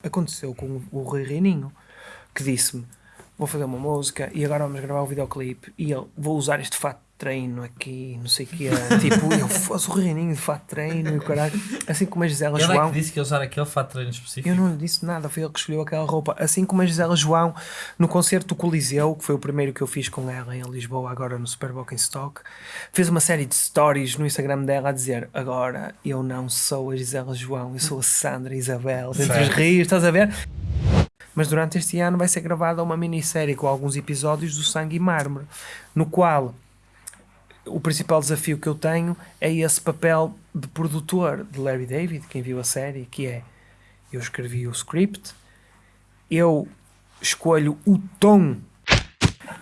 Aconteceu com o Rui Reininho, que disse-me: Vou fazer uma música e agora vamos gravar o videoclipe. E ele, vou usar este fato treino aqui, não sei o que é. tipo, eu faço o Reininho de fato treino e o caralho. Assim como a Gisela Ele é João. que disse que ia usar aquele fato treino específico. Eu não lhe disse nada, foi ele que escolheu aquela roupa. Assim como a Gisela João no concerto do Coliseu, que foi o primeiro que eu fiz com ela em Lisboa, agora no Super Bowl em Stock, fez uma série de stories no Instagram dela a dizer: Agora eu não sou a Gisela João, eu sou a Sandra Isabel, entre os rios, estás a ver? Mas durante este ano vai ser gravada uma minissérie com alguns episódios do Sangue e Mármore, no qual o principal desafio que eu tenho é esse papel de produtor de Larry David, quem viu a série, que é eu escrevi o script, eu escolho o tom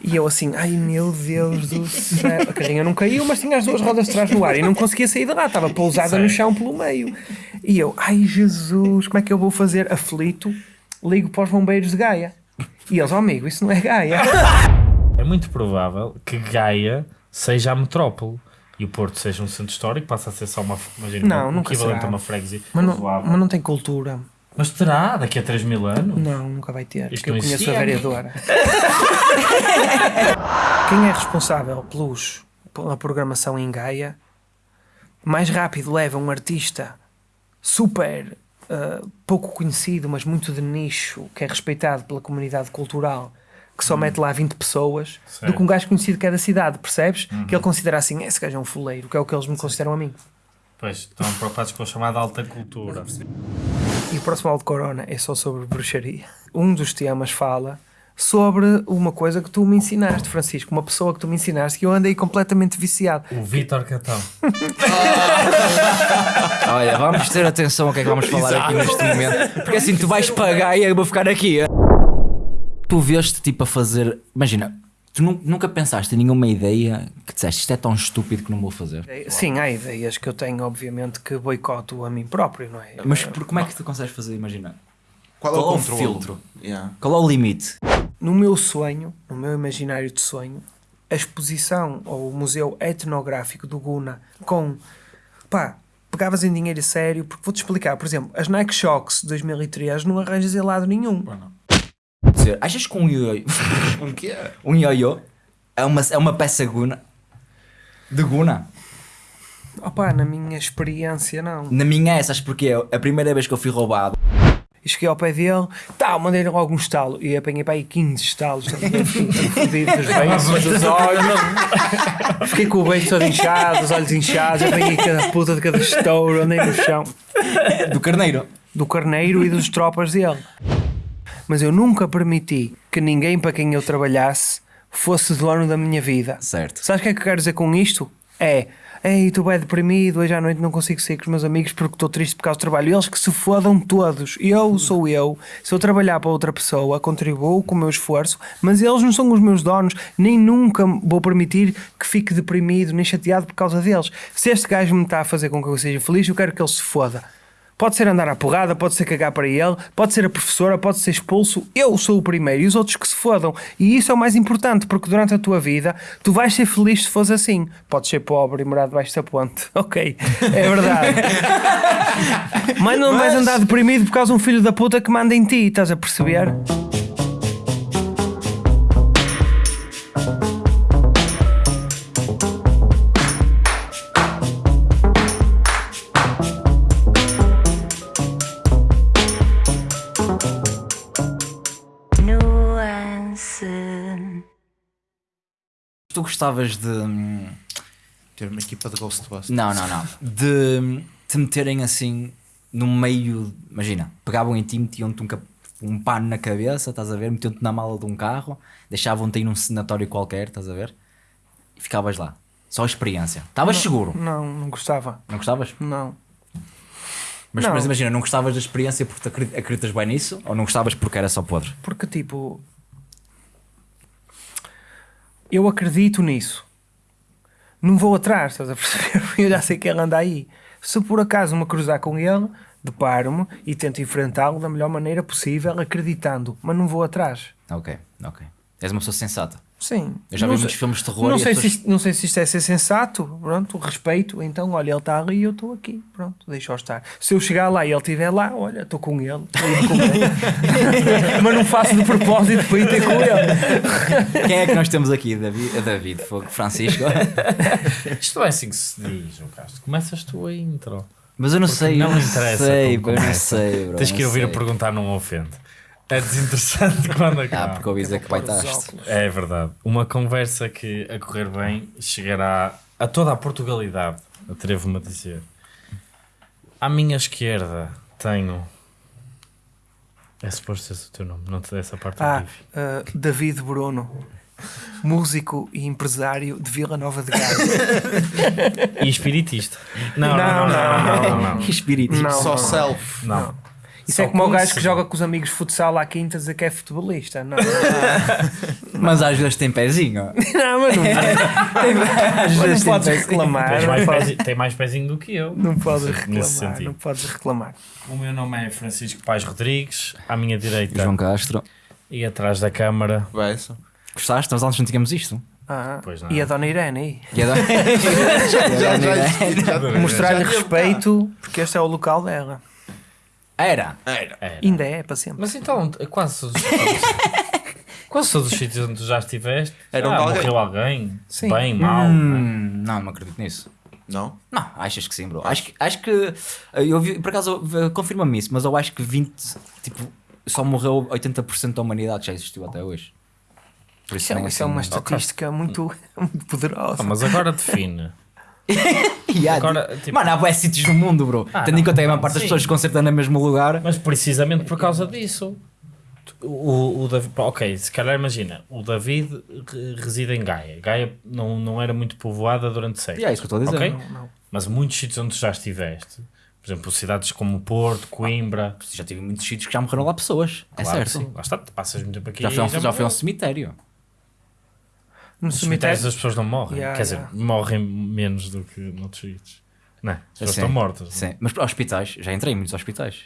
e eu assim, ai meu Deus do céu, a carrinha não caiu, mas tinha as duas rodas de trás no ar e não conseguia sair de lá, estava pousada no chão pelo meio. E eu, ai Jesus, como é que eu vou fazer? Aflito, ligo para os bombeiros de Gaia. E eles, oh amigo, isso não é Gaia. É muito provável que Gaia seja a metrópole e o Porto seja um centro histórico, passa a ser só uma, imagina, Não, um equivalente será. a uma freguesia. Mas não, mas não tem cultura. Mas terá daqui a 3 mil anos? Não, nunca vai ter. Isto porque eu conheço a vereadora. Quem é responsável pelos, pela programação em Gaia mais rápido leva um artista super ah, pouco conhecido, mas muito de nicho, que é respeitado pela comunidade cultural, que só mete lá 20 pessoas, do Certo. que um gajo conhecido que é da cidade, percebes? Que ele considera assim, esse gajo é um fuleiro, que é o que eles me consideram a mim. Pois, estão preocupados com a chamada alta cultura. E o próximo áudio de Corona é só sobre bruxaria. Um dos temas fala sobre uma coisa que tu me ensinaste, Francisco, uma pessoa que tu me ensinaste que eu andei completamente viciado. O Vítor Catão. Olha, vamos ter atenção ao que é que vamos falar aqui neste momento. Porque assim, tu vais pagar e eu vou ficar aqui. Tu veste tipo a fazer. Imagina, tu nu- nunca pensaste em nenhuma ideia que disseste isto é tão estúpido que não vou fazer. Sim, há ideias que eu tenho, obviamente, que boicoto a mim próprio, não é? Mas por, como é que tu consegues fazer? Imagina. Qual é o Qual é o controle? filtro? Yeah. Qual é o limite? No meu sonho, no meu imaginário de sonho, a exposição ou o museu etnográfico do Guna com. pá, pegavas em dinheiro a sério, porque vou-te explicar, por exemplo, as Nike Shocks de 2003 não arranjas em lado nenhum. Dizer, achas que um ioiô. Um quê? um ioiô é uma, é uma peça guna? De guna? Opa, na minha experiência, não. Na minha é, sabes porquê? A primeira vez que eu fui roubado. E cheguei ao pé dele, tá, mandei-lhe logo um estalo. E apanhei para aí 15 estalos, fodido dos olhos. Fiquei com o beijo todo inchado, os olhos inchados. Apanhei cada puta de cada estouro, andei no chão. Do carneiro. Do carneiro e dos tropas dele. Mas eu nunca permiti que ninguém para quem eu trabalhasse fosse dono da minha vida. Certo. Sabes o que é que eu quero dizer com isto? É, ei, estou bem deprimido, hoje à noite não consigo sair com os meus amigos porque estou triste por causa do trabalho. Eles que se fodam todos. Eu sou eu. Se eu trabalhar para outra pessoa, contribuo com o meu esforço, mas eles não são os meus donos, nem nunca vou permitir que fique deprimido, nem chateado por causa deles. Se este gajo me está a fazer com que eu seja feliz, eu quero que ele se foda. Pode ser andar à porrada, pode ser cagar para ele, pode ser a professora, pode ser expulso. Eu sou o primeiro e os outros que se fodam. E isso é o mais importante, porque durante a tua vida tu vais ser feliz se fores assim. Podes ser pobre e morar debaixo da ponte. Ok, é verdade. Mas não vais andar deprimido por causa de um filho da puta que manda em ti, estás a perceber? Gostavas de. hum, Ter uma equipa de Ghostbusters. Não, não, não. De hum, te meterem assim no meio. Imagina, pegavam em ti, metiam-te um, um pano na cabeça, estás a ver? Metiam-te na mala de um carro, deixavam-te ir num cenatório qualquer, estás a ver? E ficavas lá. Só a experiência. Estavas seguro. Não, não gostava. Não gostavas? Não. Mas, Não. mas imagina, não gostavas da experiência porque acreditas bem nisso? Ou não gostavas porque era só podre? Porque tipo. Eu acredito nisso. Não vou atrás, estás a perceber? Eu já sei que ele anda aí. Se por acaso me cruzar com ele, deparo-me e tento enfrentá-lo da melhor maneira possível, acreditando, mas não vou atrás. Ok, ok. És uma pessoa sensata. Sim. Eu já vi Não muitos sei- filmes de terror Não e sei, as se pessoas- isto, não sei se isto é ser sensato, pronto, respeito. Então, olha, ele está ali e eu estou aqui, pronto, deixa-o estar. Se eu chegar lá e ele estiver lá, olha, estou com ele, estou com ele. mas não faço de propósito para ir ter com ele. Quem é que nós temos aqui? David, David Fogo, Francisco. Isto é assim que se diz, João Castro. Começas tu a intro. Mas eu não Porque sei. não eu não interessa sei, como eu não sei, bro. Tens que ir ouvir a perguntar, não ofende. É desinteressante quando Ah, acaba. porque ouvi dizer que baitaste. É verdade. Uma conversa que, a correr bem, chegará a toda a Portugalidade, atrevo-me a dizer. À minha esquerda tenho. É suposto ser o teu nome, não te dei essa parte Ah, ah, David Bruno, músico e empresário de Vila Nova de Gaia. E espiritista. Não, não, não, não, não, não, não. Não. Só self. Não. Isso Só é como o gajo que joga com os amigos futsal à quinta dizer que é futebolista. Não, Mas às vezes tem pezinho. não mas não, Às mas vezes não tem podes reclamar. Não mais, pezinho, tem mais pezinho do que eu. não podes reclamar. Não podes reclamar. O meu nome é Francisco Pais Rodrigues, à minha direita João Castro. e atrás da câmara. Gostaste? Nós antes não tínhamos isto. Ah, Pois não. e a Dona Irene aí? E a já, existia, já, Mostrar-lhe respeito, porque este é o local dela. Era. Era. Era. Ainda é, para sempre. Mas então, quase todos os sítios, quase todos os sítios onde tu já estiveste, Era ah, alguém. morreu alguém, Sim. bem, mal. né? Hum, não, não acredito nisso. Não? Não, achas que sim, bro. Acho que, acho que eu vi, por acaso, eh, confirma-me isso, mas eu acho que 20, tipo, só morreu 80% da humanidade que já existiu até hoje. Por Isso é, nem isso é uma assim- estatística muito, muito poderosa. Ah, mas agora define. Yeah, Agora, tipo, Mano, há bué sítios no mundo, bro. Ah, Tendo em conta que a maior parte das pessoas se concertam no mesmo lugar. Mas precisamente por causa disso. O, o David, ok, se calhar imagina, o David re- reside em Gaia. Gaia não, não era muito povoada durante séculos. E é isso que eu estou a dizer. Ok? Não, não. Mas muitos sítios onde tu já estiveste, por exemplo, cidades como Porto, Coimbra, Já tive muitos sítios que já morreram lá pessoas. É claro, certo. sim. Lá está, passas muito tempo aqui. Já foi, já um cemitério. No Nos cemitérios cemitério. as pessoas não morrem. Yeah, Quer dizer, yeah. morrem menos do que noutros sítios. Não, é? as pessoas Sim. estão mortas. Sim. Mas para hospitais, já entrei em muitos hospitais.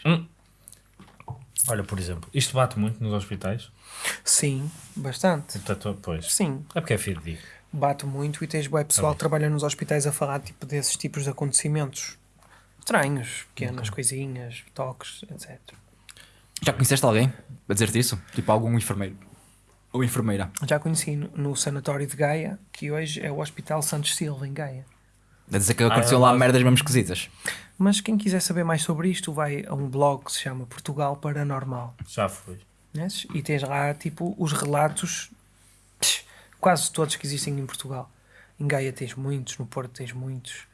Olha, por exemplo, isto bate muito nos hospitais. Sim, bastante. Portanto, pois. Sim, É porque é fidedigno. bate muito e tens bué pessoal que trabalha nos hospitais a falar tipo, desses tipos de acontecimentos estranhos, pequenas coisinhas, toques, etc. Já conheceste alguém a dizer-te isso? Tipo algum enfermeiro? Ou enfermeira? Já conheci no, no sanatório de Gaia, que hoje é o Hospital Santos Silva, em Gaia. A dizer que aconteceu é lá merdas mesmo esquisitas. Mas quem quiser saber mais sobre isto, vai a um blog que se chama Portugal Paranormal. Já foi. Conheces? E tens lá tipo os relatos, psh, quase todos que existem em Portugal. Em Gaia tens muitos, no Porto tens muitos.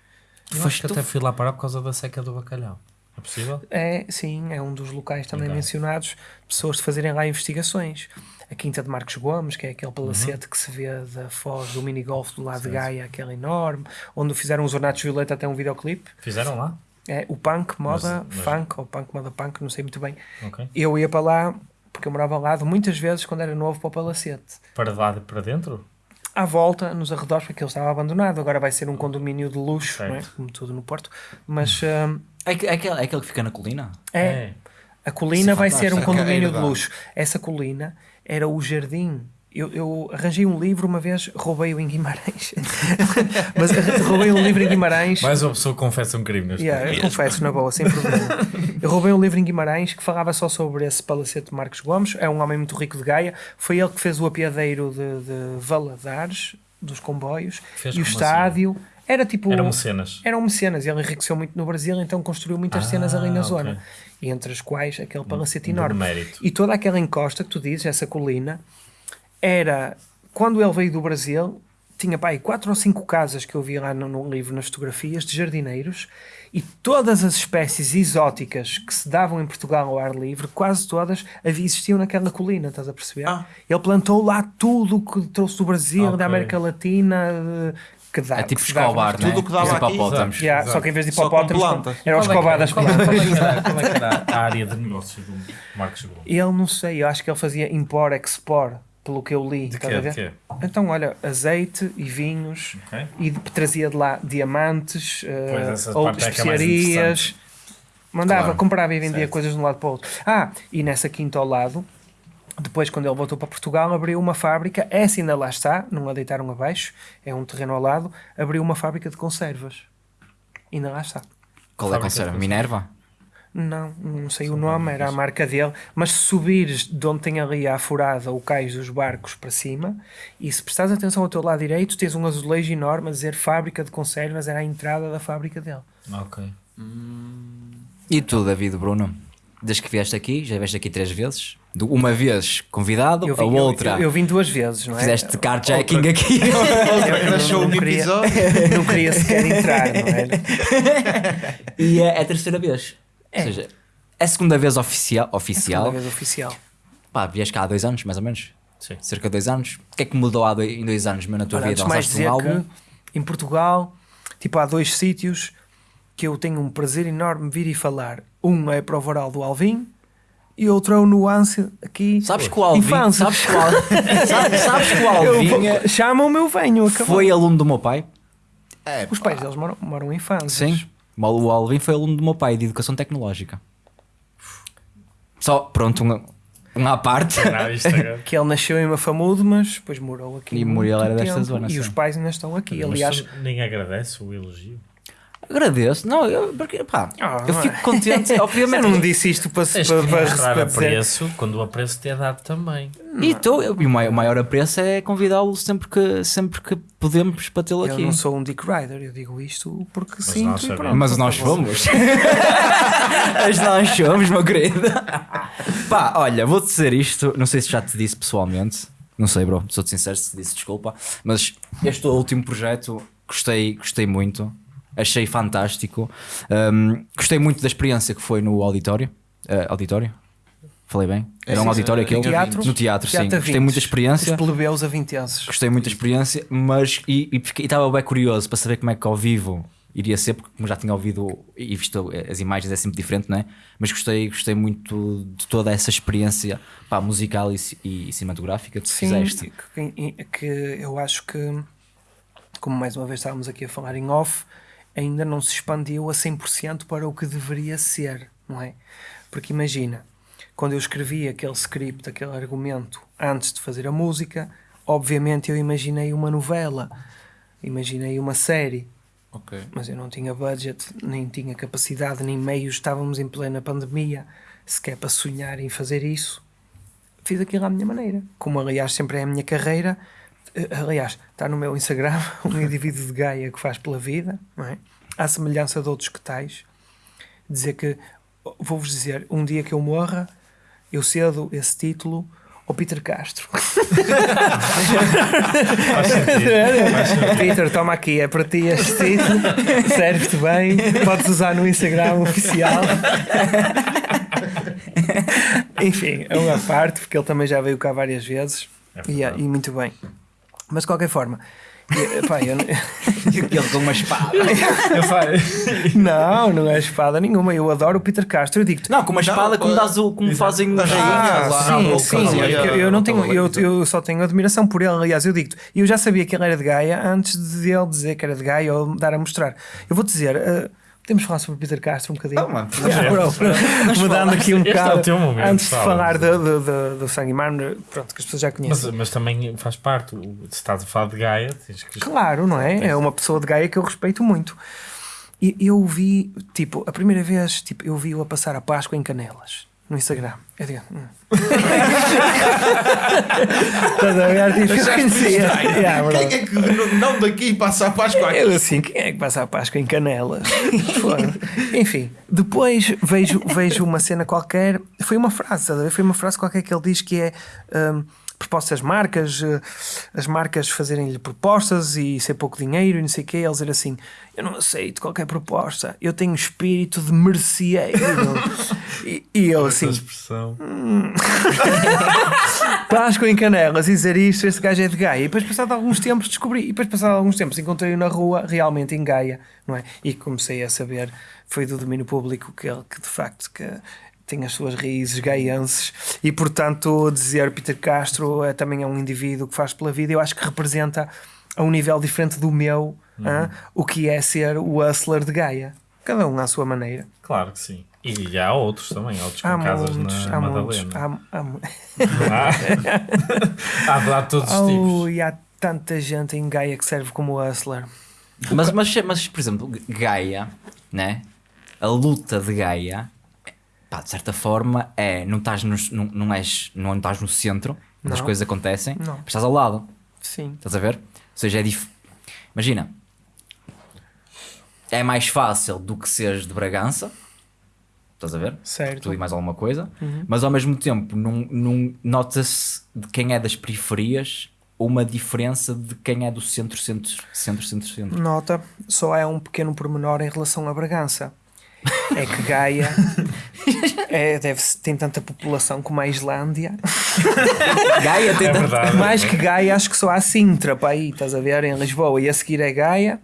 Eu Foste acho que tu? até fui lá parar por causa da seca do bacalhau. É possível? É, sim, é um dos locais também Ok. mencionados, pessoas de fazerem lá investigações. A Quinta de Marcos Gomes, que é aquele palacete que se vê da foz do minigolf do lado de Gaia, aquele enorme, onde fizeram os Ornatos Violeta até um videoclipe. Fizeram lá? É o punk, moda, Mas- mas- funk, ou punk, moda, punk, não sei muito bem. Ok. Eu ia para lá, porque eu morava ao lado, muitas vezes quando era novo para o palacete. Para lá de- para dentro? À volta, nos arredores, porque ele estava abandonado. Agora vai ser um condomínio de luxo, é? Certo. como tudo no Porto. Mas hum, É, que- é, aquele, é aquele que fica na colina? é, a colina Isso é vai ser um condomínio de Herdade. luxo. Essa colina era o jardim. Eu, eu arranjei um livro uma vez, roubei-o em Guimarães. Mas roubei um livro em Guimarães. Mais uma pessoa confessa um crime neste Yeah, eu confesso, na boa, sem problema. Eu roubei um livro em Guimarães que falava só sobre esse palacete de Marcos Gomes. É um homem muito rico de Gaia. Foi ele que fez o apiadeiro de, de Valadares, dos comboios, Fez e o como estádio. Era tipo. Eram mecenas. Eram mecenas. Ele enriqueceu muito no Brasil, então construiu muitas Ah, cenas ali na ok. zona. Entre as quais aquele palacete enorme. mérito. E toda aquela encosta que tu dizes, essa colina, era. Quando ele veio do Brasil, tinha pá, aí quatro ou cinco casas que eu vi lá no, no livro, nas fotografias, de jardineiros, e todas as espécies exóticas que se davam em Portugal ao ar livre, quase todas existiam naquela colina, estás a perceber? Ah. Ele plantou lá tudo o que trouxe do Brasil, Ok. da América Latina, de- que dá. É tipo que. Escobar, né? Tudo que dava Os aqui. hipopótamos. Yeah, Exato. só que em vez de hipopótamos, plantas. era o é que escobar das é- plantas. Qual é que qual é que era a área de negócio do Marcos Gomes? Ele não sei, eu acho que ele fazia impor, expor, pelo que eu li. De a De quê? Então, olha, azeite e vinhos, Ok. e de- trazia de lá diamantes, essa ou é que é especiarias. Mandava, Claro. comprava e vendia Certo. coisas de um lado para o outro. Ah, e nessa quinta ao lado Depois, quando ele voltou para Portugal, abriu uma fábrica. Essa ainda lá está, não a deitaram abaixo, é um terreno ao lado. Abriu uma fábrica de conservas. Ainda lá está. Qual é a conserva? de Minerva? Não, não sei o nome, era a marca dele. Mas se subires de onde tem ali a furada o cais dos barcos para cima, e se prestares atenção ao teu lado direito, tens um azulejo enorme a dizer fábrica de conservas, era a entrada da fábrica dele. Ok. E tu, David Bruno? Desde que vieste aqui, já vieste aqui três vezes. Uma vez convidado, Eu a vim, eu- outra eu, eu vim duas vezes, não é? fizeste carjacking aqui. Eu Nasceu um queria, episódio. não queria sequer entrar, não é? e é, é a terceira vez. É. Ou seja, é a segunda vez oficial. Segunda oficial. vez oficial. Pá, vieste cá há dois anos, mais ou menos. Sim. Cerca de dois anos. O que é que mudou há dois, em dois anos meu, na tua vida? mais um dizer álbum? que em Portugal, tipo, há dois sítios que eu tenho um prazer enorme vir e falar. Um é para o Varal do Alvim e outro é o Nuance aqui. Sabes que o Alvin, Infância. sabes que o Al- sabes, sabes que o Eu Chamam-me, eu venho. acabou. foi aluno do meu pai? É, Os pais deles moram, moram em fãs. Sim. O Alvin foi aluno do meu pai de educação tecnológica. Só, pronto, um, um à parte. Agora. Que ele nasceu em Mafamudo, mas depois morou aqui. E Muriel era desta zona, E sim. os pais ainda estão aqui. Mas Aliás, nem agradece o elogio. Agradeço. Não, eu, porque, pá, Ah, eu não fico é? contente. eu Obviamente. não disse isto para, Tens para, para, mostrar para a dizer. preço quando o apreço te é dado também. E, tô, eu- e o maior, o maior apreço é convidá-lo sempre que, sempre que podemos para tê-lo Eu aqui. não sou um Dick Rider, eu digo isto porque nós sinto e sabemos. pronto. Mas nós fomos. Mas nós fomos, meu querido. Pá, olha, vou-te dizer isto. Não sei se já te disse pessoalmente. Não sei, bro. Sou-te sincero se te disse desculpa. Mas este último projeto gostei, gostei muito. Achei fantástico. Um, gostei muito da experiência que foi no auditório. Uh, auditório? Falei bem? Era um auditório sim, aquele? teatro. No teatro, sim. Teatro Gostei 20. muito da experiência. Os plebeus a 20 anos. Gostei muito da experiência, mas e e e estava bem curioso para saber como é que ao vivo iria ser, porque como já tinha ouvido e visto as imagens é sempre diferente, não é? Mas gostei, gostei muito de toda essa experiência pá, musical e, ci- e cinematográfica que Sim, fizeste. que, que eu acho que, como mais uma vez estávamos aqui a falar em off, ainda não se expandiu a 100% para o que deveria ser, não é? Porque imagina, quando eu escrevi aquele script, aquele argumento, antes de fazer a música, obviamente eu imaginei uma novela, imaginei uma série, Ok. mas eu não tinha budget, nem tinha capacidade, nem meios, estávamos em plena pandemia, sequer para sonhar em fazer isso. Fiz aquilo à minha maneira, como aliás sempre é a minha carreira. Eh, Aliás, está no meu Instagram um indivíduo de Gaia que faz pela vida, não é? À semelhança de outros que tais. Dizer que, vou-vos dizer, um dia que eu morra, eu cedo esse título ao Peter Castro. Faz sentido. Peter, toma aqui, é para ti este título, serve-te bem, podes usar no Instagram oficial. Enfim, é uma parte, porque ele também já veio cá várias vezes É e, verdade. e muito bem. Mas de qualquer forma, e, pá, eu- E aquele com uma espada. Eu não, não é espada nenhuma. Eu adoro o Peter Castro. Eu digo-te, Não, com uma espada como, pô, dás o, como fazem os Ah, lá, sim, sim, eu não tenho, eu, eu só tenho admiração por ele, aliás, eu digo-te, eu já sabia que ele era de Gaia antes de ele dizer que era de Gaia ou me dar a mostrar. Eu vou-te dizer, eh, podemos falar sobre o Peter Castro um bocadinho? Não, mano, Yeah, bro, mudando aqui um Este é bocado, teu momento, antes de fala. falar do, do, do, do Sangue Mar, pronto, que as pessoas já Mas, conhecem. mas também faz parte. o- Se estás a falar de Gaia, tens que. Claro, não é? É uma pessoa de Gaia que eu respeito muito. E eu vi, tipo, a primeira vez, tipo, eu vi-o a passar a Páscoa em Canelas, no Instagram. Eu digo, hum. Estás a ver? Tipo, eu conhecia. Yeah, bro. Quem é que não daqui passa a Páscoa aqui? Eu assim, quem é que passa a Páscoa em Canelas? Foda. Enfim, depois vejo, vejo uma cena qualquer, foi uma frase, estás a ver? foi uma frase qualquer que ele diz que é hum, propostas às marcas, eh, as marcas fazerem-lhe propostas e ser pouco dinheiro e não sei o quê, ele dizer assim, eu não aceito qualquer proposta, eu tenho espírito de merceeiro. e, e eu assim, expressão. Páscoa em Canelas e dizer isto, este gajo é de Gaia. E depois, passado alguns tempos, descobri. E depois, passado alguns tempos, encontrei-o na rua, realmente em Gaia, não é? E comecei a saber, foi do domínio público que ele, que de facto, que tem as suas raízes gaienses. E, portanto, dizer Peter Castro é, também é um indivíduo que faz pela vida, eu acho que representa a um nível diferente do meu, hã? o que é ser o hustler de Gaia. Cada um à sua maneira. Claro que sim. E há outros também, há outros com Há casas muitos, na há muitos. Madalena. Há, há, mu- Há, há de dar todos os tipos. Oh, e há tanta gente em Gaia que serve como hustler. Mas, mas, mas, por exemplo, Gaia, né? A luta de Gaia, pá, de certa forma, é. Não estás, nos, não, não, és, não estás no centro onde as coisas acontecem, Não. mas estás ao lado. Sim. Estás a ver? Ou seja, é dif... Imagina, é mais fácil do que seres de Bragança, estás a ver? Certo. Tu e mais alguma coisa, Uhum. mas ao mesmo tempo não, não nota-se de quem é das periferias uma diferença de quem é do centro, centro, centro, centro, centro. Nota, só há um pequeno pormenor em relação a Bragança. É que Gaia é, deve tem tanta população como a Islândia. Gaia tem É tanto- verdade. Mais que Gaia, acho que só há Sintra para aí, estás a ver, em Lisboa. E a seguir é Gaia.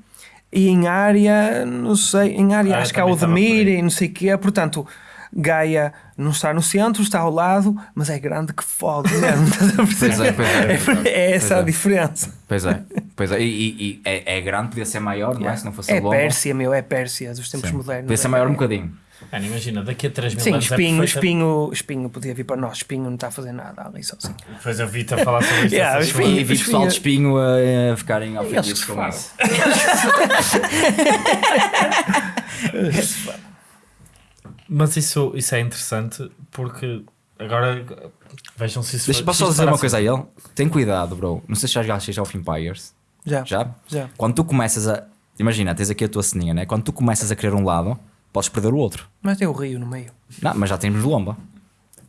E em área, não sei, em área Ah, acho que há o Demir e não sei o quê. Portanto, Gaia não está no centro, está ao lado, mas é grande que fode mesmo. estás a perceber? Pois é, pois é. É essa Pois a é. diferença. Pois é, pois é. E, e- e é, é grande, podia ser maior, não é? Se não fosse É. Pérsia, meu, é Pérsia dos tempos Sim. modernos. Podia ser É- maior um bocadinho. Imagina, daqui a 3 mil Sim, anos. espinho, é espinho, espinho podia vir para nós. Espinho não está a fazer nada ali sozinho. Depois eu vi-te a falar sobre isto. Yeah, essa espinho. E vi pessoal de espinho a, a ficarem ofendidos com isso. Mas isso, isso é interessante porque agora vejam se isso Deixa, posso só dizer uma coisa a ele? Tem cuidado, bro. Não sei se já jogaste Age of Empires. Já. Já? Já. Quando tu começas a. Imagina, tens aqui a tua ceninha, né? Quando tu começas a querer um lado, podes perder o outro. Mas tem o rio no meio. Não, mas já temos lomba.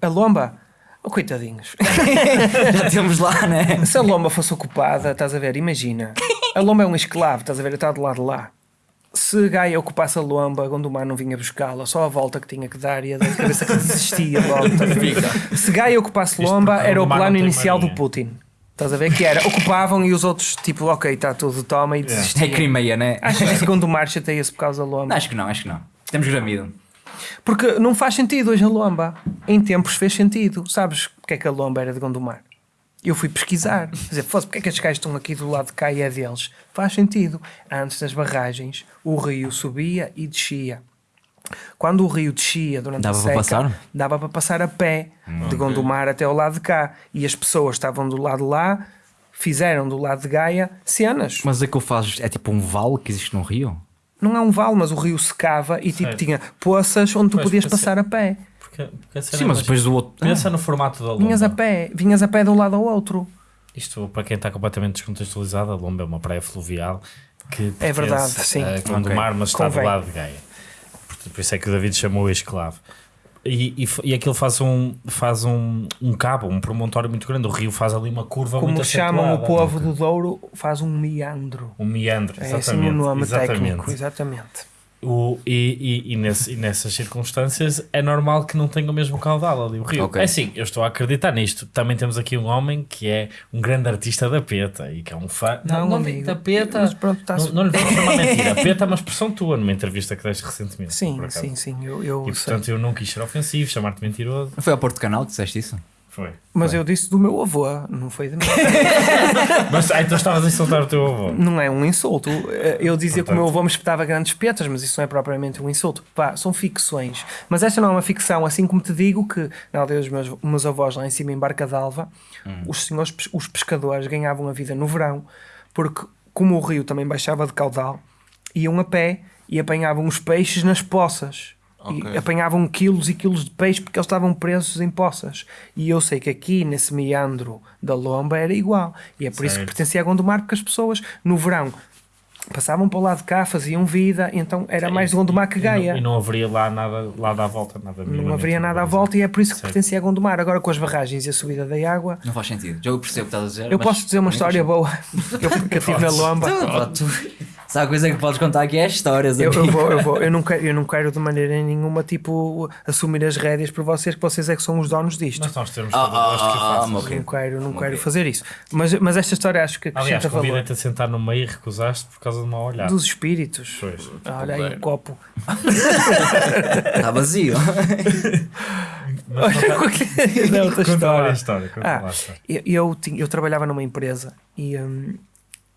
A lomba? Oh, coitadinhos. já temos lá, né? Se a lomba fosse ocupada, estás a ver, imagina. A lomba é um escravo, estás a ver, está do lado de lá. Se Gaia ocupasse a lomba, Gondomar não vinha buscá-la, só a volta que tinha que dar e a cabeça que desistia logo. Se Gaia ocupasse porque era o plano inicial do. Putin. Estás a ver? Que era, ocupavam e os outros, tipo, ok, está tudo, toma e É desistiam. Crimeia, né? Acho que Gondomar chateia-se por causa da lomba. Não, acho que não, acho que não. Temos gramido. Porque não faz sentido hoje a lomba. Em tempos fez sentido. Sabes porque é que a lomba era de Gondomar? Eu fui pesquisar. Quer dizer, fosse porque é que estes gajos estão aqui do lado de cá e é deles? Faz sentido. Antes das barragens, o rio subia e descia. Quando o rio descia durante Dava a para seca, passar? dava para passar a pé de Gondomar até ao lado de cá. E as pessoas estavam do lado de lá, fizeram do lado de Gaia cenas. Mas aquilo faz. É tipo um vale que existe no rio? Não é um vale, mas o rio secava e tipo tinha poças onde tu Mas podias passar a pé. Porque, Sim, é mas mais- depois do outro. Pensa no formato da lomba. Vinhas a pé, vinhas a pé de um lado ao outro. Isto, para quem está completamente descontextualizado, a Lomba é uma praia fluvial que É verdade, sim. a Gondomar, mas está Convém. do lado de Gaia. Por, por isso é que o David chamou esclavo. E, e, e aquilo faz um, faz um, um cabo, um promontório muito grande. O rio faz ali uma curva Como muito chamam o povo do Douro, faz um meandro. Um meandro, É exatamente. assim o nome exatamente. técnico, exatamente. O, e, e, e, nesse- e nessas circunstâncias é normal que não tenha o mesmo caudal ali o rio. Ok. É assim, eu estou a acreditar nisto. Também temos aqui um homem que é um grande artista da peta e que é um fã. Não, não amigo. da peta. Mas pronto, tá-se- não, não lhe vou chamar mentira. Peta é uma expressão tua numa entrevista que deste recentemente. Sim, sim, sim, eu, eu E sei. portanto eu não quis ser ofensivo, chamar-te mentiroso. Não foi ao Porto Canal que disseste isso? Foi. Mas eu disse do meu avô, não foi de mim. Mas ah, então estavas a insultar o teu avô. não é um insulto. Eh, Eu dizia que o meu Portanto- avô me espetava grandes petas, mas isso não é propriamente um insulto. Pá, são ficções. Mas esta não é uma ficção, assim como te digo que na aldeia dos meus, meus avós lá em cima em Barca d'Alva, os senhores, os pescadores ganhavam a vida no verão, porque como o rio também baixava de caudal, iam a pé e apanhavam os peixes nas poças. Ok. E apanhavam quilos e quilos de peixe porque eles estavam presos em poças. E eu sei que aqui, nesse meandro da Lomba, era igual. E é por isso que Certo. pertencia a Gondomar, porque as pessoas, no verão, passavam para o lado de cá, faziam vida, então era mais de Gondomar que E não- Gaia. E não, haveria lá nada lá à volta, nada Não haveria nada à volta e é por isso que Certo. pertencia a Gondomar. Agora com as barragens e a subida da água, Não faz sentido. Já eu percebo o que estás a dizer. eu mas- posso dizer uma história boa que eu, tive na Lomba. Pá, tu- Se há coisa que podes contar aqui é histórias. Eu, eu vou, eu vou, eu não quero, eu não quero de maneira nenhuma tipo assumir as rédeas por vocês, que vocês é que são os donos disto. Nós temos Ah, todo o gosto que ah, o ah. Não quero, não quero fazer isso. Mas, mas esta história acho que Aliás, acrescenta valor. convidei-te a sentar no meio e recusaste por causa de uma olhada. Dos espíritos. Pois. Olha aí o copo. Está vazio. Mas conta- é outra Conta lá a história. história. Conta Ah, lá a história. Eu, eu, eu trabalhava numa empresa e hum,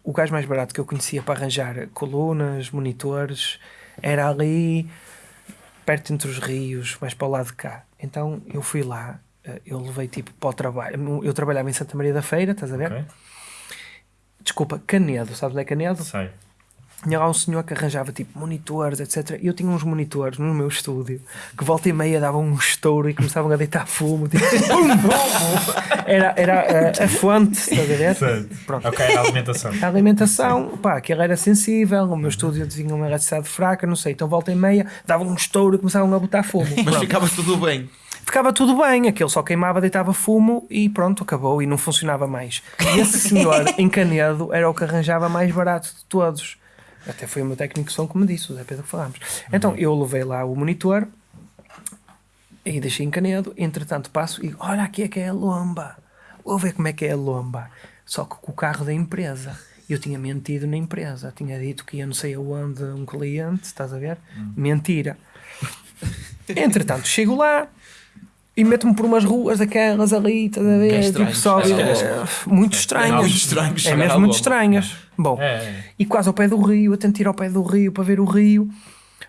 o gajo mais barato que eu conhecia para arranjar colunas, monitores, era ali perto entre os rios, mais para o lado de cá. Então eu fui lá, eh, eu levei tipo para o trabalho. Eu trabalhava em Santa Maria da Feira, estás a ver? Ok? Desculpa, Canedo, sabes onde é Canedo? Sei. Tinha lá um senhor que arranjava tipo monitores, etc. E eu tinha uns monitores no meu estúdio que volta e meia davam um estouro e começavam a deitar fumo. Tipo. Era, era a, a fonte, estás a ver? Pronto. Ok, a alimentação. A alimentação, pá, aquilo era sensível, o meu estúdio tinha uma eletricidade fraca, não sei, então volta e meia davam um estouro e começavam a botar fumo. Mas Pronto. ficava tudo bem. Ficava tudo bem, aquilo só queimava, deitava fumo e pronto, acabou e não funcionava mais. E esse senhor em Canedo era o que arranjava mais barato de todos. Até foi o meu técnico de som que me disse, o Zé Pedro que falámos. Então eu levei lá o monitor e deixei em Canedo. Entretanto, passo e olha aqui é que é a lomba. Vou ver como é que é a lomba. Só que com o carro da empresa. Eu tinha mentido na empresa. Tinha dito que ia não sei aonde um cliente, estás a ver? Mentira. Entretanto, chego lá e meto-me por umas ruas daquelas ali, estás a ver? É tipo, estranho. só, É, eh, muito estranhas. muito estranho É mesmo muito estranhas. Bom, É, é. e quase ao pé do rio, eu tento ir ao pé do rio para ver o rio.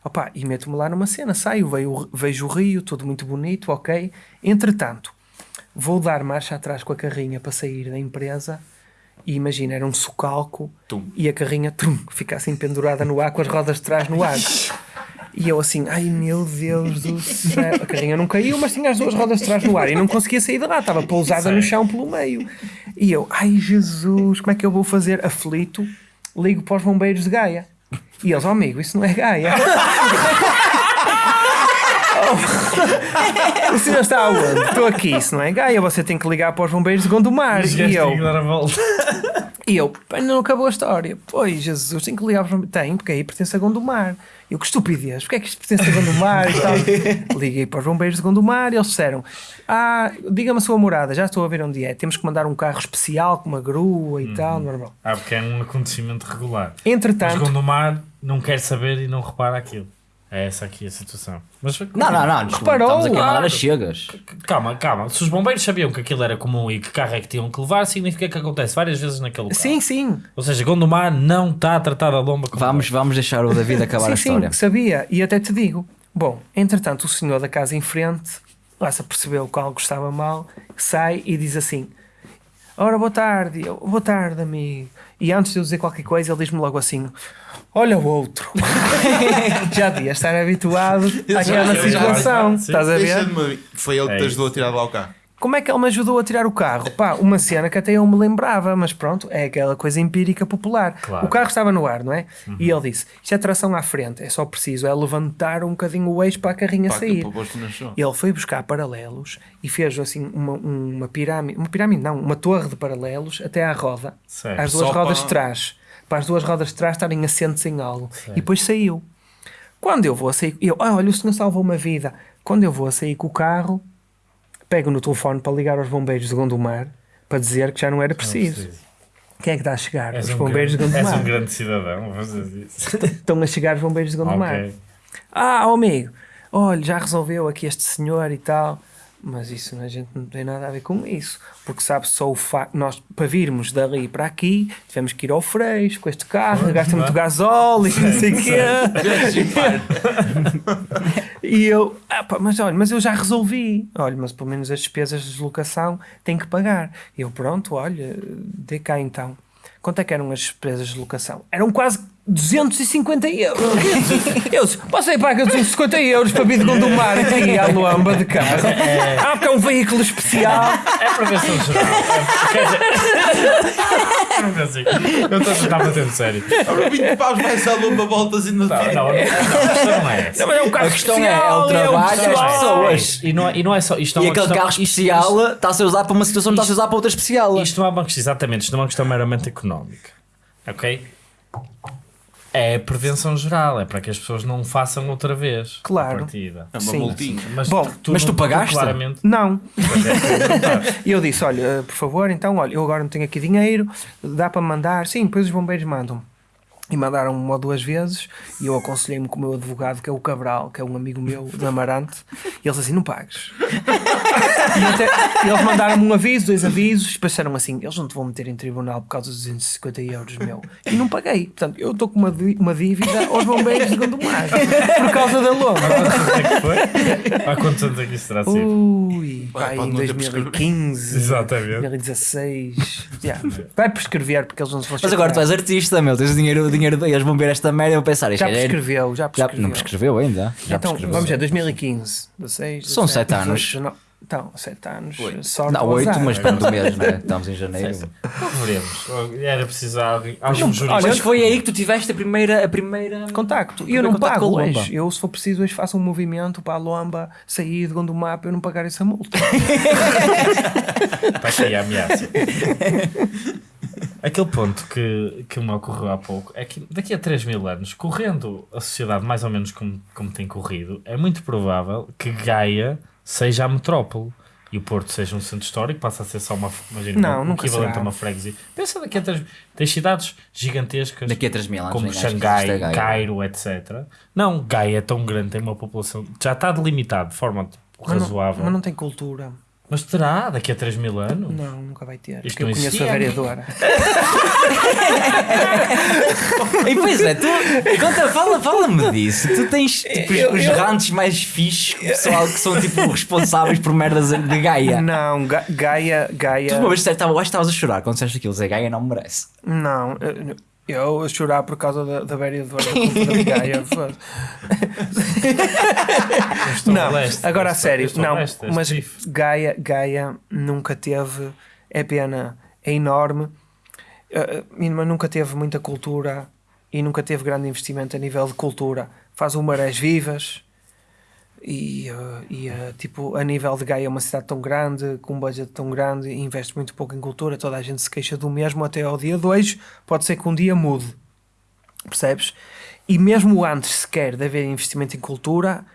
Opa, e meto-me lá numa cena, saio, vejo, vejo o rio, tudo muito bonito, ok. Entretanto, vou dar marcha atrás com a carrinha para sair da empresa e imagina, era um socalco Tum. e a carrinha tum, fica assim pendurada no ar com as rodas de trás no ar. E eu assim, ai meu Deus do céu. A carrinha não caiu, mas tinha as duas rodas de trás no ar e não conseguia sair de lá, estava pousada no chão pelo meio. E eu, ai Jesus, como é que eu vou fazer? Aflito, ligo para os bombeiros de Gaia. E eles, oh amigo, isso não é Gaia. O senhor está aonde? Estou aqui, isso não é Gaia, você tem que ligar para os bombeiros de Gondomar. E gajos eu, dar a volta. e eu, "Pá, não acabou a história. Pois, Jesus, tem que ligar para os Tem, porque aí pertence a Gondomar. Eu, que estupidez, porque é que isto pertence a Gondomar e tal? Liguei para os bombeiros de Gondomar e eles disseram: Ah, diga-me a sua morada, já estou a ver onde é. Temos que mandar um carro especial com uma grua e tal, normal. Ah, porque é um acontecimento regular. Mas Entretanto, Gondomar não quer saber e não repara aquilo. É essa aqui a situação. Mas Não, não, não. desculpa, Reparou, Estamos a queimar claro. as chegas. calma, calma. Se os bombeiros sabiam que aquilo era comum e que carro é que tinham que levar, significa que acontece várias vezes naquele local. sim, sim, Ou seja, Gondomar não está a tratar a lomba como Vamos, vamos deixar o David acabar sim, a história. sim, sabia. E até te digo: Bom, entretanto, o senhor da casa em frente lá se apercebeu que algo estava mal, sai e diz assim: Ora, boa tarde, boa tarde, amigo. E antes de eu dizer qualquer coisa, ele diz-me logo assim: Olha o outro. já devia estar habituado àquela situação. Estás a ver? Foi ele que É te ajudou a tirar lá o carro. Como é que ele me ajudou a tirar o carro? Pá, uma cena que até eu me lembrava, mas pronto, é aquela coisa empírica popular. Claro. O carro estava no ar, não é? E ele disse: Isto é tração à frente, é só preciso, é levantar um bocadinho o eixo para a carrinha Pá, sair. Ele foi buscar paralelos e fez assim uma, uma pirâmide, uma pirâmide não, uma torre de paralelos até à roda, Certo. às duas Só rodas para- de trás, para as duas rodas de trás estarem assentes em algo. E depois saiu. Quando eu vou a sair, eu, ah, olha, o senhor salvou uma vida. Quando eu vou a sair com o carro, pego no telefone para ligar aos bombeiros de Gondomar para dizer que já não era preciso. Quem é que está a chegar? És os um, bombeiros de grande, és Gondomar. um grande cidadão. Estão a chegar os bombeiros de Gondomar. Ok. Ah, amigo, olha, já resolveu aqui este senhor e tal. Mas isso a gente não tem nada a ver com isso. Porque sabe só o facto. Nós, para virmos dali para aqui, tivemos que ir ao Freixo com este carro, gasta muito gasóleo e não sei o quê. E eu, ah, pá, mas olha, mas eu já resolvi. Olha, mas pelo menos as despesas de deslocação tem que pagar. E eu, pronto, olha, dê cá então. Quanto é que eram as despesas de deslocação? Eram quase 250 euros. Eu disse, você paga 250 euros para vir de Gondomar aqui à Luamba de carro. Ah, porque é um veículo especial. É prevenção geral. É, quer dizer. Não assim. Eu estou a tentar bater sério. Ora, 20 paus vai essa lomba voltas e não Não, não, não, não, a questão não é essa. Não, é um carro A questão é, é especial. o trabalho, um as pessoas. E não, é- e não é só. Isto é E aquele questão- carro especial está a ser usado para uma situação, não está a ser usado para outra especial. Isto não é uma questão, exatamente, isto não é uma questão meramente económica. Ok? É prevenção geral, é para que as pessoas não façam outra vez. a Claro. partida. É uma Sim. multinha. Mas Bom, mas tu não- pagaste? Claramente. Não. É. E eu disse: Olha, por favor, então, olha, eu agora não tenho aqui dinheiro, dá para mandar? Sim, depois os bombeiros mandam. E mandaram uma ou duas vezes e eu aconselhei-me com o meu advogado, que é o Cabral, que é um amigo meu de Amarante, e eles assim, não pagues. e até- eles mandaram-me um aviso, dois avisos, e depois disseram assim, eles não te vão meter em tribunal por causa dos 250 euros, meu. E não paguei. Portanto, eu estou com uma, uma dívida aos bombeiros de Gondomar, por causa da lona. Quantos anos é que foi? Há quantos anos é que isso terá sido? Ui, Vai, pá, em não ter 2015, Exatamente. 2016. Yeah. Vai prescrever porque eles não se vão Mas agora tu és artista, meu, tens dinheiro, dinheiro eles vão ver esta merda e vão pensar, isto Já é- prescreveu, já já, prescreveu. não prescreveu ainda. Já então, prescreveu. vamos ver, 2015, 16, São 17, sete anos. 18, 19. Então, 7 anos. Sorte Não, ao oito, azar. mas depende do mês, né? Estamos em janeiro. Não veremos. Era preciso algum jurista. olha, Mas foi aí que tu tiveste a primeira. A primeira... Contacto. E eu não pago hoje. Lomba. Eu, se for preciso, hoje faço um movimento para a Lomba sair de Gondomar para eu não pagar essa multa. Está aqui a ameaça. Aquele ponto que, que me ocorreu há pouco é que daqui a 3 mil anos, correndo a sociedade mais ou menos como, como tem corrido, é muito provável que Gaia seja a metrópole e o Porto seja um centro histórico, passa a ser só uma, imagina, Não, um nunca equivalente será. a uma freguesia. Pensa daqui a 3 Tens cidades gigantescas Daqui a 3 mil anos. como Xangai. Cairo, etc. Não, Gaia é tão grande, tem uma população, já está delimitado de forma Mas não, razoável. mas não tem cultura. Mas terá daqui a 3 mil anos? Não, nunca vai ter. Isto Porque eu conheço a vereadora. E pois é, tu. Conta, fala, fala-me disso. Tu tens tipo, os- Eu- os eu- rantes mais fixes que o pessoal que são tipo responsáveis por merdas de Gaia. Não, Ga- Gaia. Gaia Tu uma vez disseste, "Tava- eu acho que estavas a chorar quando disseste aquilo, Zé Gaia não merece. Não, eu- eu a chorar por causa da, da cultura de Gaia. Não, leste, agora a sério, não, leste, és mas. Gaia, Gaia nunca teve, é pena, é enorme, mas nunca teve muita cultura e nunca teve grande investimento a nível de cultura. Faz o Marés Vivas e, eh, e, eh, tipo, a nível de Gaia é uma cidade tão grande, com um budget tão grande, investe muito pouco em cultura, toda a gente se queixa do mesmo até ao dia 2, pode ser que um dia mude, percebes? E mesmo antes sequer de haver investimento em cultura,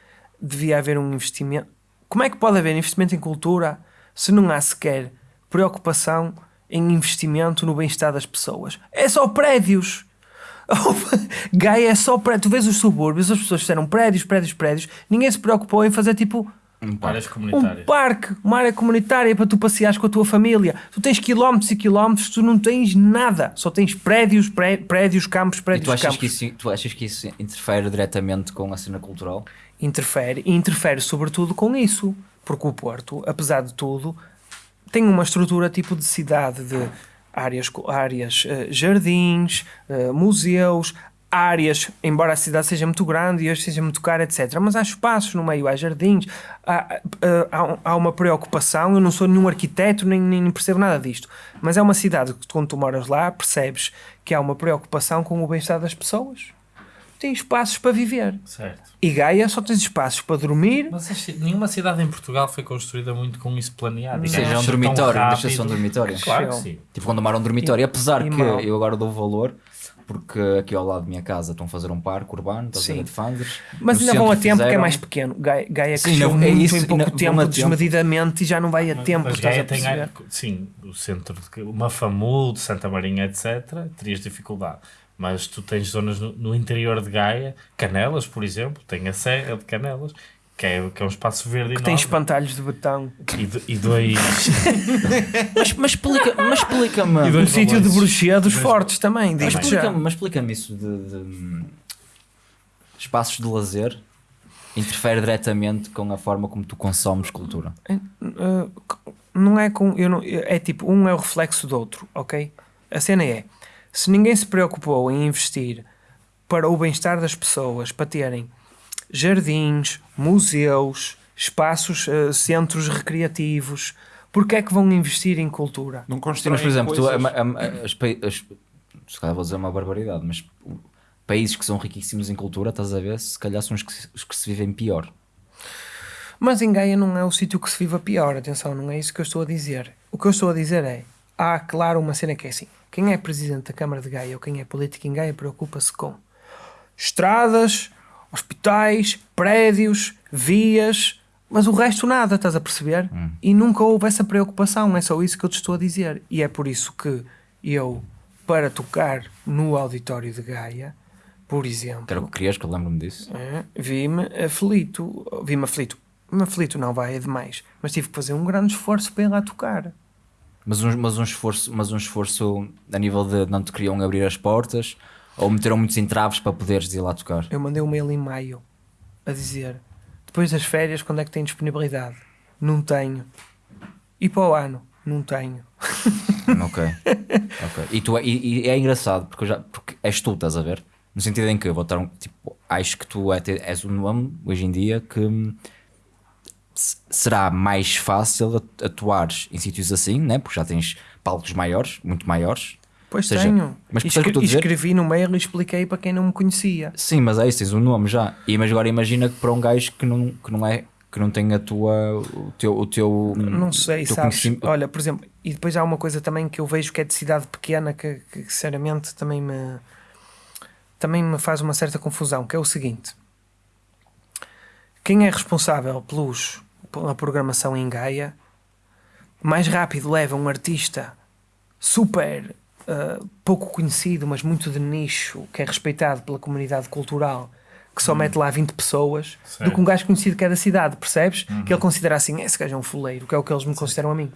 devia haver um investimento. Como é que pode haver investimento em cultura se não há sequer preocupação em investimento no bem-estar das pessoas? É só prédios. Gaia é só prédios. Tu vês os subúrbios, as pessoas fizeram prédios, prédios, prédios. Ninguém se preocupou em fazer tipo um comunitárias. parque, uma área comunitária para tu passeares com a tua família. Tu tens quilómetros e quilómetros, tu não tens nada. Só tens prédios, pré- prédios, campos, E prédios, tu achas, campos. que isso, tu achas que isso interfere diretamente com a cena cultural? interfere e interfere sobretudo com isso, porque o Porto, apesar de tudo, tem uma estrutura tipo de cidade de áreas, áreas eh, jardins, eh, museus, áreas, embora a cidade seja muito grande e hoje seja muito cara, etc. Mas há espaços no meio, há jardins, há, eh, há, há uma preocupação. Eu não sou nenhum arquiteto, nem, nem percebo nada disto, mas é uma cidade que quando tu moras lá percebes que há uma preocupação com o bem-estar das pessoas. Tem espaços para viver. Certo. E Gaia só tens espaços para dormir. Mas nenhuma cidade em Portugal foi construída muito com isso planeado. E Seja Gaia um dormitório, rápido. deixa ser um dormitório. Claro que sim. Tipo quando amaram um dormitório. Apesar e que mal. eu agora dou valor, porque aqui ao lado da minha casa estão a fazer um parque urbano, estás a ver de Fanders. Mas ainda vão a tempo que é fizeram- mais pequeno. Gaia, Gaia Sim, cresceu não- é muito isso, em pouco vão tempo, tempo. desmedidamente, e já não vai a tempo. Mas estás a Gaia tem, sim, o centro de Mafamudo, Santa Marinha, etc. Terias dificuldade. Mas tu tens zonas no, no interior de Gaia, Canelas, por exemplo, tem a Serra de Canelas, que é, que é um espaço verde Que tem enorme. espantalhos de betão. E, do- e dois. Mas, mas explica- mas explica-me. E dois sítio de bruxedos Dois- fortes também, Mas explica-me mas explica-me isso de, de, hum, espaços de lazer interfere diretamente com a forma como tu consomes cultura. Uh, não é com. Eu não, é tipo, um é o reflexo do outro, ok? A cena é: se ninguém se preocupou em investir para o bem-estar das pessoas, para terem jardins, museus, espaços, uh, centros recreativos, porque é que vão investir em cultura? Não constroem mas por exemplo, tu, a- coisas. a- a- as, as- se calhar vou dizer uma barbaridade, mas países que são riquíssimos em cultura, estás a ver, se calhar são os que, se- os que se vivem pior. Mas em Gaia não é o sítio que se vive a pior, atenção, não é isso que eu estou a dizer. O que eu estou a dizer é: há, claro, uma cena que é assim: quem é presidente da Câmara de Gaia ou quem é político em Gaia preocupa-se com estradas, hospitais, prédios, vias, mas o resto nada, estás a perceber? E nunca houve essa preocupação, é só isso que eu te estou a dizer. E é por isso que eu para tocar no auditório de Gaia, por exemplo, era o que querias, que eu lembro-me disso. é, vi-me aflito. Vi-me aflito. Me aflito não vai, é demais. Mas tive que fazer um grande esforço para ir lá tocar. Mas um, mas um esforço, mas um esforço a nível de não te queriam abrir as portas ou meteram muitos entraves para poderes ir lá tocar. Eu mandei um mail em maio a dizer: depois das férias, quando é que tem disponibilidade? Não tenho. E para o ano? Não tenho. ok. ok. E, tu, é- e, e é engraçado porque, já, porque és tu, estás a ver? No sentido em que eu vou estar um, tipo, acho que tu é, és um nome hoje em dia que será mais fácil at- atuares em sítios assim, né? porque já tens palcos maiores, muito maiores. Pois seja, tenho. mas E o que escrevi no mail e expliquei para quem não me conhecia. Sim, mas é isso, tens um nome já. E mas agora imagina que para um gajo que não, que não é que não tem a tua o teu o teu Não sei, teu sabes? Olha, por exemplo, e depois há uma coisa também que eu vejo que é de cidade pequena que, que sinceramente também me também me faz uma certa confusão, que é o seguinte. Quem é responsável pelos, pela programação em Gaia mais rápido leva um artista super ah, pouco conhecido, mas muito de nicho, que é respeitado pela comunidade cultural, que só mete lá 20 pessoas, do que um gajo conhecido que é da cidade, percebes? Que ele considera assim, esse gajo é um fuleiro, que é o que eles me consideram a mim.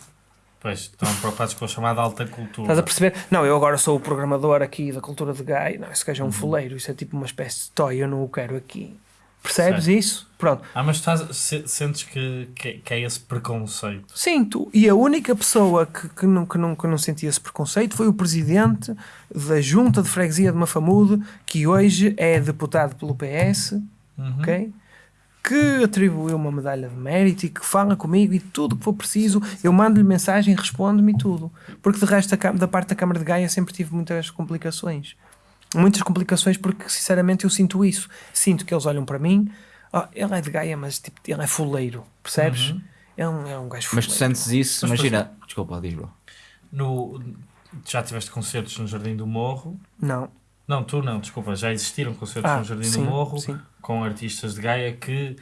Pois, estão preocupados com a chamada alta cultura. Estás a perceber? Não, eu agora sou o programador aqui da cultura de Gaia, não, esse gajo é um fuleiro, isso é tipo uma espécie de toy, eu não o quero aqui. Percebes Certo. isso? Pronto. Ah, mas estás, se- sentes que, que, que é esse preconceito. Sinto. E a única pessoa que, que, não, que, não, que não sentia esse preconceito foi o presidente da junta de freguesia de Mafamude, que hoje é deputado pelo PS, Uhum. ok? Que atribuiu uma medalha de mérito e que fala comigo e tudo o que for preciso, eu mando-lhe mensagem, responde-me e tudo. Porque de resto, da parte da Câmara de Gaia, sempre tive muitas complicações. Muitas complicações, porque sinceramente eu sinto isso. Sinto que eles olham para mim, "Ah, ele é de Gaia, mas tipo, ele é fuleiro, percebes? É, um, é um gajo Mas fuleiro. tu sentes isso, Mas, imagina, desculpa, diz bro. No, já tiveste concertos no Jardim do Morro. Não. Não, tu não, desculpa. Já existiram concertos Ah, no Jardim sim, do Morro sim. com artistas de Gaia que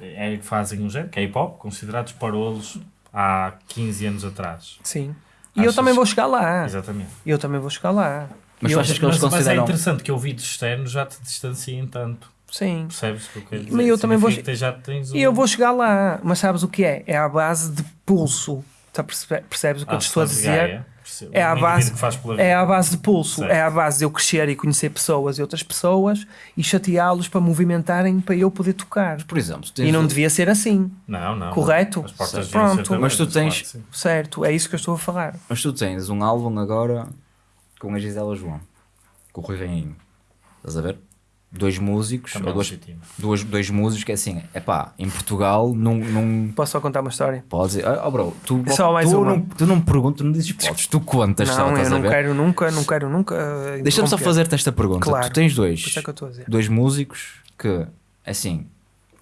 é, fazem um género, que é hip hop, considerados parolos há 15 anos atrás. Sim. E eu Achas- também vou chegar lá. Exatamente. Eu também vou chegar lá. Mas E tu eu- achas que eles mas, mas é consideram interessante que ouvidos externos já te distanciem tanto. Sim. Percebes o que eu quero Mas eu também vou- Significa que já tens um... E eu vou chegar lá. Mas sabes o que é? É à base de pulso. Tá percebe- Percebes o que eu Ah, te estou a dizer? Gaia. É à Um base- É à base de pulso. Certo. É à base de eu crescer e conhecer pessoas e outras pessoas e chateá-los para movimentarem para eu poder tocar. por exemplo, E não o- devia ser assim. Não, não. Correto? Pronto. Mas tu tens-. Certo? É isso que eu estou a falar. Mas tu tens um álbum agora com a Gisela João, com o Rui Rainho. Estás a ver? Dois músicos, Também ou dois, legítimo. duas, dois músicos que é assim, é pá, em Portugal não, não Posso só contar uma história? podes dizer, oh bro, tu, É só mais tu, uma. não, tu não me perguntas, não dizes podes, tu contas só, não, estás eu a não ver? quero nunca, não quero nunca. uh, Deixa-me só fazer-te esta pergunta. Claro. Tu tens dois, é que eu estou a dizer. dois músicos que, assim,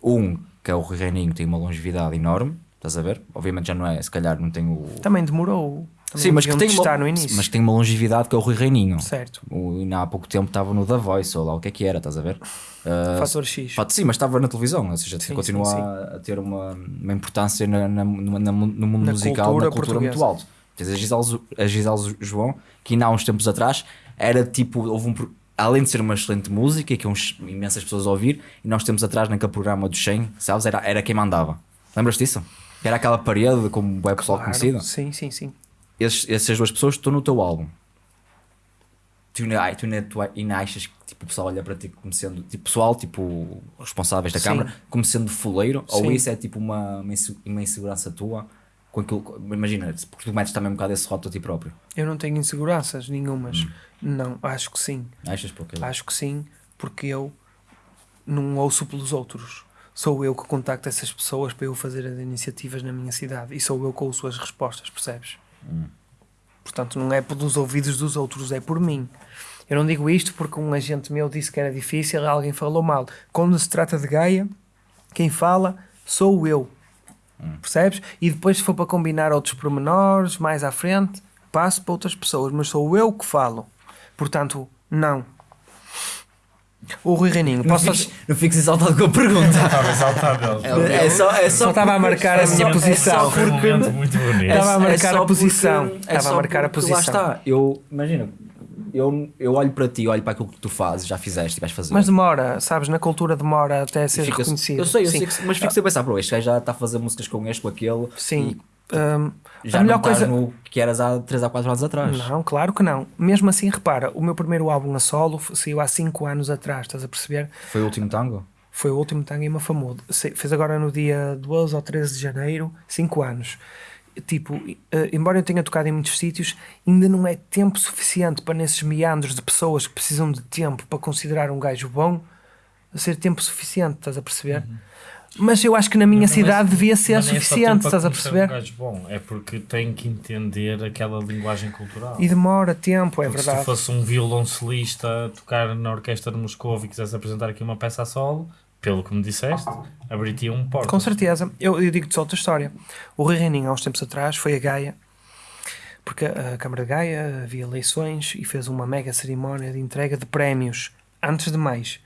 um que é o Rui Reininho tem uma longevidade enorme, estás a ver? Obviamente já não é, se calhar não tem o... Também demorou. Também Sim, mas que, tem no início. mas que tem uma longevidade que é o Rui Reininho. Certo. O, ainda há pouco tempo estava no The Voice, ou lá o que é que era, estás a ver? Ah, Fator X. fato- sim, mas estava na televisão, ou seja, Sim, continua sim, sim. A, ter uma, uma importância na, na- no- na- no mundo musical, cultura na cultura muito alto. Tens a Gisele, a Gisele João, que ainda há uns tempos atrás era tipo, houve um, além de ser uma excelente música e que uns, imensas pessoas a ouvir, e nós tempos atrás naquele programa do 100, sabes, era, era quem mandava. Lembras disso? Era aquela parede como o pessoal Claro. conhecido. Sim, sim, sim. Esses, essas duas pessoas estão no teu álbum. Tu ai, tu tu ainda achas que tipo, o pessoal olha para ti como sendo tipo pessoal, tipo responsáveis da Sim. câmara, como sendo fuleiro? Ou Sim. isso é tipo uma, uma inse- uma insegurança tua? Com aquilo, imagina, porque tu metes também um bocado esse rótulo a ti próprio. Eu não tenho inseguranças nenhumas. Não, acho que sim. Achas porque Acho que sim, porque eu não ouço pelos outros. Sou eu que contacto essas pessoas para eu fazer as iniciativas na minha cidade e sou eu que ouço as respostas, percebes? Portanto, não é pelos ouvidos dos outros, é por mim. Eu não digo isto porque um agente meu disse que era difícil, alguém falou mal. Quando se trata de Gaia, quem fala sou eu. Percebes? E depois, se for para combinar outros pormenores mais à frente, passo para outras pessoas, mas sou eu que falo. Portanto, não. O Rui Reininho, não posso fiques, fazer... não fiques exaltado com a pergunta. Estava exaltado. é só, é Só estava a marcar a minha posição. Um momento muito bonito. Estava a marcar só a posição. porque- Estava a só marcar a posição. Lá está, eu imagino, eu, eu olho para ti, olho para aquilo que tu fazes, já fizeste e vais fazer. Mas demora, sabes? Na cultura demora até E ser reconhecido. Eu sei, eu Sim. sei, que- mas fico sempre a pensar, bro, este gajo já está a fazer músicas com este, com aquele. Sim. Hum, e já a melhor não estás coisa. no que eras há 3 a 4 anos atrás. Não, claro que não. Mesmo assim, repara, o meu primeiro álbum a solo saiu há 5 anos atrás, estás a perceber? Foi o último tango? Foi o último tango em Mafamudo. Se- Fez agora no dia 12 ou 13 de janeiro, 5 anos. Tipo, eh, embora eu tenha tocado em muitos sítios, ainda não é tempo suficiente para nesses meandros de pessoas que precisam de tempo para considerar um gajo bom, ser tempo suficiente, estás a perceber? Mas eu acho que na minha não é- cidade devia ser é suficiente, para estás a perceber? Um bom, é porque tem que entender aquela linguagem cultural. E demora tempo, é Porque se tu verdade. fosse um violoncelista a tocar na orquestra de Moscou e quisesse apresentar aqui uma peça a solo, pelo que me disseste, abriria um porto. Com certeza. Eu, eu digo-te só outra história. O Rui Reininho, há uns tempos atrás, foi a Gaia, porque a Câmara de Gaia havia eleições e fez uma mega cerimónia de entrega de prémios. Antes de mais,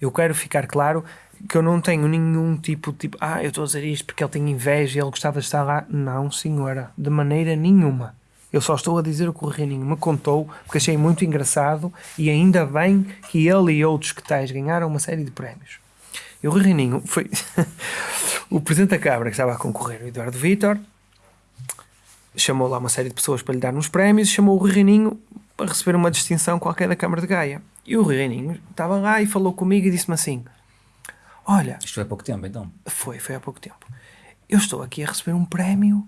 eu quero ficar claro que eu não tenho nenhum tipo de tipo, ah, eu estou a dizer isto porque ele tem inveja e ele gostava de estar lá. Não, senhora, de maneira nenhuma. Eu só estou a dizer o que o Reininho me contou porque achei muito engraçado e ainda bem que ele e outros que tais ganharam uma série de prémios. E o Rui Reininho foi o presidente da Câmara que estava a concorrer, o Eduardo Vitor, chamou lá uma série de pessoas para lhe dar uns prémios chamou o Rui Reininho para receber uma distinção qualquer da Câmara de Gaia. E o Rui Reininho estava lá e falou comigo e disse-me assim: Olha, Isto foi há pouco tempo, então. foi, foi há pouco tempo. Eu estou aqui a receber um prémio.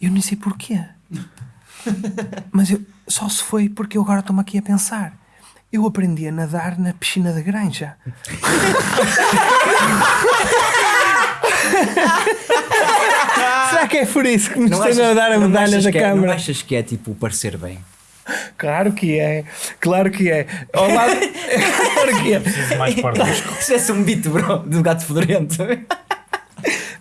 Eu nem sei porquê. Mas eu, só se foi porque eu agora estou-me aqui a pensar. Eu aprendi a nadar na piscina da granja. Será que é por isso que nos estão a dar a medalha da é- Câmara? não achas que é tipo parecer bem? Claro que é, claro que é. Ao lado... claro que é. Preciso mais pardusco. Se tivesse um beat, bro, do gato fedorento.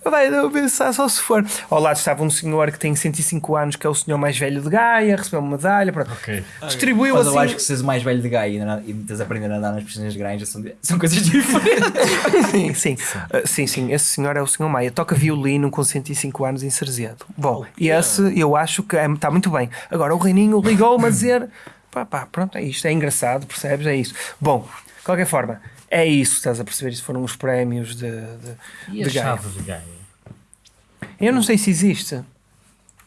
Vai, pensar só se for. Ao lado estava um senhor que tem 105 anos, que é o senhor mais velho de Gaia, recebeu uma medalha, pronto. Ok. Distribuiu Mas assim. eu acho que seres o mais velho de Gaia e na- e tens aprender a andar nas piscinas de granja são, são coisas diferentes. Sim, sim. Uh, sim, sim. Esse senhor é o senhor Maia. Toca violino com 105 anos em Cerzedo. Bom, e esse eu acho que está muito bem. Agora o Reininho ligou-me a dizer: pá, pá, pronto, é isto, é engraçado, percebes? É isso. Bom, de qualquer forma, é isso, estás a perceber? Isso foram os prémios de, de, E a de Gaia. chave de Gaia? Eu não sei se existe.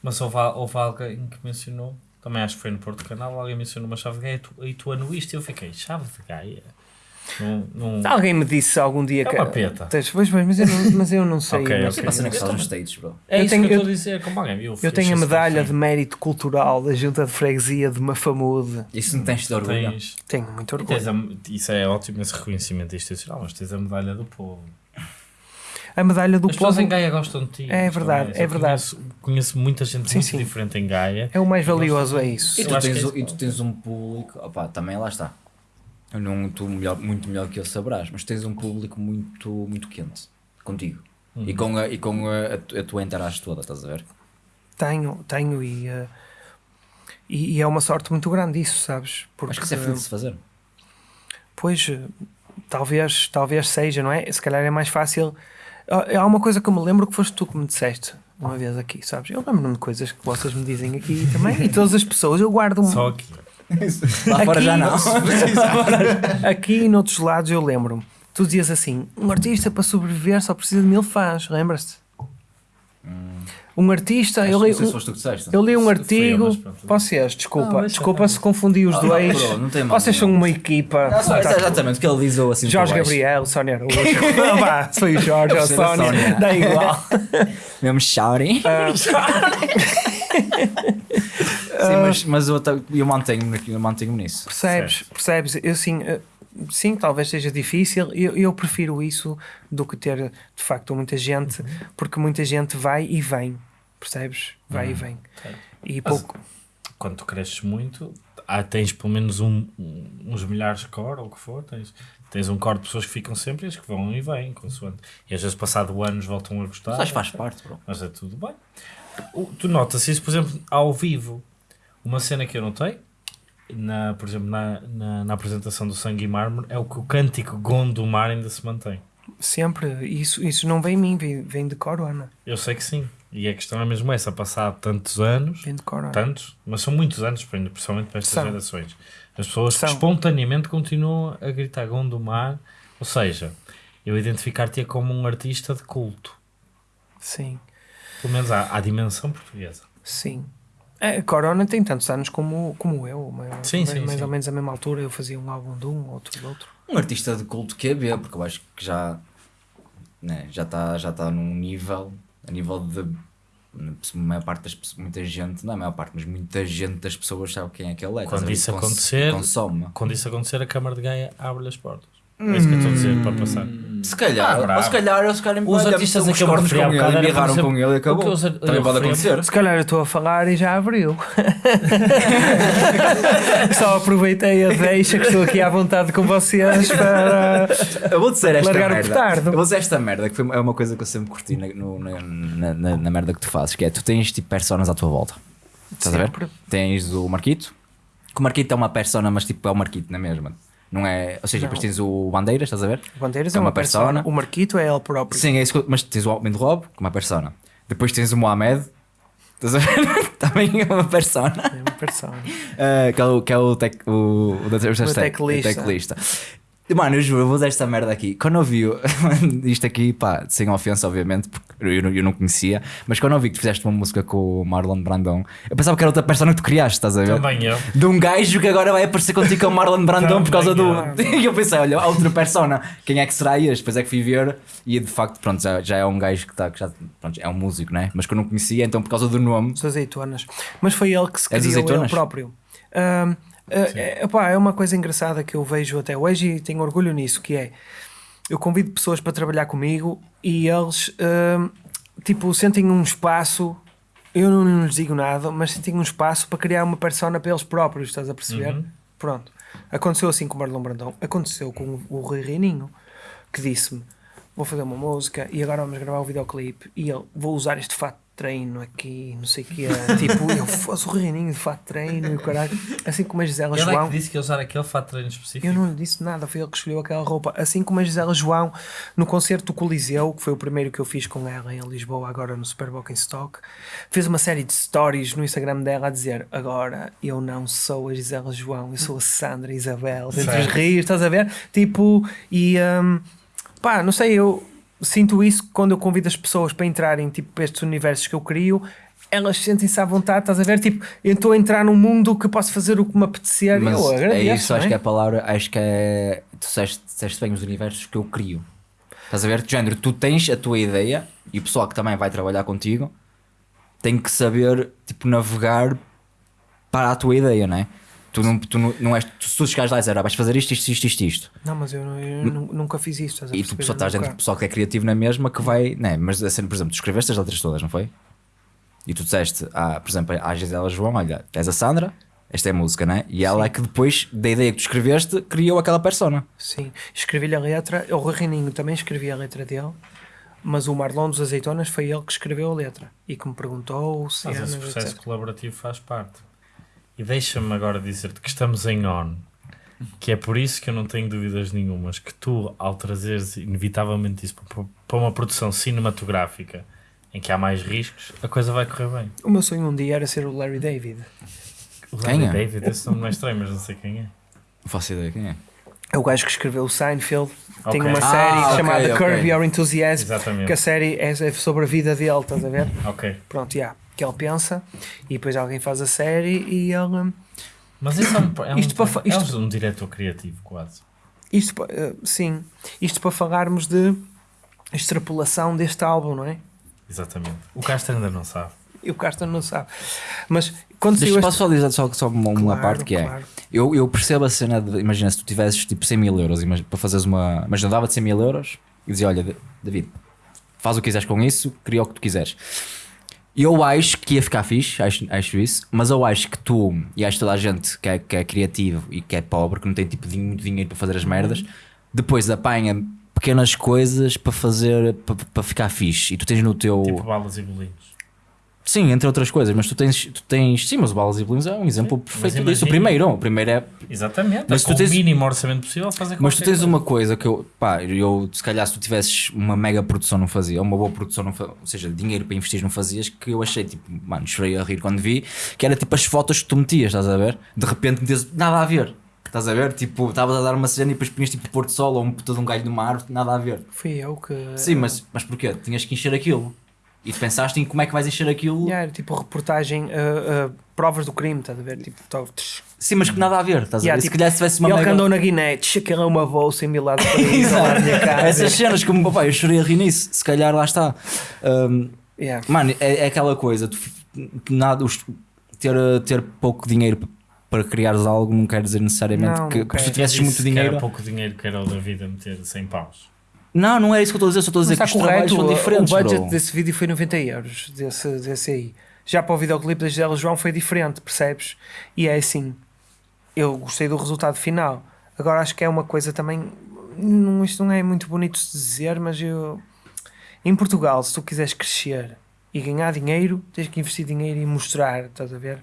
Mas houve, houve alguém que mencionou, também acho que foi no Porto Canal, alguém mencionou uma chave de Gaia e tu, e tu anuíste e eu fiquei, chave de Gaia? Não, não... Alguém me disse algum dia É que. uma peta. Pois, pois, mas, eu não, mas eu não sei. Ok, não ok. sei, Passa na não que sei. estás nos States, bro. É eu isso tenho- que eu eu- estou a dizer, como alguém viu. Eu tenho a medalha de mérito cultural da Junta de Freguesia de Mafamude. Isso não tens de orgulho. Tens, Tenho muito orgulho. tens a, isso é ótimo, esse reconhecimento institucional, mas tens a medalha do povo. A medalha do As pessoas povo em Gaia gostam de ti. É verdade, é verdade. Conheço, conheço muita gente Sim, muito sim. diferente em Gaia. é o mais valioso, é isso. E tu, tens, é e tu tens um público, opá, também lá está. Eu não tu melhor, muito melhor que eu saberás, mas tens um público muito, muito quente contigo. E Uhum. com, a, e com a, a, tu- a tua entrada toda, estás a ver? Tenho, tenho e, eh, e, e é uma sorte muito grande isso, sabes? Porque, Acho que isso é feliz de se fazer. Pois, eh, talvez, talvez seja, não é? Se calhar é mais fácil. Há uma coisa que eu me lembro que foste tu que me disseste uma vez aqui, sabes? Eu lembro-me de coisas que vocês me dizem aqui também e todas as pessoas. Eu guardo um- Só aqui. Lá fora já não. aqui e noutros lados eu lembro-me. Tu dizias assim: um artista para sobreviver só precisa de mil fãs, lembras-te? Um artista, eu. Acho que li, não sei se um- foste tu que disseste. eu li um eu, artigo. Vocês, desculpa, mas desculpa se confundi os Ah, dois. não tem mal Vocês são uma equipa. Não, Tá- exatamente, o que ele diz ou assim. Jorge. Gabriel, Sónia Araújo. Vá, foi o Jorge ou a Sónia, dá igual. Mesmo shouting. Ah. Sim, mas, mas eu, eu mantenho-me eu mantenho nisso. Percebes? Percebes? Eu assim, eh, sim, talvez seja difícil. Eu, eu prefiro isso do que ter de facto muita gente, porque muita gente vai e vem. Percebes? Vai e vem. E pouco. Quando tu cresces muito, há, tens pelo menos um, um- uns milhares de core, ou o que for, tens, tens um core de pessoas que ficam sempre e as que vão e vêm, consoante. E às vezes, passado anos, voltam a gostar. Mas faz parte, bro. Mas é tudo bem. O- Tu notas isso, por exemplo, ao vivo. Uma cena que eu notei, na, por exemplo, na, na, na apresentação do Sangue e Mármore, é o que o cântico Gondomar ainda se mantém. Sempre. Isso, isso não vem em mim, vem, vem de Corona. Eu sei que sim, E a questão é mesmo essa, passado tantos anos, corona. tantos, mas são muitos anos, principalmente para estas São. gerações. As pessoas São. espontaneamente continuam a gritar Gondomar, ou seja, eu identificar-te como um artista de culto. Sim, Pelo menos à, à dimensão portuguesa. sim. É, A Corona tem tantos anos como, como eu, mais, Sim, mais, sim, mais sim. ou menos a mesma altura. Eu fazia um álbum de um, outro de outro. Um artista de culto que é B, porque eu acho que já né, já está já tá num nível, a nível de a maior parte das pessoas, muita gente, não é a maior parte, mas muita gente das pessoas sabe quem é que ele é. Quando isso acontecer- consome. Quando isso acontecer, a Câmara de Gaia abre-lhe as portas. É isso que eu estou a dizer para passar. Se calhar, Ah, ou se calhar eles ficarem Os olha, artistas uns a que eu me cornos referi há com bocado ele, exemplo, com ele e o que acabou. eu Também pode acontecer. Se calhar eu estou a falar e já abriu. Só aproveitei a deixa que estou aqui à vontade com vocês para. Eu vou dizer esta Largar o merda. petardo. Eu vou dizer esta merda, que foi, é uma coisa que eu sempre curti na, no- na, na, na- na merda que tu fazes, que é tu tens tipo personas à tua volta. Estás a ver? Tens o Marquito, que o Marquito é uma persona, mas tipo é o Marquito na mesma. Não é. Ou seja, Não. depois tens o Bandeiras, estás a ver? O Bandeiras Que é uma persona. O Marquito é ele próprio. Sim, é isso mas tens o Alvin Rob, que é uma persona. Depois tens o Mohamed, estás a ver? Também é uma persona. É uma persona. Uh, que é o, que é o, tec, o, o, da- o teclista. o teclista. Mano, eu juro, eu vou usar esta merda aqui. Quando eu vi isto aqui, pá, sem ofensa, obviamente, porque eu, não- eu não conhecia, mas quando eu vi que tu fizeste uma música com o Marlon Brandão, eu pensava que era outra persona que tu criaste, estás a ver? Também eu. De um gajo que agora vai aparecer contigo com o Marlon Brandão por causa do. E eu pensei, olha, a outra persona, quem é que será este? Depois é que fui ver e de facto, pronto, já, já é um gajo que, tá, que já pronto, é um músico, né? Mas que eu não conhecia, então por causa do nome. As azeitonas. Mas foi ele que se criou ele próprio. Ahm, é, epá, é uma coisa engraçada que eu vejo até hoje e tenho orgulho nisso, que é eu convido pessoas para trabalhar comigo e eles ahm, tipo sentem um espaço eu não lhes digo nada, mas sentem um espaço para criar uma persona para eles próprios, estás a perceber? Uhum. Pronto. Aconteceu assim com o Marlon Brandão, aconteceu com o Rui Reininho, que disse-me: Vou fazer uma música e agora vamos gravar o videoclipe. E ele, vou usar este fato treino aqui, não sei o que é. tipo, eu faço o Reininho de fato treino e o caralho. Assim como a Gisela Ele é João. que disse que ia usar aquele fato treino específico. Eu não lhe disse nada, foi ele que escolheu aquela roupa. Assim como a Gisela João no concerto do Coliseu, que foi o primeiro que eu fiz com ela em Lisboa, agora no Super Bowl em Stock, fez uma série de stories no Instagram dela a dizer: Agora eu não sou a Gisela João, eu sou a Sandra Isabel, dentre os rios, estás a ver? Tipo, e hum, pá, não sei, eu sinto isso quando eu convido as pessoas para entrarem tipo, para estes universos que eu crio. Elas sentem-se à vontade, estás a ver? Tipo, eu estou a entrar num mundo que posso fazer o que me apetecer. Mas eu agradeço. é isso, acho que é a palavra, acho que é. Tu disseste, disseste bem os universos que eu crio. Estás a ver? De género, tu tens a tua ideia e o pessoal que também vai trabalhar contigo tem que saber, tipo, navegar para a tua ideia, não é? Tu não, tu não, não és. Tu, se tu chegares lá e dizer, ah, vais fazer isto, isto, isto, isto, isto. Não, mas eu, eu nu- nunca fiz isto. Estás E tu pessoal, estás dentro do pessoal que é criativo na mesma que vai. Né? Mas a cena, por exemplo, tu escreveste as letras todas, não foi? E tu disseste, ah, por exemplo, à Gisela João: olha, és a Sandra, esta é a música, né? E ela é que depois da ideia que tu escreveste criou aquela persona. Sim, escrevi-lhe a letra. O Rui Reininho também escrevi a letra dele, mas o Marlon dos Azeitonas foi ele que escreveu a letra e que me perguntou Mas cenas, esse processo etc. colaborativo faz parte. E deixa-me agora dizer-te que estamos em on, que é por isso que eu não tenho dúvidas nenhumas que tu, ao trazeres inevitavelmente isso para- uma produção cinematográfica em que há mais riscos, a coisa vai correr bem. O meu sonho um dia era ser o Larry David. O Quem Larry é? David, esse nome não é estranho, mas não sei quem é. Não faço ideia quem é. É o gajo que escreveu o Seinfeld. Tem Ok. uma Ah, série ok, chamada ok. Curb Your Enthusiasm, Exatamente. que a série é é sobre a vida dele, estás a ver? Ok. Pronto, já. Que ele pensa e depois alguém faz a série e ele. Mas isso é um, é um, Isto para fa- é isto- um diretor criativo, quase. Isto, eh, sim, isto para falarmos de extrapolação deste álbum, não é? Exatamente. O Castro ainda não sabe. E o Castro não sabe. Mas quando Deixa, saiu posso só dizer só, só uma, uma Claro, parte que é. claro. Eu, eu percebo a cena de. Imagina se tu tivesses tipo 100 mil euros para fazeres uma. Imagina, dava-te 100 mil euros e dizia: Olha, Da- David, faz o que quiseres com isso, cria o que tu quiseres. Eu acho que ia ficar fixe, acho, acho isso, mas eu acho que tu e acho toda a gente que é, que é criativo e que é pobre, que não tem tipo muito dinheiro para fazer as merdas, depois apanha pequenas coisas para fazer para, para ficar fixe e tu tens no teu. Tipo balas e bolinhos. Sim, entre outras coisas, mas tu tens, tu tens sim, mas o Balas e Bolinhos é um exemplo perfeito disso. O primeiro, o primeiro é Exatamente. Mas com tu tens- o mínimo orçamento possível fazer Mas tu tens coisa. uma coisa que eu, pá, eu se calhar se tu tivesses uma mega produção não fazia, ou uma boa produção não fazia, ou seja, dinheiro para investir não fazias, que eu achei tipo, mano, chorei a rir quando vi, que era tipo as fotos que tu metias, estás a ver? De repente metias nada a ver, estás a ver? Tipo, estavas a dar uma cena e depois punhas tipo Porto Sol ou um puta de um galho numa árvore, nada a ver. Fui eu que. Sim, mas, mas porquê? Tinhas que encher aquilo. E tu pensaste em como é que vais encher aquilo. Yeah, era tipo reportagem, ah, ah, provas do crime, estás a ver? Tipo, tó-. Sim, mas que nada a ver, estás Yeah, a ver? tipo, se calhar se tivesse uma ele que mega... andou na Guiné, aquilo é uma bolsa em Milado para na minha casa. Essas cenas como, pá, eu chorei a rir nisso, se calhar lá está. Um, Yeah. Mano, é, é aquela coisa, tu, nada, os- ter, ter pouco dinheiro para criares algo não quer dizer necessariamente Não, que não se tu tivesses muito que dinheiro. Era pouco dinheiro que era o da vida meter 100 paus. Não, não é isso que eu estou a dizer, só estou a Mas dizer que está os trabalhos correto, são o- diferentes. o budget bro. desse vídeo foi 90 euros, desse, desse aí. Já para o videoclipe da Gisela João foi diferente, percebes? E é assim, eu gostei do resultado final. Agora acho que é uma coisa também, não, isto não é muito bonito de dizer, mas eu... Em Portugal, se tu quiseres crescer e ganhar dinheiro, tens que investir dinheiro e mostrar, estás a ver?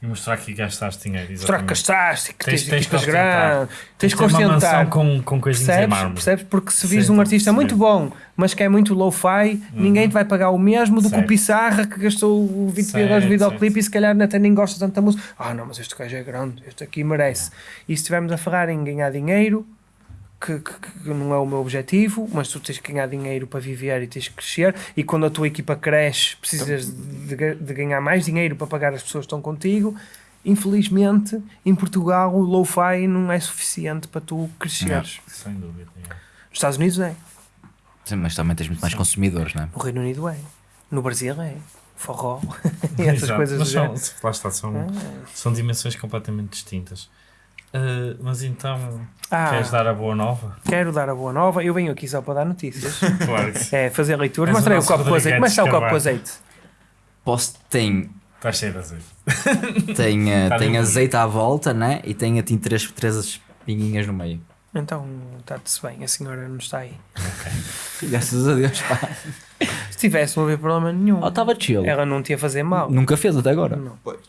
E mostrar que gastaste dinheiro. Mostrar que gastaste, que tens, Tens- tens grandes, tens que ostentar. com, com coisinhas em Percebes? mármore. Percebes? Porque se vis um artista muito bom, mas que é muito low-fi, ninguém te vai pagar o mesmo do que o. Pissarra que gastou o 20 mil euros no videoclipe e se calhar até nem gosta tanto da música. Ah, não, mas este gajo é grande, este aqui merece. E se estivermos a falar em ganhar dinheiro, que, que- que não é o meu objetivo, mas tu tens que ganhar dinheiro para viver e tens que crescer. E quando a tua equipa cresce, precisas de, ga- de ganhar mais dinheiro para pagar as pessoas que estão contigo. Infelizmente, em Portugal, o low-fi não é suficiente para tu cresceres. Sem dúvida. é. Nos Estados Unidos é, Sim, mas também tens muito mais consumidores, não é? no Reino Unido é, no Brasil é, forró e essas Exato. coisas Mas são, lá está, são, Ah. são dimensões completamente distintas. Ah, mas então, Ah, queres dar a boa nova? quero dar a boa nova. Eu venho aqui só para dar notícias. Claro. É, fazer leitura. És Mostra aí o copo com azeite. Como é que está o copo com azeite? Posso, tem, Está cheio de azeite. tem, eh, Tá tem bem. azeite à volta, né? E tem assim três, três pinguinhas no meio. Então, está-se bem, a senhora não está aí. Graças a Deus, pá. Se tivesse, não havia problema nenhum. Oh, estava chill. Ela não te ia fazer mal. Nunca fez até agora. Não. Pois.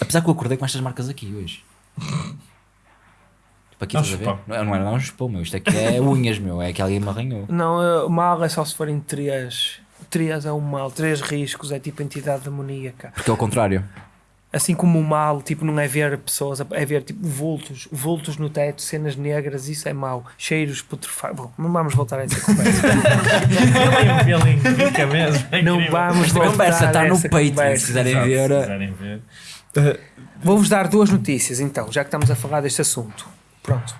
Apesar que eu acordei com estas marcas aqui hoje. Tipo aqui, É um a ver? Não é, não é, não é um chupão, meu. Isto aqui é unhas, meu. É que alguém me arranhou. não, ah, mal é só se forem três. Três é o mal. Três riscos é tipo entidade demoníaca. Porque é o contrário. Assim como o mal, tipo, não é ver pessoas, é ver tipo vultos, vultos no teto, cenas negras, isso é mau. Cheiros putrefatos. Bom, não vamos voltar a essa conversa. É é não vamos Esta voltar conversa a está no essa Patreon, conversa. se quiserem ver. se eh, quiserem ver. Vou-vos dar duas notícias então, já que estamos a falar deste assunto. Pronto.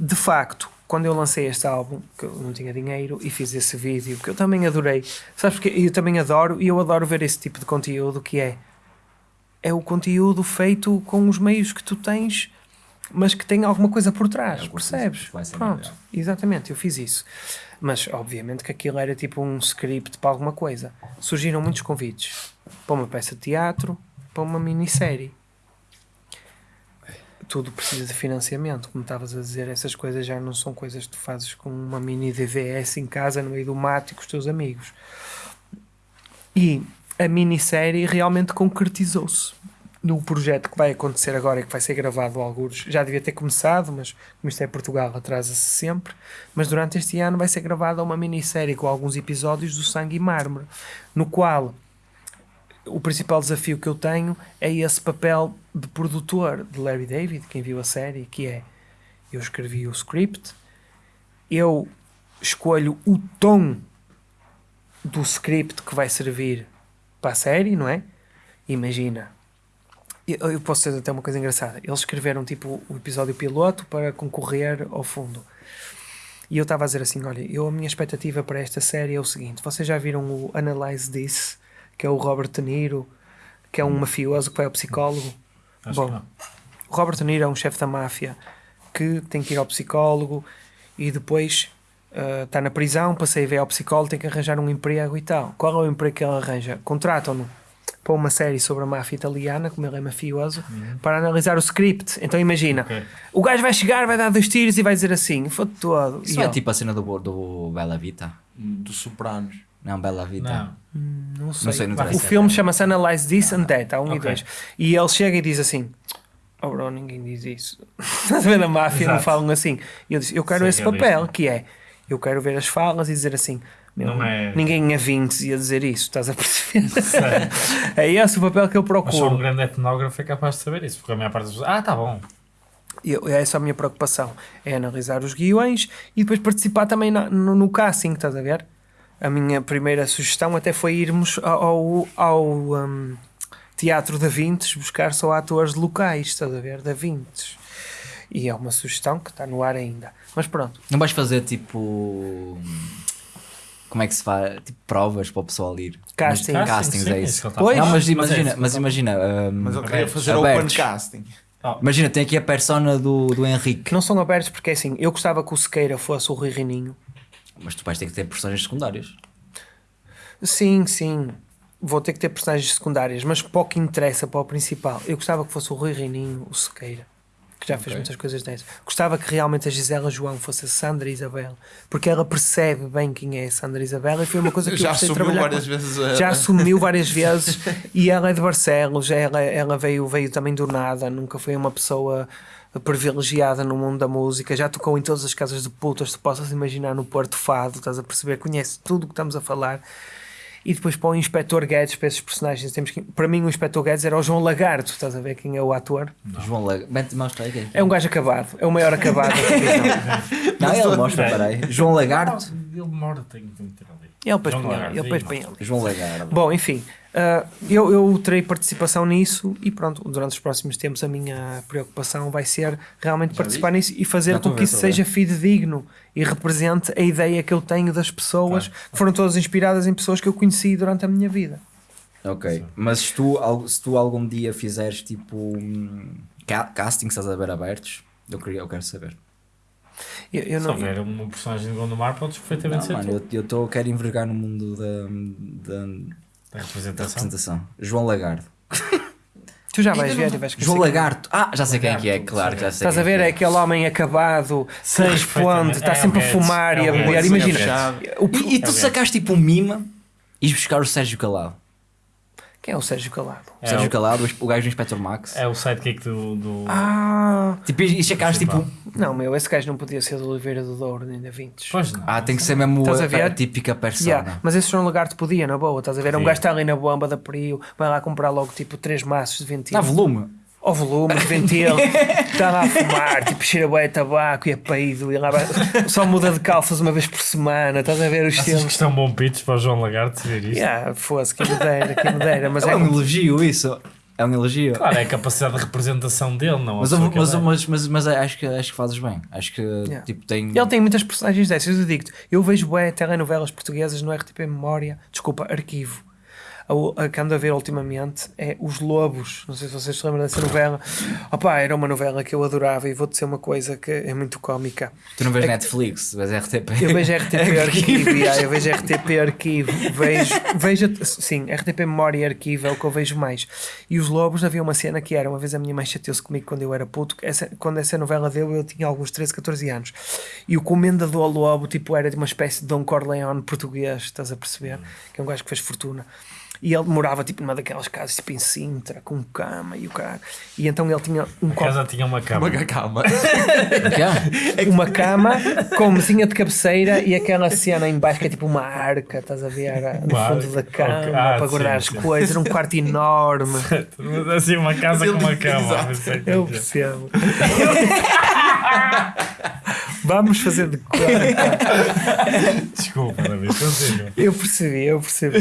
De facto, quando eu lancei este álbum, que eu não tinha dinheiro e fiz esse vídeo, que eu também adorei, sabes porque eu também adoro e eu adoro ver esse tipo de conteúdo que é é o conteúdo feito com os meios que tu tens, mas que tem alguma coisa por trás, É, percebes? Pronto, melhor. exatamente, eu fiz isso. Mas obviamente que aquilo era tipo um script para alguma coisa. Surgiram muitos convites para uma peça de teatro, para uma minissérie tudo precisa de financiamento, como estavas a dizer, essas coisas já não são coisas que tu fazes com uma mini DVS em casa no meio do mato e com os teus amigos. E a minissérie realmente concretizou-se no projeto que vai acontecer agora e que vai ser gravado alguns. Já devia ter começado, mas como isto é Portugal, atrasa-se sempre. Mas durante este ano vai ser gravada uma minissérie com alguns episódios do Sangue e Mármore, no qual o principal desafio que eu tenho é esse papel de produtor de Larry David, quem viu a série, que é eu escrevi o script, eu escolho o tom do script que vai servir para a série, não é? Imagina. Eu, eu posso dizer até uma coisa engraçada. Eles escreveram tipo o episódio piloto para concorrer ao fundo. E eu estava a dizer assim: olha, eu, a minha expectativa para esta série é o seguinte: vocês já viram o Analyze This, que é o Robert De Niro, que é um mafioso que vai ao psicólogo? Acho Bom, que não. o Robert De Niro é um chefe da máfia que tem que ir ao psicólogo e depois está na prisão, passei a ver ao psicólogo, tem que arranjar um emprego e tal. Qual é o emprego que ele arranja? Contratam-no para uma série sobre a máfia italiana, como ele é mafioso, para analisar o script. Então imagina, Ok. o gajo vai chegar, vai dar dois tiros e vai dizer assim, foi todo. Isso E é ele, tipo a cena do, do Bela Vita? Dos Sopranos. Não, Bela Vita. Não. Não sei. Não sei, não o filme chama-se Analyze This and That, há um e Ok. dois. E ele chega e diz assim: Oh, bro, ninguém diz isso. Estás a ver na máfia, não Exato. falam assim. E eu disse: Eu quero Sim, esse realista. papel, que é: Eu quero ver as falas e dizer assim. Meu, Não é- Ninguém a 20 ia dizer isso, estás a perceber? é esse o papel que eu Mas só um procuro. grande etnógrafo é capaz de saber isso, porque a maior parte das pessoas. Ah, tá bom. E eu- essa é a minha preocupação: é analisar os guiões e depois participar também na- no, no casting, estás a ver? A minha primeira sugestão até foi irmos ao, ao, ao, hum, Teatro da Vintes buscar só atores locais, estás a ver? Da Vintes. E é uma sugestão que está no ar ainda. Mas pronto, Não vais fazer tipo. Como é que se faz? Tipo provas para o pessoal ir. Casting. Mas- Casting, Castings, sim, é é isso. Pois. Não, mas Mas é imagina, mas ele imagina. hum, Mas eu queria Abertos. fazer Abertos. open casting. Imagina, tem aqui a persona do, do Henrique. que não são abertos porque é assim, eu gostava que o Sequeira fosse o Rui Rininho. Mas tu vais ter que ter personagens secundárias. Sim, sim. Vou ter que ter personagens secundárias, mas pouco interessa para o principal. Eu gostava que fosse o Rui Reininho, o Sequeira, que já fez Ok. muitas coisas dessas. Gostava que realmente a Gisela João fosse a Sandra Isabel, porque ela percebe bem quem é a Sandra Isabel e foi uma coisa que eu Já gostei de assumiu várias com- vezes. a- Já assumiu várias vezes e ela é de Barcelos, ela, ela veio, veio também do nada, nunca foi uma pessoa privilegiada no mundo da música, já tocou em todas as casas de putas, tu possas imaginar no Porto Fado, estás a perceber, conhece tudo o que estamos a falar. E depois para o Inspector Guedes, para esses personagens, temos que, para mim o Inspector Guedes era o João Lagarto, estás a ver quem é o ator? João Lag... Bem, mostra aí. quem É um gajo acabado, é o maior acabado. Não, ele mostra, peraí. João Lagarto. Ele demora, tem que meter ali. Ele João Lagarto, ele. João Lagarto. Bom, enfim, ah, eu, eu terei participação nisso e pronto, durante os próximos tempos a minha preocupação vai ser realmente participar nisso e fazer Já com que isso seja fidedigno e represente a ideia que eu tenho das pessoas que foram todas inspiradas em pessoas que eu conheci durante a minha vida. Ok, mas se tu, se tu algum dia fizeres tipo hum, ca castings, estás a ver abertos, eu, queria, eu quero saber. Eu, eu Se não, houver uma personagem de Gondomar, podes perfeitamente Não, ser mano, tu. eu, eu tô, quero envergar no mundo da, da, Da da representação. representação. João Lagarto. tu já vais ver e vais João. Lagarto. Ah, já sei quem é que é, Lagarto, claro já sei. Estás a quem ver? É é. aquele homem acabado, Sei responde, está É sempre a fumar e é a beber. Imagina, é E, e tu É sacaste tipo um mima e buscar o Sérgio Calado. Quem é o Sérgio Calado? O É Sérgio o- Calado, o- gajo do Inspector Max. É o sidekick do. do... Ah, Tipo, e e sacaste tipo. não, meu, esse gajo não podia ser do Oliveira do Douro nem da Vintes. Pois não. Ah, tem que ser mesmo Estás a a, ver? a típica persona. Yeah, mas esse João Lagarto podia, na boa, estás a ver? É um gajo que está ali na bomba da Prio, vai lá comprar logo tipo 3 maços de ventil. Dá volume. Ao volume de ventil, está lá a fumar, tipo cheira bué a tabaco e a peido, e lá vai, só muda de calças uma vez por semana, estás a ver o Achas que isto é bom pitch para o João Lagarto ver isto? Yeah, fosse, dera, quem me dera, mas é, é, um elogio isso. É um elogio. Claro, é a capacidade de representação dele, não a Mas, que mas, é. mas, mas, mas acho, que, acho que fazes bem. Acho que tipo, tem. Ele tem muitas personagens dessas, eu digo-te. Eu vejo bué telenovelas portuguesas no RTP Memória, desculpa, Arquivo. A, a que ando a ver ultimamente é Os Lobos. Não sei se vocês se lembram dessa novela. Opa, era uma novela que eu adorava e vou dizer uma coisa que é muito cómica. Tu não vês É Netflix, vês RTP. Eu vejo RTP Arquivo, yeah, eu vejo RTP Arquivo, vejo, vejo, sim, RTP Memória e Arquivo é o que eu vejo mais. E os Lobos, havia uma cena que era, uma vez a minha mãe chateou-se comigo quando eu era puto, essa, quando essa novela deu eu tinha alguns 13, 14 anos. E o Comendador Lobo, tipo, era de uma espécie de Don Corleone português, estás a perceber? Que é um gajo que fez fortuna. E ele morava tipo numa daquelas casas tipo em Sintra, com cama e o cara. E então ele tinha um A copo casa tinha uma cama. Uma quê? uma cama com mesinha de cabeceira e aquela cena em baixo que é tipo uma arca, estás a ver? No Uma fundo arca, da cama ok. Ah, para guardar sim, as sim. coisas. Era um quarto enorme. Mas assim, uma casa com uma cama. Exato. Não sei o que Eu é. percebo. Vamos fazer de conta. Desculpa, David, consigo. Eu percebi, eu percebi.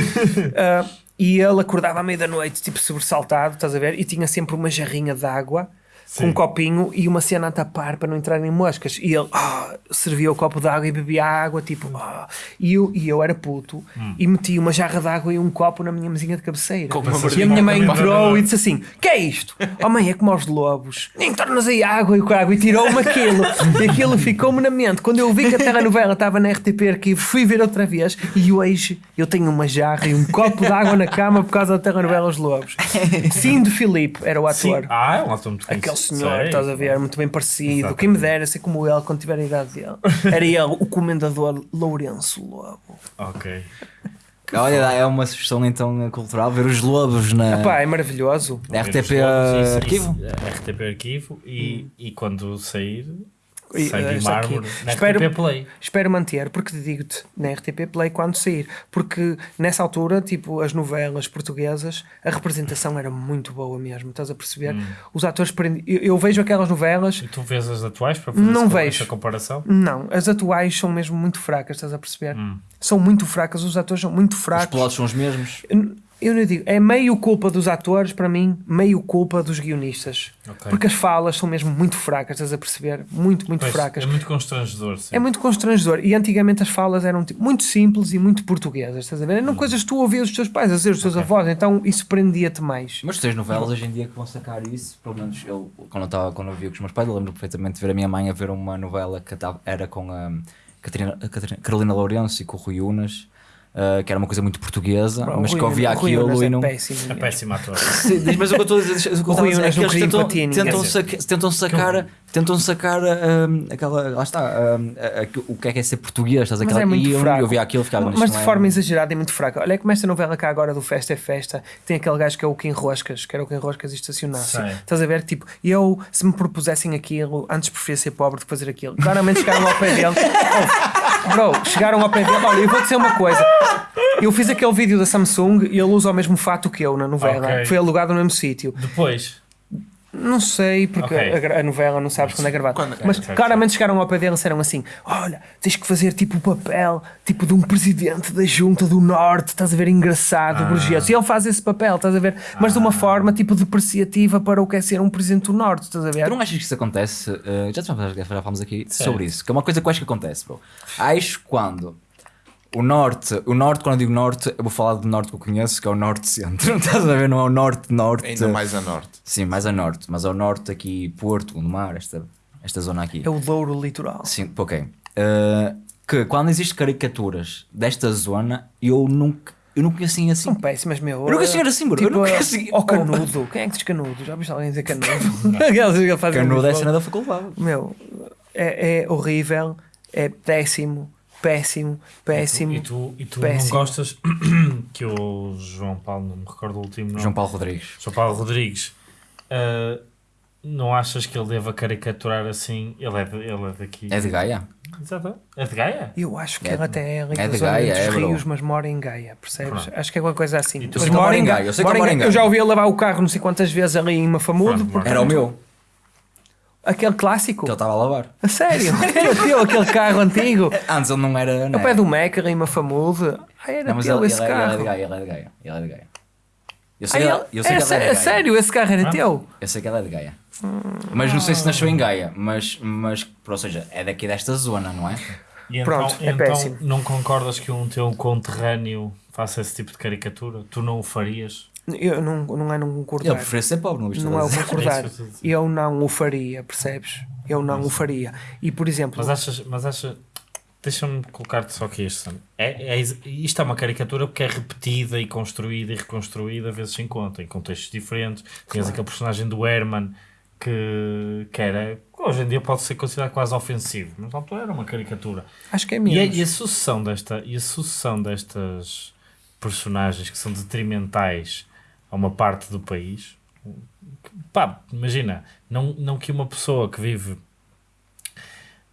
Ah, e ele acordava à meia da noite, tipo sobressaltado, estás a ver? E tinha sempre uma jarrinha de água. Com Sim. um copinho e uma cena a tapar para não entrarem moscas. E ele ah, servia o copo de água e bebia água, tipo. ah. E, eu, e eu era puto e meti uma jarra de água e um copo na minha mesinha de cabeceira. E a minha mãe entrou e disse assim: Que é isto? Oh mãe, é como aos lobos. Nem tornas aí água e com água. E tirou-me aquilo. E aquilo ficou-me na mente. Quando eu vi que a telenovela estava na RTP Arquivo, fui ver outra vez. E hoje eu tenho uma jarra e um copo de água na cama por causa da telenovela Os Lobos. Cindo Filipe era o Sim. ator. Ah, é um ator muito Aquele. Senhor, Sei. estás a ver, muito bem parecido. Exatamente. Quem me dera ser como ele quando tiver a idade dele. Era ele, o comendador Lourenço Lobo. Ok. Olha, é uma sugestão então cultural, ver os lobos na Pá, é maravilhoso. RTP Isso, isso, Arquivo. RTP Arquivo e, e quando sair, E, sai eh, aqui. mármore na Espero- RTP Play. Espero manter, porque te digo-te, na RTP Play quando sair. Porque nessa altura, tipo, as novelas portuguesas, a representação era muito boa mesmo, estás a perceber? Os atores prendi... eu, eu vejo aquelas novelas, E tu vês as atuais para fazer Não essa- vejo. essa comparação? não, as atuais são mesmo muito fracas, estás a perceber? Hum. São muito fracas, os atores são muito Os fracos. pilotos são os mesmos. Eu- Eu não digo, é meio culpa dos atores, para mim, meio culpa dos guionistas. Ok. Porque as falas são mesmo muito fracas, estás a perceber? Muito, muito Pois, fracas. É muito constrangedor. Sim. É muito constrangedor. E antigamente as falas eram tipo, muito simples e muito portuguesas, estás a ver? Eram coisas que tu ouvias os teus pais a dizer, os teus avós, então isso prendia-te mais. Mas tens novelas hoje em dia que vão sacar isso, pelo menos eu, quando eu, estava, quando eu via com os meus pais, eu lembro perfeitamente de ver a minha mãe a ver uma novela que tava- era com a Catarina, a Catarina- Carolina Lourenço e com o Rui Unas, ah, que era uma coisa muito portuguesa, Bro, mas que Rui- via o Rui aquilo e é não. péssimo. É péssimo ator. Sim, mas o que eu estou a dizer, o que a Rui dizer é que eles tentam, tentam, saca- tentam sacar, tentam sacar ah, aquela, lá está, ah, ah, o que é que é ser português, estás Mas aquela, é muito e eu, fraco. eu via aquilo e ficava Mas "Isto de não é- forma exagerada e muito fraca. Olha como esta novela cá agora do Festa é Festa, tem aquele gajo que é o Kim Roscas, que era o Kim Roscas e estacionasse. Estás a ver? Tipo, eu, se me propusessem aquilo, antes preferia ser pobre do que fazer aquilo. Claramente chegaram ao pé dele. Bro, chegaram ao pé dele. Olha, eu vou dizer uma coisa. Eu fiz aquele vídeo da Samsung e ele usa o mesmo fato que eu na novela. Ok. Foi alugado no mesmo sítio. Depois, Não sei, porque Ok. a, a novela não sabes quando é gravada. Quando- Mas é, claramente chegaram ao pé dele e disseram assim: Olha, tens que fazer tipo o papel tipo de um presidente da Junta do Norte, estás a ver? Engraçado, Ah. burguês. E ele faz esse papel, estás a ver? Mas de uma forma tipo depreciativa para o que é ser um presidente do Norte, estás a ver? Tu não achas que isso acontece? eh, já, já falamos aqui Certo. sobre isso, que é uma coisa que eu acho que acontece, bro. Acho quando o norte, o norte, quando eu digo norte, eu vou falar do norte que eu conheço, que é o norte-centro. Não estás a ver? Não é o norte-norte. Ainda mais a norte. Sim, mais a norte, mas ao norte aqui, Porto, no mar, esta, esta zona aqui. É o Douro Litoral. Sim, ok. Eh, que quando existem caricaturas desta zona, eu nunca, eu não conheço assim. São péssimas, meu. Eu nunca cheguei assim, bro. Eu Tipo, nunca assim- Ao canudo. Quem é que diz canudo? Já viste alguém dizer canudo? Canudo é Lisboa. cena da faculdade. Meu, é, é horrível, é péssimo, péssimo, péssimo. e tu, e tu péssimo. não gostas que o João Paulo, não me recordo o último nome, João Paulo Rodrigues. João Paulo Rodrigues, ah, não achas que ele deva caricaturar assim? Ele é, de, ele é daqui. É de Gaia? Exato. É de Gaia? Eu acho que É- ele até é ali é de Gaia, dos é, rios, mas mora em Gaia, percebes? Pronto. Acho que é alguma coisa assim. E tu- Mas mora em Gaia, eu sei que mora em Gaia. Eu já ouvi ele lavar o carro não sei quantas vezes ali em Mafamudo. Pronto, porque- Era o meu, Aquele clássico. que ele estava a lavar. A sério? Era teu aquele carro antigo. Antes ele não era. Não Ao pé era. do Meca ali em Mafamude. Ah, era Não, mas teu ele, esse ele, ele é de carro. Gaia, ele é de Gaia. Ele é de Gaia. Eu Ah, sei, que ele- eu sei é que ele é de Gaia. sério, esse carro era Ah? teu? Eu sei que ele é de Gaia. Mas não sei se nasceu em Gaia, mas, mas ou seja, é daqui desta zona, não é? E Pronto, então, é então péssimo. não concordas que um teu conterrâneo faça esse tipo de caricatura? Tu não o farias? Eu não, não é não concordar. Ele prefere ser pobre, não viste? Não é o concordar. É eu. Eu não o faria, percebes? Eu não o faria. E por exemplo, Mas achas, mas achas deixa-me colocar-te só aqui Sam. é, é, isto é uma caricatura porque é repetida e construída e reconstruída vezes sem conta, em contextos diferentes. Tens aquele personagem do Herman que, que era, hoje em dia pode ser considerado quase ofensivo, mas na altura era uma caricatura. acho que é E a, menos. e a sucessão desta e a sucessão destas personagens que são detrimentais a uma parte do país pá, imagina não, não que uma pessoa que vive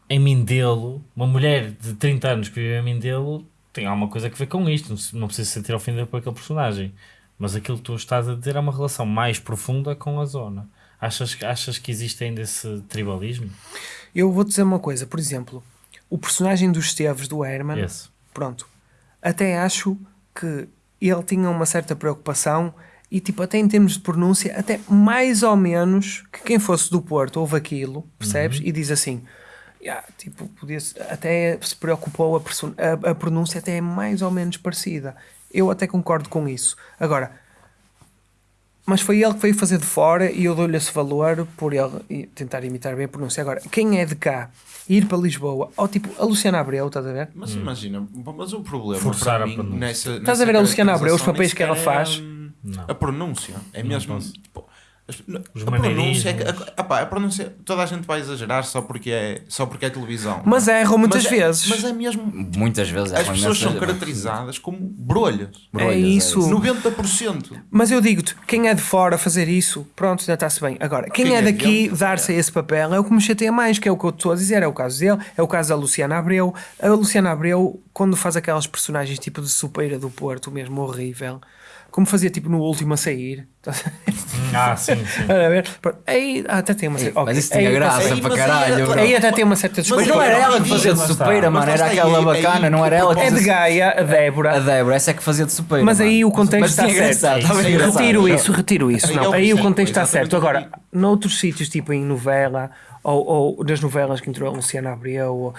em Mindelo uma mulher de 30 anos que vive em Mindelo tem alguma coisa a ver com isto não, precisa se sentir ofendida por aquele personagem mas aquilo que tu estás a dizer é uma relação mais profunda com a zona achas, que- achas que existe ainda esse tribalismo? Eu vou dizer uma coisa, por exemplo, o personagem dos Esteves do Herman, Esse. pronto, até acho que ele tinha uma certa preocupação e tipo, até em termos de pronúncia, até mais ou menos que quem fosse do Porto ouve aquilo, percebes? E diz assim. "Ya, tipo, podia até se preocupou a, a, a pronúncia até é mais ou menos parecida. Eu até concordo com isso. Agora, mas foi ele que veio fazer de fora e eu dou-lhe esse valor por ele tentar imitar bem a pronúncia. Agora, quem é de cá ir para Lisboa, ou tipo a Luciana Abreu, estás a ver? Mas imagina, mas o problema Forçar para a mim pronúncia. nessa, Estás a nessa ver a Luciana Abreu, os papéis que ela é, faz? hum, Não. A pronúncia. É mesmo. tipo, Os a pronúncia é que, a, epá, a pronúncia, toda a gente vai exagerar só porque é, só porque é televisão. Mas erram muitas Mas é- vezes. Mas é mesmo. Muitas vezes As erram pessoas são caracterizadas como brolhas. Brolhas, é isso. 90%. Mas eu digo-te, quem é de fora fazer isso, pronto, ainda está-se bem. Agora, quem, Quem é é daqui dar-se a esse papel é o que me chateia mais, que é o que eu estou a dizer, é o caso dele, é o caso da Luciana Abreu. A Luciana Abreu, quando faz aquelas personagens tipo de Supeira do Porto, mesmo horrível, como fazia tipo no último a sair. Ah, sim, sim. A ver? Aí até tem uma certa. Mas ok, isso tinha aí- graça aí- para mas aí caralho, bro. Aí até tem uma certa Mas desculpa. não era ela que Mas fazia de supeira, Mas mano, era aquela aí- bacana, aí não era que ela que É de. Gaia, a Débora. A Débora, essa é que fazia de supeira. Mas aí o contexto Mas está certo. Retiro isso, retiro isso. Aí Não, é o aí o contexto está certo. Agora, noutros sítios, tipo em novela, ou, ou nas novelas que entrou a Luciana Abreu, ou-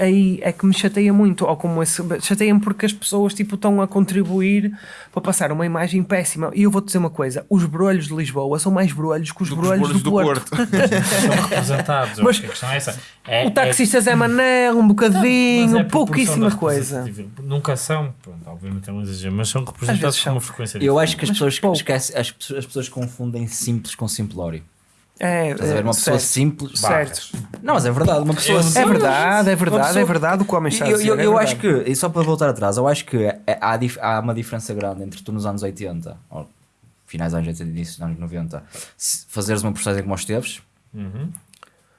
aí é que me chateia muito. Ou como esse. Chateia-me porque as pessoas tipo, estão a contribuir para passar uma imagem péssima. E eu vou-te dizer uma coisa: os brolhos de Lisboa são mais brolhos que os Do que os brolhos do, brolhos Porto. São representados. Mas- a questão é essa. É, O taxista Zé Manel, um bocadinho, é pouquíssima coisa. Nunca são, pronto, obviamente é um exagero, mas são representados com uma frequência Eu acho que as Mas pessoas, pouco. esquecem, as, pessoas- as pessoas confundem simples com simplório. É, Estás a ver? Uma é, pessoa certo. simples. Certo. Não, mas é verdade. Uma pessoa Eu- simples. É verdade, é verdade, pessoa- é verdade o que o homem está a Eu, dizer. eu, é eu verdade. acho que, e só para voltar atrás, eu acho que é- há, há uma diferença grande entre tu nos anos 80, ou finais dos anos 80 e início dos anos 90, se fazeres uma postagem como os teves, Uhum.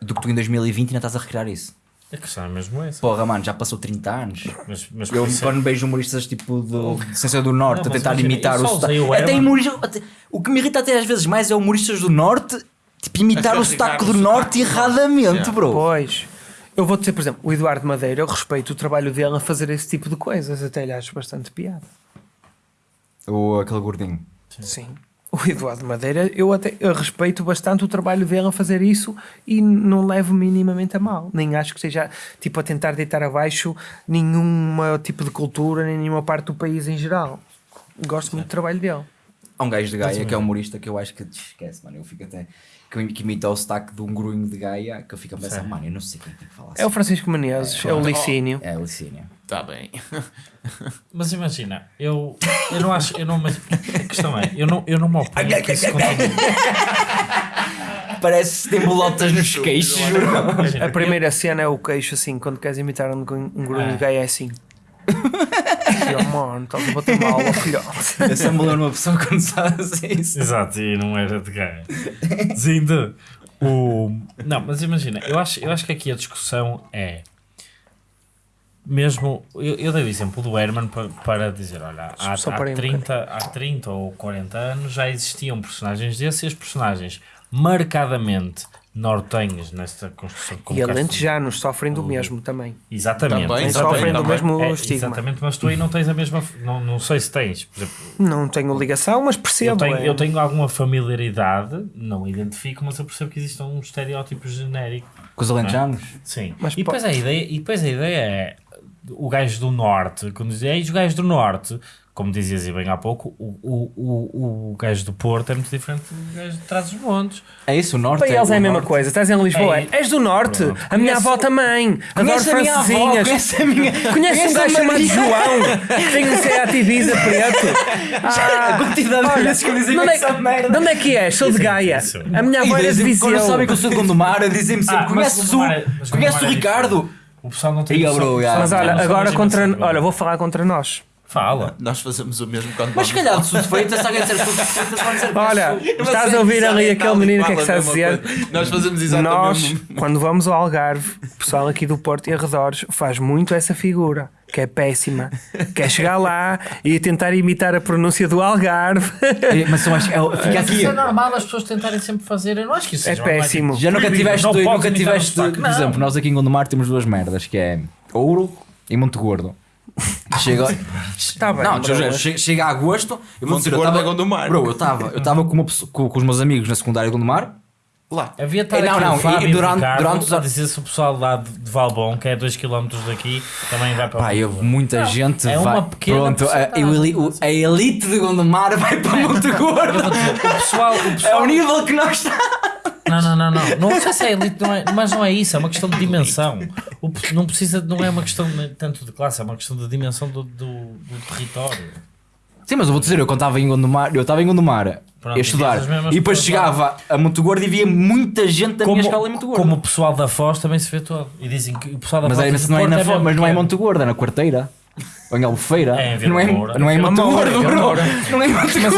do que tu em 2020 ainda estás a recriar isso. A questão é mesmo essa. Porra, mano, já passou 30 anos. Mas, mas Eu é- quando vejo humoristas tipo do, de Ciência do Norte Não, a tentar imagina, imitar eu o sotaque. Até Herman. humorista- até- o que me irrita até às vezes mais é humoristas do Norte tipo, imitar o sotaque do Norte erradamente, bro. Pois. Eu vou dizer, por exemplo, o Eduardo Madeira, eu respeito o trabalho dele a fazer esse tipo de coisas, até lhe acho bastante piada. Ou aquele gordinho. Sim. O Eduardo Madeira, eu até eu respeito bastante o trabalho dele a fazer isso e não levo minimamente a mal. Nem acho que seja tipo a tentar deitar abaixo nenhuma tipo de cultura, nem nenhuma parte do país em geral. Gosto muito do trabalho dele. Há um gajo de Gaia que é humorista que eu acho que esquece, mano. Eu fico até. Que, que imita o sotaque de um grunho de Gaia que eu fico a pensar, mano, eu não sei quem tem que falar É o assim. Francisco Menezes, é, o Licínio. É o Licínio. Está Tá bem. Mas imagina, eu, eu não acho, eu não, mas a questão é, eu não, eu não me oponho que isso continue. Parece que tem bolotas nos queixos, A primeira cena é o queixo assim, quando queres imitar um, grunho- um grunho de gaia é assim. Filho, mano, estás a bater mal ao filhote. Eu sempre me lembro de uma pessoa quando assim isso. Exato, e não era de gaia. Dizendo o. Não, mas imagina, eu acho, eu acho que aqui a discussão é. Mesmo. Eu, eu dei o exemplo do Herman para, para dizer: olha, há, há, parei um 30, há 30 ou 40 anos já existiam personagens desses e as personagens marcadamente nortenhos nesta construção. como E alentejanos sofrem do mesmo também. Exatamente. Também, exatamente. sofrem do mesmo É, estigma. Exatamente, mas tu aí não tens a mesma. Não, não sei se tens. Por exemplo, Não tenho ligação, mas percebo. eu tenho, é. eu tenho alguma familiaridade, não identifico, mas eu percebo que existe um estereótipo genérico. Com os alentejanos? Sim. Mas e, depois po- a ideia, e depois a ideia é o gajo do norte, quando dizia, "Ei, os gajos do norte, como dizias e bem há pouco, o, o, o, o gajo do Porto é muito diferente do gajo de trás dos montes. É isso, o Norte. Para eles é a o mesma Norte. coisa. Estás em Lisboa, É. és do Norte. A minha Conheço- avó também. Adoro Conhece a minha avó, francesinhas. conhece a minha... Conhece um a gajo chamado. João que tem um Seat Ibiza preto? Ah, A quantidade de vezes que eu onde, essa é, merda. de onde é que és? Sou de Gaia. Isso. A minha avó era de dizem- quando Viseu. sabem que eu sou de Gondomar, dizem-me sempre: Ah, conheces o, é- conheces o é Ricardo? O pessoal não tem. Mas olha, agora contra. Olha, vou falar contra nós. Fala. Nós fazemos o mesmo quando Mas se calhar de suspeita, se alguém disser de suspeita, vão dizer Olha, estás a é ouvir ali aquele menino que é que está a dizer? Nós fazemos exatamente Nós, o mesmo. quando vamos ao Algarve, o pessoal aqui do Porto e arredores faz muito essa figura, que é péssima. Quer chegar lá e tentar imitar a pronúncia do Algarve. É, Mas eu acho que é- fica aqui. isso é normal as pessoas tentarem sempre fazer. Eu não acho que isso É péssimo. Já nunca tiveste, nunca tiveste por exemplo, nós aqui em Gondomar temos duas merdas, que é Ouro e Monte Gordo. Chega, bem, não, bro. chega, chega- chega a agosto, eu vou Monte dizer, eu Gordo tava, é Gondomar. Bro, eu estava eu tava com, pessoa- com, com os meus amigos na secundária de Gondomar, Lá. Havia estar Não, não, Fábio e durante- Ricardo durante os anos- dizer se o pessoal lá de, de Valbom, que é 2km daqui, também vai para pá, Monte eu, Gordo. muita gente é vai, uma pequena pronto, a, o- a elite de Gondomar vai para Monte Eu vou Gordo. o pessoal, o É pessoal o nível que nós estamos. Não, não, não, não. Não sei se é elite, não é, mas não é isso, é uma questão de dimensão. O, não precisa, não é uma questão tanto de classe, é uma questão de dimensão do, do, do território. Sim, mas eu vou dizer, eu quando estava em Gondomar, eu estava em Gondomar Pronto, a estudar e depois chegava a Monte Gordo e via muita gente da minha escola em Monte Gordo. como o pessoal da Foz também se vê todo. E dizem que o pessoal da Mas, Foz é, mas não é na mesmo mas não é em pequeno. Monte Gordo, é na Quarteira. Ou em Albufeira. É em não, é, não é em Monte Vila Moura, Gordo, Vila bro. Não é em Monte Mas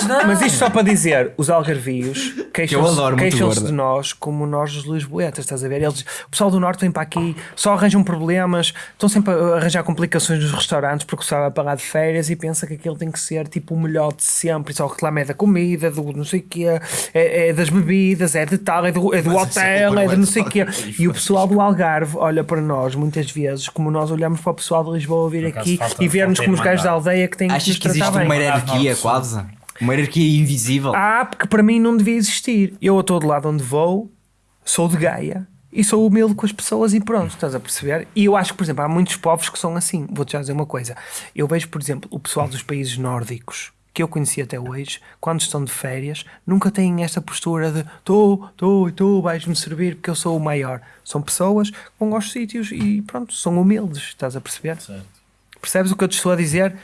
Gordo. olha, mas isto só para dizer, os algarvios queixam-se queixam-se gorda. de nós como nós os lisboetas, estás a ver? Eles, o pessoal do Norte vem para aqui, só arranjam problemas, estão sempre a arranjar complicações nos restaurantes porque o pessoal vai pagar de férias e pensa que aquilo tem que ser tipo o melhor de sempre e só reclama é da comida, do não sei o quê, é, é das bebidas, é de tal, é do, é do é hotel, é de não sei o quê. E o pessoal do Algarve olha para nós muitas vezes como nós olhamos para o pessoal de Lisboa vir aqui e ver-nos como os gajos da aldeia que têm que Achas que existe uma hierarquia quase? Uma hierarquia invisível? Ah, porque para mim não devia existir. Eu a todo lado onde vou sou de Gaia e sou humilde com as pessoas e pronto, estás a perceber? E eu acho que, por exemplo, há muitos povos que são assim. Vou-te já dizer uma coisa. Eu vejo, por exemplo, o pessoal dos países nórdicos que eu conheci até hoje, quando estão de férias, nunca têm esta postura de tu, tu e tu vais-me servir porque eu sou o maior. São pessoas que vão aos sítios e pronto, são humildes, estás a perceber? Certo. Percebes o que eu te estou a dizer?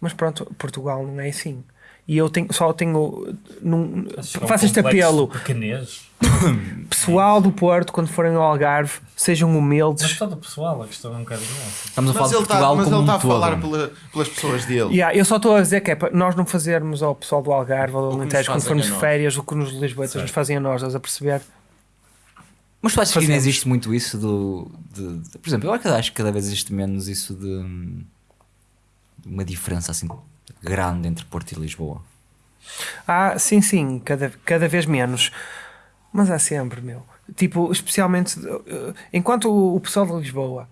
Mas pronto, Portugal não é assim. E eu tenho, só tenho. Num, é um faço este apelo. de Pequenez. Pessoal do Porto, quando forem ao Algarve, sejam Mas humildes. todo o pessoal, a questão é um bocadinho essa. Estamos a falar Mas de ele está Portugal mas como ele um tá a todo. falar pela- pelas pessoas dele. Yeah, eu só estou a dizer que é para nós não fazermos ao pessoal do Algarve ou do Alentejo quando formos de férias, o que nos Lisboetas nos fazem a nós, estás a perceber? Mas tu achas que ainda Fazemos. existe muito isso do. De, de- por exemplo, eu acho que cada vez existe menos isso de. de uma diferença assim grande entre Porto e Lisboa. Ah, sim, sim, cada, cada vez menos. Mas há sempre, meu. Tipo, especialmente eh, enquanto o, o pessoal de Lisboa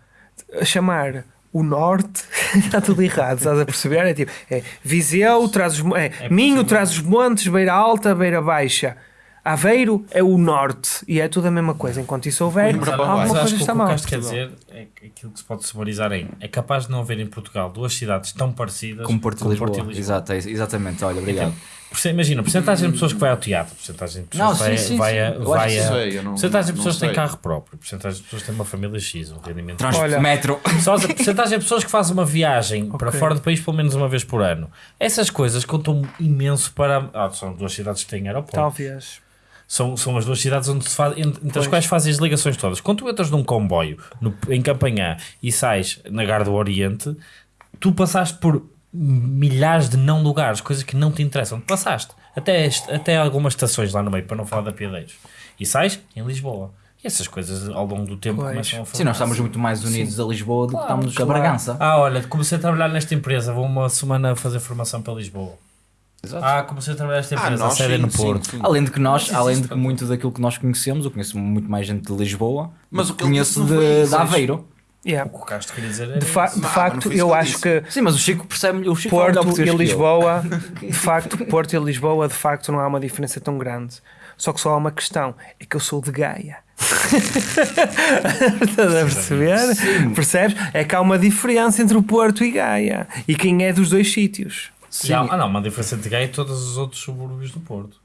a chamar o norte está tudo errado, estás a perceber? É tipo, é Viseu traz os, mo- é, Minho traz os montes, Beira Alta, Beira Baixa. Aveiro é o norte e é tudo a mesma coisa. Enquanto isso houver, para alguma coisa acho que está o que o mal. Quer dizer é que aquilo que se pode sumarizar é é capaz de não haver em Portugal duas cidades tão parecidas Como Porto e Lisboa. Exato, é- exatamente. Olha, obrigado. Porce- Imagina, porcentagem de pessoas que vai ao teatro, porcentagem de pessoas Não, que vai, sim, sim, vai sim. a. Vai a sei, eu não- porcentagem de pessoas que têm carro próprio, porcentagem de pessoas que têm uma família X, um rendimento. Trans Olha. metro. Só a porcentagem de pessoas que fazem uma viagem para Ok. fora do país pelo menos uma vez por ano. Essas coisas contam imenso para. Ah, são duas cidades que têm aeroporto. Talvez. São, são as duas cidades onde se faz, entre, entre as quais fazem as ligações todas. Quando tu entras num comboio no- em Campanhã e sais na Gar do Oriente, tu passaste por milhares de não lugares, coisas que não te interessam. Passaste até, este- até algumas estações lá no meio, para não falar da Piadeiros. E sais em Lisboa. E essas coisas ao longo do tempo Pois. começam a fazer. Sim, nós estamos muito mais unidos a Lisboa do que estamos a claro. Bragança. Ah, olha, comecei a trabalhar nesta empresa, vou uma semana a fazer formação para Lisboa. Exato. Ah, comecei a trabalhar nesta Ah, empresa, a nós sede é sim, no sim, Porto. sim. Além de que nós, além de que muito daquilo que nós conhecemos, eu conheço muito mais gente de Lisboa, Mas o que conheço de, de. Aveiro. Yeah. O que o Castro queria dizer era De, fa- isso. de Não, facto, eu que acho que Sim, mas o Chico percebe o Chico é Porto e. Lisboa, de facto, Porto e Lisboa, de facto, não há uma diferença tão grande. Só que só há uma questão: é que eu sou de Gaia. Estás a perceber? Percebes? É que há uma diferença entre o Porto e Gaia. E quem é dos dois sítios? Já- ah, não, uma diferença de Gaia e todos os outros subúrbios do Porto.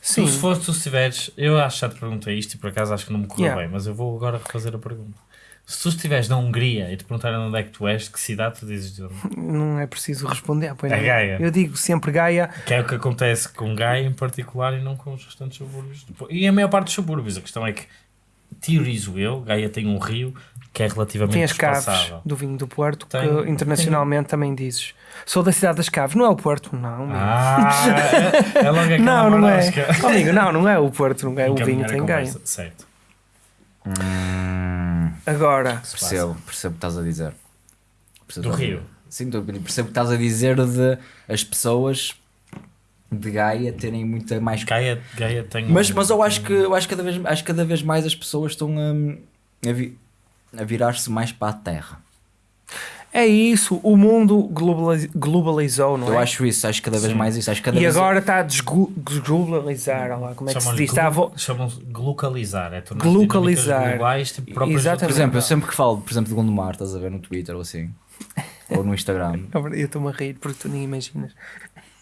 Sim. Se fosse, tu se tiveres, eu acho que já te perguntei isto e por acaso acho que não me correu Yeah. bem, mas eu vou agora refazer a pergunta. Se tu estiveres na Hungria e te perguntarem onde é que tu és, de que cidade tu dizes de onde? Não é preciso responder. Pois É não. Gaia. Eu digo sempre Gaia. Que é o que acontece com Gaia em particular e não com os restantes subúrbios. E a maior parte dos subúrbios, a questão é que, teorizo eu, Gaia tem um rio que é relativamente Tem as caves do vinho do Porto, Tem- que internacionalmente também dizes. Sou da cidade das caves, não é o Porto, não. amigo. Ah, é, é logo aquela não, não é. Oh, amigo, não, não é o Porto, não é. O vinho tem Gaia. conversa, Certo. Hum, Agora, percebo, percebo o que estás a dizer. Percebo Do Rio. Sim, percebo o que estás a dizer de as pessoas de Gaia terem muita mais Gaia, Gaia tem Mas, um- mas eu acho que eu acho que cada vez, acho cada vez mais as pessoas estão a, a, vi- a virar-se mais para a terra. é isso, o mundo globaliz- globalizou, não Eu é? acho isso, acho cada vez Sim. mais isso. Acho cada E vez agora está a desglobalizar, olha lá, como é que se diz? Glu- Chamam-se glocalizar. É tornar Glocalizar. globais, tipo, Exatamente. Por exemplo, eu sempre que falo, por exemplo, de Gondomar, estás a ver no Twitter ou assim, ou no Instagram. Eu estou-me a rir porque tu nem imaginas.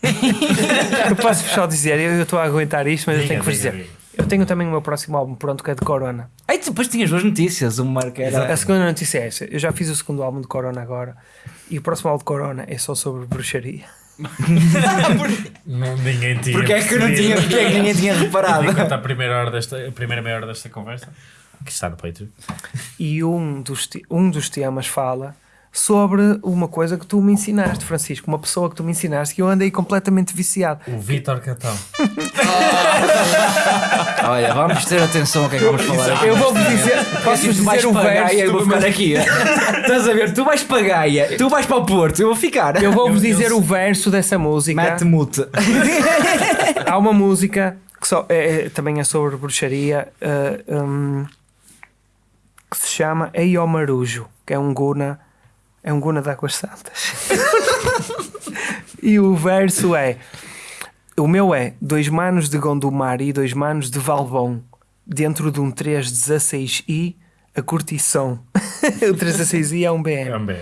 eu posso só dizer, eu eu estou a aguentar isto, mas eu Diga, tenho que vos diga, dizer. diga. Eu tenho também o meu próximo álbum pronto que é de Corona. Aí depois tinhas duas notícias, uma que era. A segunda notícia é esta. Eu já fiz o segundo álbum de Corona agora. E o próximo álbum de Corona é só sobre bruxaria. Não, ninguém tinha. Porque é que não tinha, porque é que ninguém tinha reparado? Enquanto a primeira, hora desta, a primeira meia hora desta conversa, que está no Patreon. E um dos, te- um dos temas fala sobre uma coisa que tu me ensinaste, Francisco. Uma pessoa que tu me ensinaste que eu andei completamente viciado. O Vitor Catão. Olha, vamos ter atenção ao que é que vamos falar. Eu vou-vos dizer, posso tu vais dizer um Gaia, eu verso. vou ficar aqui. Estás a ver? Tu vais para a Gaia, tu vais para o Porto, eu vou ficar. Eu vou-vos dizer o verso dessa música. Mete mute. Há uma música que só, é, é- também é sobre bruxaria eh, hum, que se chama Ei ó Marujo, que é um guna, é um guna de Águas Santas. e o verso é: O meu é dois manos de Gondomar e dois manos de Valbom, dentro de um 316i a curtição. o 316i é um BM. Também.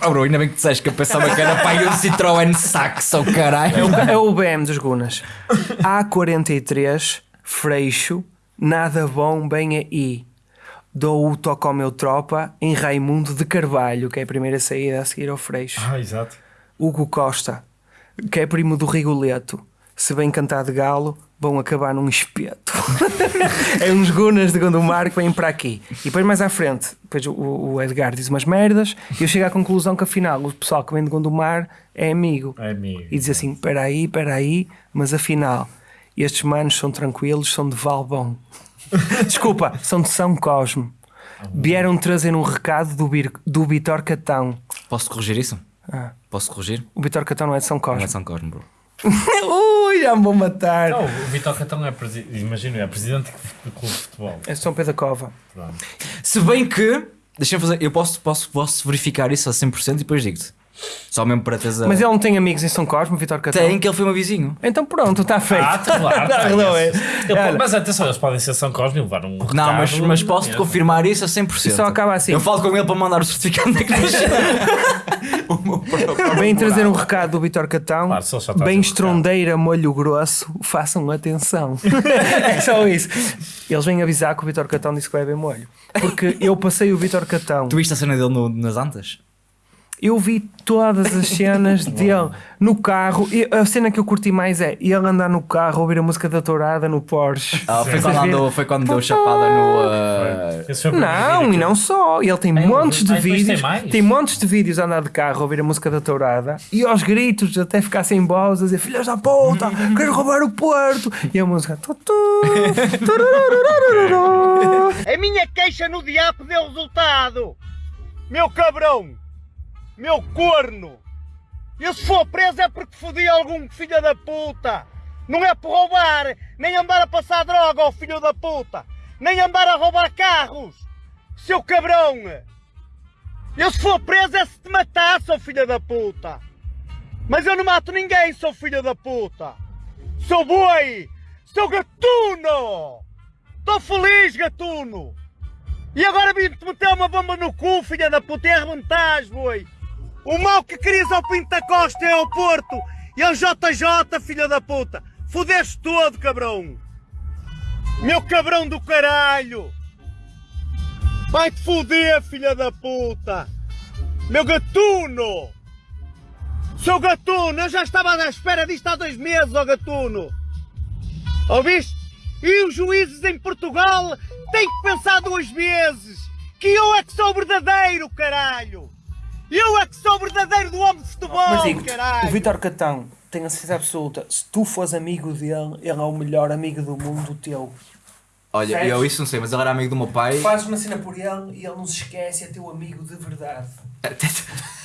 Ah, bro, ainda bem que disseste que eu pensava que era pai um Citroën Saxo, caralho. É o, é o BM dos Gunas. A43, Freixo, nada bom, bem aí. Dou o toque ao meu tropa em Raimundo de Carvalho, que é a primeira saída a seguir ao Freixo. Ah, exato. Hugo Costa, que é primo do Rigoleto. Se bem cantar de galo, vão acabar num espeto. é uns gunas de Gondomar que vêm para aqui. E depois mais à frente, depois o, o Edgar diz umas merdas e eu chego à conclusão que afinal o pessoal que vem de Gondomar é amigo. É amigo. E diz assim: espera aí, espera aí, mas afinal, estes manos são tranquilos, são de Valbom. Desculpa, são de São Cosme. Vieram trazer um recado do, Bir, do Vitor Catão. Posso corrigir isso? Ah, Posso corrigir? o Vitor Catão não é de São Não Cosme. é São Cosme, bro. Ui, já me vou matar. Não, o Vitor Catão é presidente. Imagino, é presidente do clube de futebol. É São Pedro da Cova. Pronto. Se bem que. Deixa-me fazer. Eu posso, posso, posso verificar isso a 100% e depois digo-te. Só mesmo para teres a. Mas ele não tem amigos em São Cosme, Vitor Catão? Tem que ele foi meu vizinho. Então pronto, está feito. Ah, tá claro. Tá resolvido. esse. Ele- Mas atenção, eles podem ser São Cosme e levar um. Não, mas, recado mas posso-te confirmar isso a 100%. Só acaba assim. Eu falo com ele para mandar o certificado da igreja. Vem trazer um recado do Vitor Catão. Claro, Bem recado. estrondeira, molho grosso, façam atenção. é só isso. Eles vêm avisar que o Vitor Catão disse que vai beber molho. Porque eu passei o Vitor Catão. tu viste a cena dele no- nas antas? Eu vi todas as cenas dele no carro. E a cena que eu curti mais é ele andar no carro, ouvir a música da Tourada no Porsche. Ah, foi, quando andou, foi quando deu chapada no. uh, Não, e não só. Ele tem É, montes de tem vídeos. mais? Tem montes de vídeos a andar de carro, a ouvir a música da Tourada e aos gritos, até ficar sem voz, a dizer filhas da puta, quero roubar o Porto. E a música. A minha queixa no diabo deu resultado! Meu cabrão! Meu corno! Eu se for preso é porque fodi algum filho da puta! Não é por roubar, nem andar a passar droga ao filho da puta! Nem andar a roubar carros! Seu cabrão! Eu se for preso é se te matar, seu filho da puta! Mas eu não mato ninguém, seu filho da puta! Seu boi! Seu gatuno! Estou feliz, gatuno! E agora vim-te meter uma bomba no cu, filha da puta, e arrebentás, boi! O mal que querias ao Pinto da Costa é ao Porto! E ao JJ, filha da puta! Fudeste todo, cabrão! Meu cabrão do caralho! Vai-te fuder, filha da puta! Meu gatuno! Seu gatuno, eu já estava à espera disto há dois meses, ó gatuno! Ouviste? E os juízes em Portugal têm que pensar duas vezes. Que eu é que sou verdadeiro, caralho. Eu é que sou o verdadeiro do homem de futebol, Mas digo o Vitor Catão, tenho a certeza absoluta, se tu fores amigo dele, ele é o melhor amigo do mundo teu. Olha, Certo. eu isso não sei, mas ele era amigo do meu pai. Fazes uma cena por ele e ele não se esquece, é teu amigo de verdade.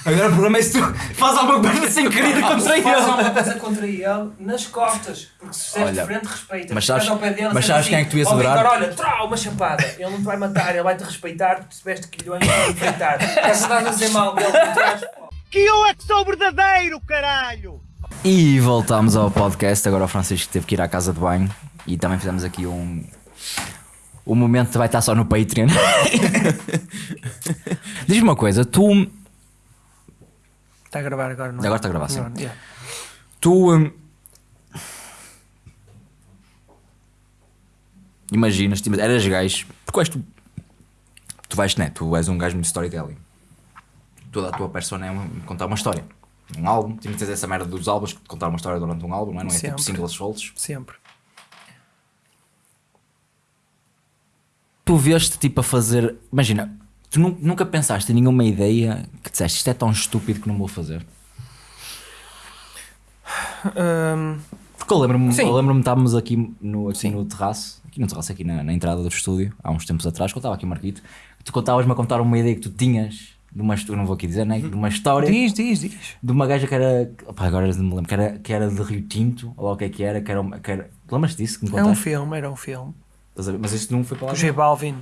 Agora o problema é se tu fazes alguma coisa sem querer contra Faz alguma ele. coisa contra ele nas costas, porque se estiveres de Olha, frente, respeita. mas sabes- ao pé dele, mas sabes quem é que tu ias "Ó, adorar?" Vitor, olha, trau, uma chapada. Ele não te vai matar, ele vai-te respeitar porque tiveste quilhões para enfrentar. Estás a dizer mal dele por trás. Que eu é que sou verdadeiro, caralho. E voltámos ao podcast. Agora o Francisco teve que ir à casa de banho e também fizemos aqui um. O momento vai estar só no Patreon. Diz-me uma coisa, tu. Está a gravar agora, não é? Agora está a gravar, sim. Não, yeah. Tu. hum, Imaginas, tipo, eras gajo. Porque és tu. Tu vais, né? Tu és um gajo muito storytelling. Toda a tua persona é uma- contar uma história. um álbum, ter essa merda dos álbuns, que contar uma história durante um álbum, não é? Não é tipo Sempre. singles soltos. Sempre. Tu veste tipo a fazer. Imagina, tu nu- nunca pensaste em nenhuma ideia que disseste isto é tão estúpido que não vou fazer. Hum, Porque eu lembro-me, Sim. eu lembro-me estávamos aqui no, aqui no terraço, aqui no terraço, aqui na, na entrada do estúdio, há uns tempos atrás, eu estava aqui Marquito, tu contavas-me a contar uma ideia que tu tinhas de uma, histó- não vou aqui dizer, né? De uma história diz, diz, diz. de uma gaja que era. Opa, agora não me lembro, que era, que era de Rio Tinto, ou lá o que é que era, que era. uma- Que era lembras disso que me É um contaste? filme, era um filme. Estás a ver? Mas isso não foi para lá. O J Balvin.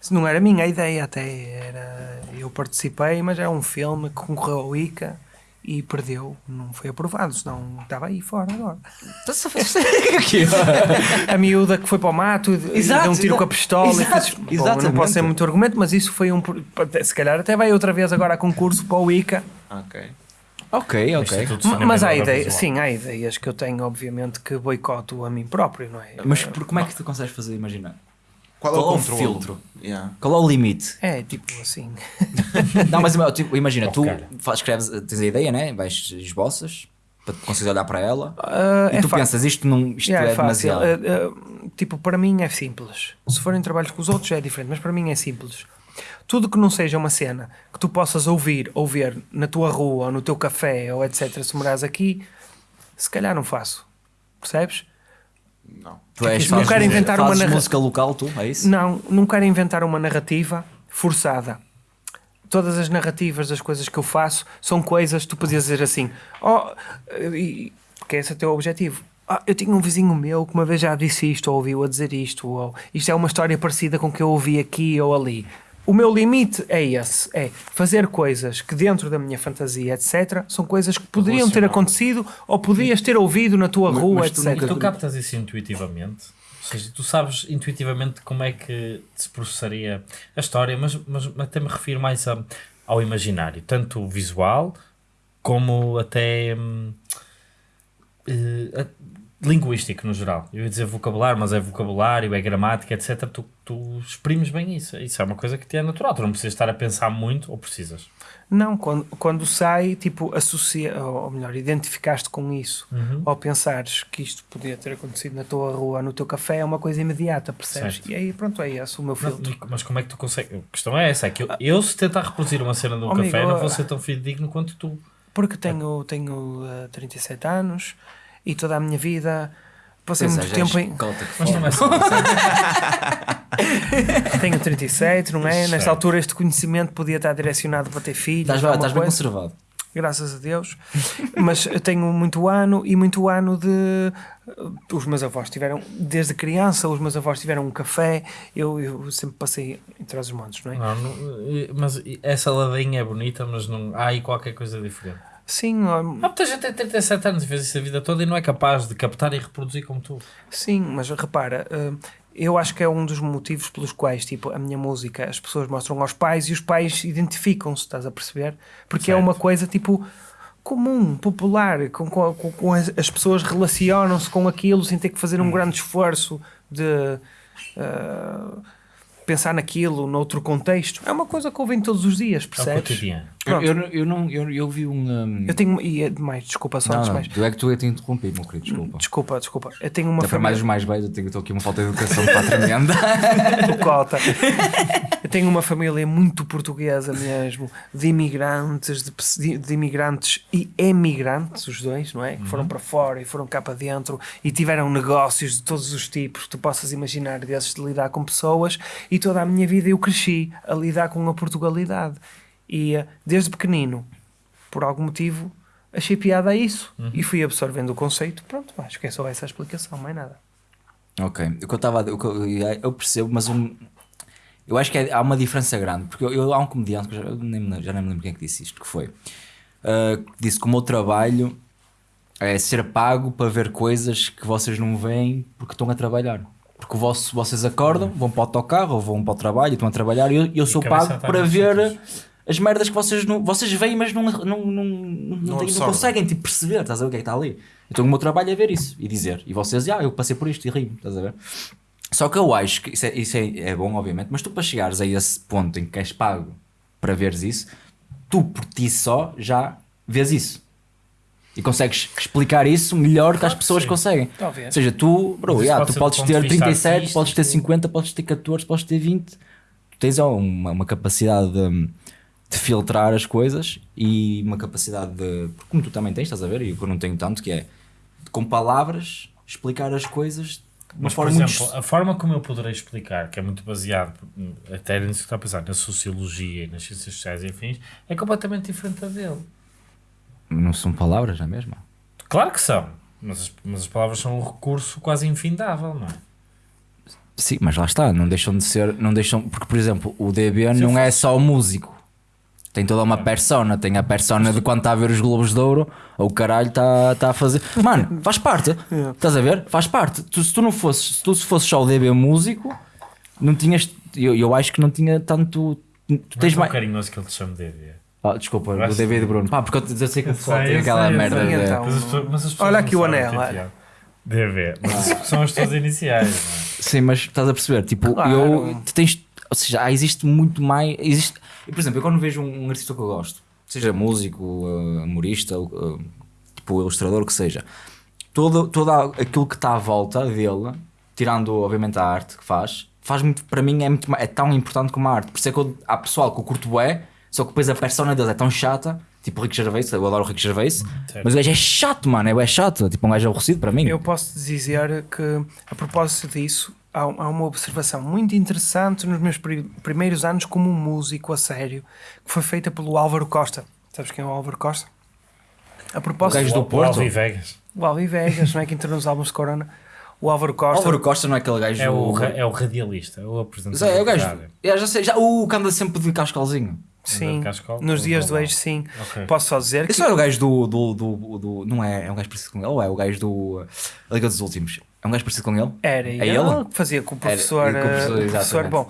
Isso não era a minha ideia até. Era, eu participei, mas era um filme que concorreu ao ICA e perdeu. Não foi aprovado, senão estava aí fora agora. A miúda que foi para o mato e Exato, deu um tiro exato. com a pistola. Exato, e fez, Bom, não posso ser muito argumento, mas isso foi um. Se calhar até vai outra vez agora a concurso para o ICA. Ok. Ok, ok. Mas há ideias, sim, há ideias que eu tenho, obviamente, que boicoto a mim próprio, não é? Mas por- como é que tu consegues fazer? Imagina. Qual, Qual é é o filtro? Yeah. Qual é o limite? É tipo assim. Não, mas tipo, imagina, tu Ok. faz, escreves, tens a ideia, né? Vais esboças para tu conseguires olhar para ela Ah, e é tu fa- pensas isto, não, isto Yeah, é, é fácil. demasiado. Uh, uh, tipo, para mim é simples. Se forem trabalhos com os outros é diferente, mas para mim é simples. Tudo que não seja uma cena que tu possas ouvir ou ver na tua rua ou no teu café ou etc. Se morares aqui, se calhar não faço. Percebes? Não. Tu és, não quero inventar uma fazes narra- música local, tu, é isso? Não, não quero inventar uma narrativa forçada. Todas as narrativas das coisas que eu faço são coisas que tu podias dizer assim, oh, e- porque esse é o teu objetivo. Ah, eu tinha um vizinho meu que uma vez já disse isto, ou ouviu a dizer isto, ou isto é uma história parecida com o que eu ouvi aqui ou ali. O meu limite é esse, é fazer coisas que dentro da minha fantasia, etc., são coisas que poderiam ter acontecido ou podias ter ouvido na tua Mas- rua, mas tu etc. Tu captas isso intuitivamente? Ou seja, tu sabes intuitivamente como é que se processaria a história, mas, mas até me refiro mais a- ao imaginário, tanto visual como até hum, eh, linguístico no geral. Eu ia dizer vocabulário, mas é vocabulário, é gramática, etc. Tu, tu exprimes bem isso. Isso é uma coisa que te é natural. Tu não precisas estar a pensar muito, ou precisas? Não, quando, quando sai, tipo, associa, ou melhor, identificaste com isso, Uhum. ou pensares que isto podia ter acontecido na tua rua, no teu café, é uma coisa imediata, percebes? Certo. E aí, pronto, é esse o meu Não, filtro. mas como é que tu consegues? A questão é essa: é que eu, eu se tentar reproduzir uma cena de um Oh, amigo, café, não eu- vou ser tão fidedigno quanto tu. Porque tenho, tenho eh, 37 anos e toda a minha vida passei Pois é, muito és tempo em. cota que Mas foda. não é só. Tenho 37, não é? Certo. Nesta altura este conhecimento podia estar direcionado para ter filhos. Estás, estás bem conservado. graças a Deus. Mas eu tenho muito ano e muito ano de. Os meus avós tiveram, desde criança, os meus avós tiveram um café. Eu, eu sempre passei em trás os montes, não é? Não, não, mas essa ladinha é bonita, mas não há aí qualquer coisa diferente. Sim, Há muita gente tem 37 anos e fez isso a vida toda e não é capaz de captar e reproduzir como tu. sim, mas repara. eh, Eu acho que é um dos motivos pelos quais, tipo, a minha música, as pessoas mostram aos pais e os pais identificam-se, estás a perceber? Porque é Certo. uma coisa, tipo, comum, popular, com, com, com- as, as pessoas relacionam-se com aquilo sem ter que fazer um grande esforço de ah, pensar naquilo noutro contexto. É uma coisa que ouvem todos os dias, É o percebes? cotidiano. Eu, eu, eu não, eu, eu vi um. um... Eu tenho, e é demais, desculpa, só não, antes não, mais. tu é que tu é te interrompi, meu querido, desculpa. Desculpa, desculpa. Eu tenho uma Até para mais família. os mais velhos, eu tenho estou aqui uma falta de educação para tremenda. do Cota. Eu tenho uma família muito portuguesa mesmo, de imigrantes, de, de- imigrantes e emigrantes, os dois, não é? Que foram para fora e foram cá para dentro e tiveram negócios de todos os tipos que tu possas imaginar desses de lidar com pessoas e toda a minha vida eu cresci a lidar com a Portugalidade. E eh, desde pequenino, por algum motivo, achei piada a isso e fui absorvendo o conceito. Pronto, acho que é só essa a explicação, mais nada. ok, o que eu estava. Eu, eu percebo, mas um. Eu acho que é- há uma diferença grande, porque eu, eu- há um comediante, que já, nem, me- já nem me lembro quem é que disse isto, que foi. ah, que disse que o meu trabalho é ser pago para ver coisas que vocês não veem porque estão a trabalhar. Porque o vosso, vocês acordam, vão para o autocarro ou vão para o trabalho e estão a trabalhar e eu, eu sou pago está para ver sítios. As merdas que vocês não vocês veem, mas não, não, não, não, não, não conseguem tipo, perceber, estás a ver o que é que está ali. Então o meu trabalho é ver isso e dizer. E vocês, ah, eu passei por isto e rio, estás a ver? Só que eu acho que isso, é, isso é, é bom, obviamente, mas tu para chegares a esse ponto em que és pago para veres isso, tu por ti só já vês isso. E consegues explicar isso melhor que as pessoas sim. conseguem. Talvez. Ou seja, tu, bro, yeah, tu podes ter vista 37, artístico. podes ter 50, podes ter 14, podes ter 20. Tu tens uma, uma capacidade de, de filtrar as coisas e uma capacidade de. Como tu também tens, estás a ver? E eu não tenho tanto, que é com palavras explicar as coisas Mas, por exemplo, muito. a forma como eu poderei explicar, que é muito baseado até nisso que está a pensar, na sociologia e nas ciências sociais e afins, é completamente diferente da dele. Não são palavras, não é mesmo? Claro que são, mas as, mas as palavras são um recurso quase infindável, não é? Sim, mas lá está, não deixam de ser. Não deixam, porque, por exemplo, o DB Se não é só músico. Tem toda uma persona, tem a persona de quando está a ver os Globos de Ouro, ou o caralho está tá a fazer. Mano, faz parte. Estás a ver? Faz parte. Tu, se tu não fosses, se tu fosses só o DB músico, não tinhas. Eu, eu acho que não tinha tanto. Tu Tens mais. carinhoso que ele te chama de DB. Ah, desculpa, o. DB de Bruno. Pá, porque eu, sei que o pessoal tem aquela merda. sei, de- então. Mas as pessoas- mas as Olha aqui o sabem anel, que é. DB, mas são as tuas iniciais, é? Sim, mas estás a perceber? Tipo, Claro. eu tens. Ou seja, há- existe muito mais. Existe, eu, por exemplo, eu quando vejo um, um artista que eu gosto, seja músico, uh, humorista, uh, tipo ilustrador, o que seja, todo, todo aquilo que está à volta dele, tirando obviamente a arte que faz, faz muito, para mim é, muito, é tão importante como a arte. Por isso é que eu, há pessoal que eu curto bué, só que depois a persona deles é tão chata. Tipo o Rick Gervais, eu adoro o Rick Gervais, mas o gajo é chato, mano, é, é chato. Tipo, um gajo aborrecido para mim. Eu posso dizer que, a propósito disso, há, há uma observação muito interessante nos meus pri- primeiros anos como músico a sério, que foi feita pelo Álvaro Costa. Sabes quem é o Álvaro Costa? A propósito, O gajo do O Porto? Alvi Vegas. o Alvi Vegas, não é que entrou nos álbuns de Corona. O Álvaro Costa. Álvaro Costa não é aquele gajo. É o, ra- é o radialista, é o apresentador. Zé, é o gajo. Eu já sei, já, o que anda sempre de cascalzinho. Sim, de Cascal? nos dias do ex, sim. Ok. Posso só dizer que Esse não é o gajo do, do, do, do- Não é? É um gajo parecido com ele? Ou é o gajo do. uh, Liga dos Últimos? É um gajo parecido com ele? Era É ele, ele? que fazia com o Era- professor. com o professor, o professor bom,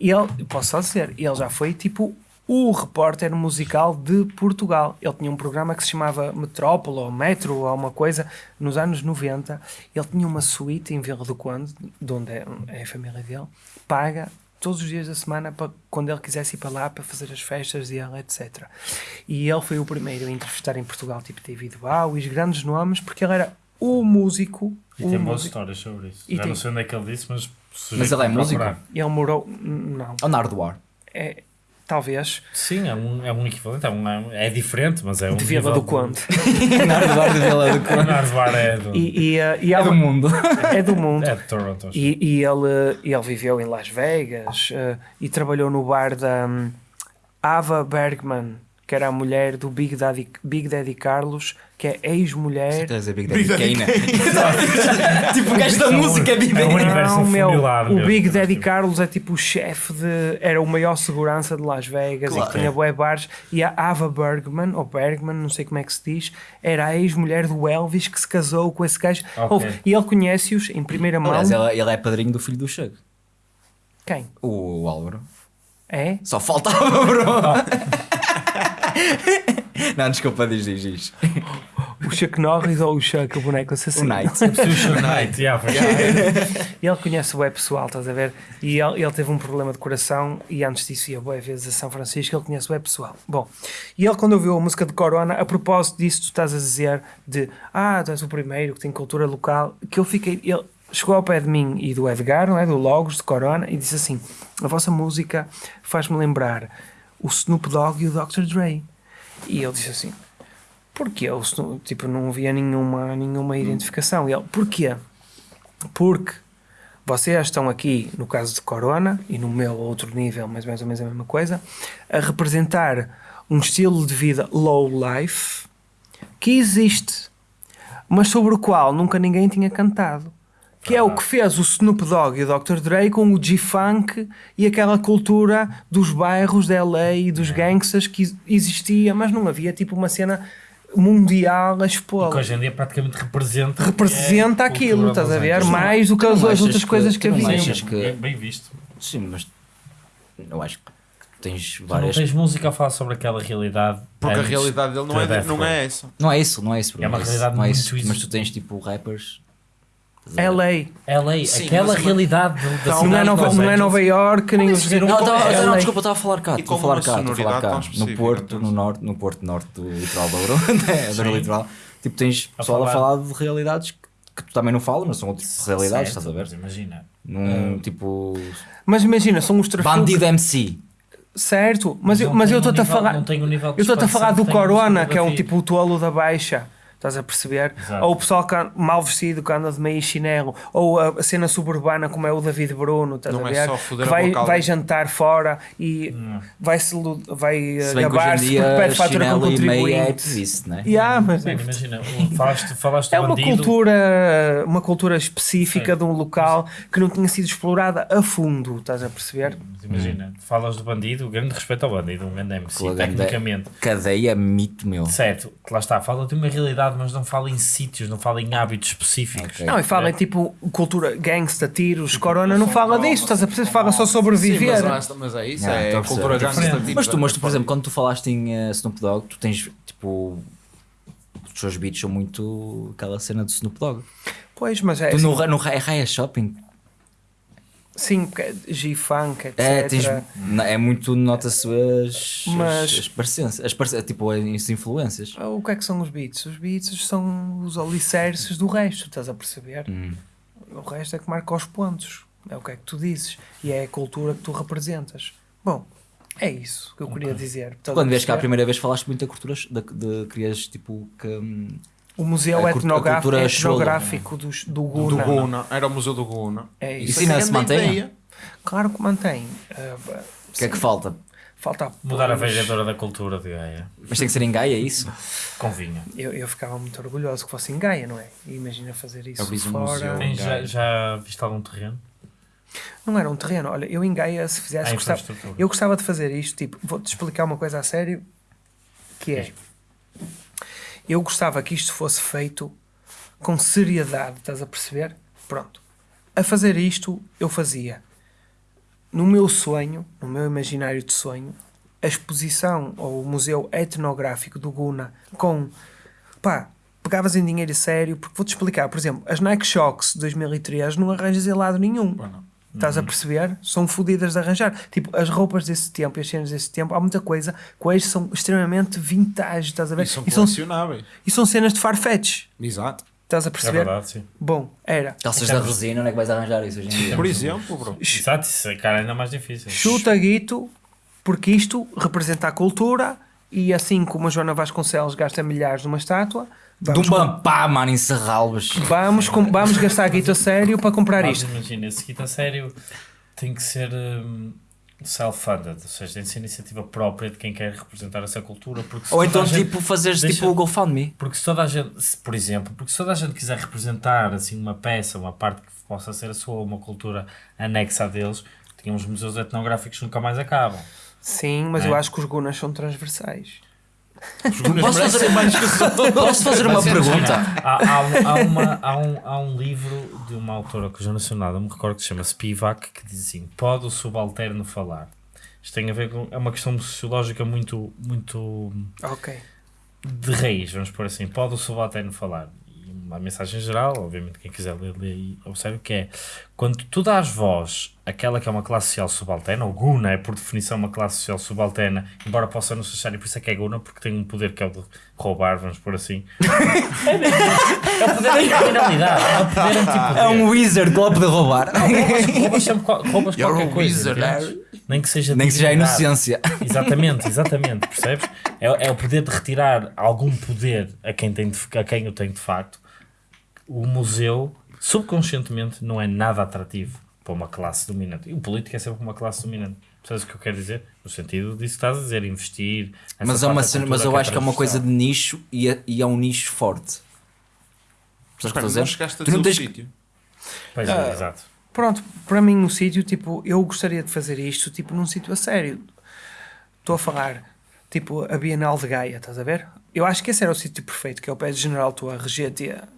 e ele, posso só dizer, ele já foi tipo o repórter musical de Portugal. Ele tinha um programa que se chamava Metrópole ou Metro ou alguma coisa nos anos 90. Ele tinha uma suíte em Vila do Conde, de onde é, é a família dele, paga todos os dias da semana para quando ele quisesse ir para lá para fazer as festas dele, etc. E ele foi o primeiro a entrevistar em Portugal, tipo David Bowie, os grandes nomes, porque ele era o músico. E tem boas histórias sobre isso. E Já tem- não sei onde é que ele disse, mas. Mas ele é músico? procurar. Ele morou. Não. Ou Nardoar? É, talvez. Sim, é um, é um equivalente. É, um, é diferente, mas é um. de Vila nível do Conde. Nardoar de Vila do O Conde. Narvar é do. E, e, e É ela- do mundo. é do mundo. É de Toronto. E, e ele, ele viveu em Las Vegas eh, e trabalhou no bar da hum, Ava Bergman, que era a mulher do Big Daddy, Big Daddy Carlos, que é ex-mulher. Estás a dizer Big Daddy Kane? Tipo, o gajo da música é Big É um Daddy universo Não, meu, o. Big Daddy Carlos é tipo o chefe de. Era o maior segurança de Las Vegas e Claro. que tinha bué bares. E a Ava Bergman, ou Bergman, não sei como é que se diz, era a ex-mulher do Elvis que se casou com esse gajo. Ok. Ouve, e ele conhece-os em primeira mão. Aliás, ele, ele é padrinho do filho do Chego. Quem? O, o Álvaro. É? Só faltava, bro. Não, desculpa, diz, diz, diz. O Chuck Norris ou o Chuck, o boneco assassino? O Knight. Sushi Night, yeah, foi- E ele conhece o web pessoal, estás a ver? E ele, ele teve um problema de coração e antes disso ia boas vezes a São Francisco, ele conhece o web pessoal. Bom, e ele quando ouviu a música de Corona, a propósito disso tu estás a dizer de ah, tu és o primeiro que tem cultura local, que eu fiquei... Ele chegou ao pé de mim e do Edgar, não é? Do Logos, de Corona, e disse assim, a vossa música faz-me lembrar o Snoop Dogg e o Dr. Dre. E ele disse assim, porquê? Tipo, não havia nenhuma, nenhuma identificação. E ele, porquê? Porque vocês estão aqui, no caso de Corona, e no meu outro nível, mas mais ou menos a mesma coisa, a representar um estilo de vida low life que existe, mas sobre o qual nunca ninguém tinha cantado. Que é o que fez o Snoop Dogg e o Dr. Dre com o G-Funk e aquela cultura dos bairros da LA e dos gangsters que ex- existia, mas não havia tipo uma cena mundial a expô que hoje em dia praticamente representa. representa é, aquilo, cultura estás a ver? Mais do que as, outras que- coisas que havia. que- Bem, bem visto. Sim, mas eu acho que tens Tu não várias. tens música a falar sobre aquela realidade. Porque a realidade dele não é, não é essa. Não é isso, não é isso. É uma isso, realidade não é muito isso. Mas tu tens tipo rappers. LA. LA, Sim, aquela mas- realidade da Não, cidade é de Nova, não é. Nova York, nem os um- Não, é não, LA. desculpa, estava a falar cá. E Estou a com falar uma cá, estou a falar sonoridade cá. No específica, Porto, então. no norte, no Porto Norte do litoral do Douro, né, do Sim. litoral. tipo, tens A pessoal a falar- falar de realidades que, que tu também não falas, mas são outro tipo de realidades, Certo, estás a ver? Imagina. Num tipo. Mas imagina, são os trafucos. Bandido MC. Certo, mas eu Não mas eu estou-te a nível- falar. não tem o nível de Eu estou-te a falar do que tem Corona, que é um fotografia. tipo o tolo da baixa. Estás a perceber? Exato. Ou o pessoal que anda- mal vestido que anda de meio chinelo. Ou a, a cena suburbana como é o David Bruno, estás Não a é ver? só foder que vai, vai jantar fora e vai, se, vai eh, Se em gabar-se porque pede fatura com chinelo e meia é contribuinte. ativice, né? Yeah, mas Bem, imagina, o- falaste, falaste é uma bandido. cultura, uma cultura específica Sim. de um local que não tinha sido explorada a fundo, estás a perceber? Mas Imagina, falas do bandido, grande respeito ao bandido, um grande MC, tecnicamente. Cadeia mito meu. Certo, que lá está, fala de uma realidade, mas não fala em sítios, não fala em hábitos específicos. Ok. Não, e fala em tipo cultura gangsta, tiros, corona, não fala disso, estás a perceber? Fala só sobreviver. Sim, mas, mas é isso, é a cultura gangsta. Tipo, Mas tu, mas tu, por exemplo, quando tu falaste em eh, Snoop Dogg, tu tens tipo. Os teus beats são muito aquela cena do Snoop Dogg. Pois, mas é tu assim, no, Ra- no Ra- é Raya Shopping. Sim, porque é G-Funk, etc. É, tens, é muito, nota-se as, Mas- as, as parecenças, as tipo as influências. O que é que são os beats? Os beats são os alicerces do resto, estás a perceber? Hum. O resto é que marca os pontos. É o que é que tu dizes. E é a cultura que tu representas. Bom, é isso que eu queria dizer. Quando vês cá a primeira vez falaste muito da cultura, de, de querias tipo que. hum, O museu a a etnográfico, cultura etnográfico dos- do, Do Guna. Guna, era o Museu do Guna. É Isso isso. ainda é se mantém? ideia. Claro que mantém. O que é que falta? Falta Mudar a vereadora da cultura de Gaia. Mas tem que ser em Gaia, é isso? Convinha. Eu, eu ficava muito orgulhoso que fosse em Gaia, não é? Imagina fazer isso um fora. museu. Já, já viste algum terreno? Não era um terreno. Olha, eu em Gaia, se fizesse, A gostava, eu gostava de fazer isto. Tipo, vou-te explicar uma coisa a sério: que é, eu gostava que isto fosse feito com seriedade, estás a perceber? Pronto. A fazer isto, eu fazia no meu sonho, no meu imaginário de sonho, a exposição ou o museu etnográfico do Guna com pá, pegavas em dinheiro sério, porque vou-te explicar, por exemplo, as Nike Shocks de 2003 não arranjas em lado nenhum. Bueno, Estás a perceber? São fodidas de arranjar. Tipo, as roupas desse tempo e as cenas desse tempo, há muita coisa que hoje são extremamente vintage, estás a ver? E são E são, e são cenas de Farfetch, Exato. estás a É perceber? verdade, sim. Bom, era. Calças da resina, onde é que vais arranjar isso hoje em dia? Por exemplo, bro. Exato, isso é cara ainda mais difícil. Chuta guito, porque isto representa a cultura e assim como a Joana Vasconcelos gasta milhares numa estátua, De um vamos, com- bampá, mano, em Serralbos. vamos, com- vamos gastar guito a sério para comprar Mas isto. imagina, esse kit a sério tem que ser hum, self-funded, ou seja, tem que ser iniciativa própria de quem quer representar essa cultura. Ou então, gente- tipo, fazeres Deixa- tipo o GoFundMe. Porque se toda a gente, se, por exemplo, porque se toda a gente quiser representar assim uma peça, uma parte que possa ser a sua, uma cultura anexa a deles, tínhamos museus etnográficos que nunca mais acabam. Sim, mas É. eu acho que os gunas são transversais. Posso fazer, Posso fazer uma pergunta? Há, há, um- há uma, há, um, há um livro de uma autora que eu já nacional, não me recordo, que se chama Spivak, que diz assim: Pode o subalterno falar? Isto tem a ver com. É uma questão sociológica muito, muito Ok. de raiz, vamos pôr assim: Pode o subalterno falar? E uma mensagem geral, obviamente, quem quiser ler, lê e observe que é: Quando tu dás voz àquela que é uma classe social subalterna, ou Guna é por definição uma classe social subalterna, embora possa não ser necessário, por isso é que é Guna, porque tem um poder que é o de roubar, vamos pôr assim. É o poder da criminalidade, é o poder antipoder. É um wizard que pode roubar. Roubas, roubas sempre roubas You're qualquer coisa. wizard? Nem que seja Nem que seja a inocência. Exatamente, exatamente, percebes? É, é o poder de retirar algum poder a quem, tem de, a quem o tem de facto. O museu, subconscientemente, não é nada atrativo para uma classe dominante. E o político é sempre uma classe dominante. Percebes o que eu quero dizer? No sentido disso que estás a dizer, investir. Mas, é uma cena, mas eu acho que é uma coisa de nicho e é, e é um nicho forte. Sabes o que estou a dizer? chegaste a Tu não tens- sítio. Pois Ah. é, exato. Pronto, para mim o sítio, tipo, eu gostaria de fazer isto, tipo, num sítio a sério. Estou a falar, tipo, a Bienal de Gaia, estás a ver? Eu acho que esse era o sítio perfeito, que é o pé de General Tua Regetia.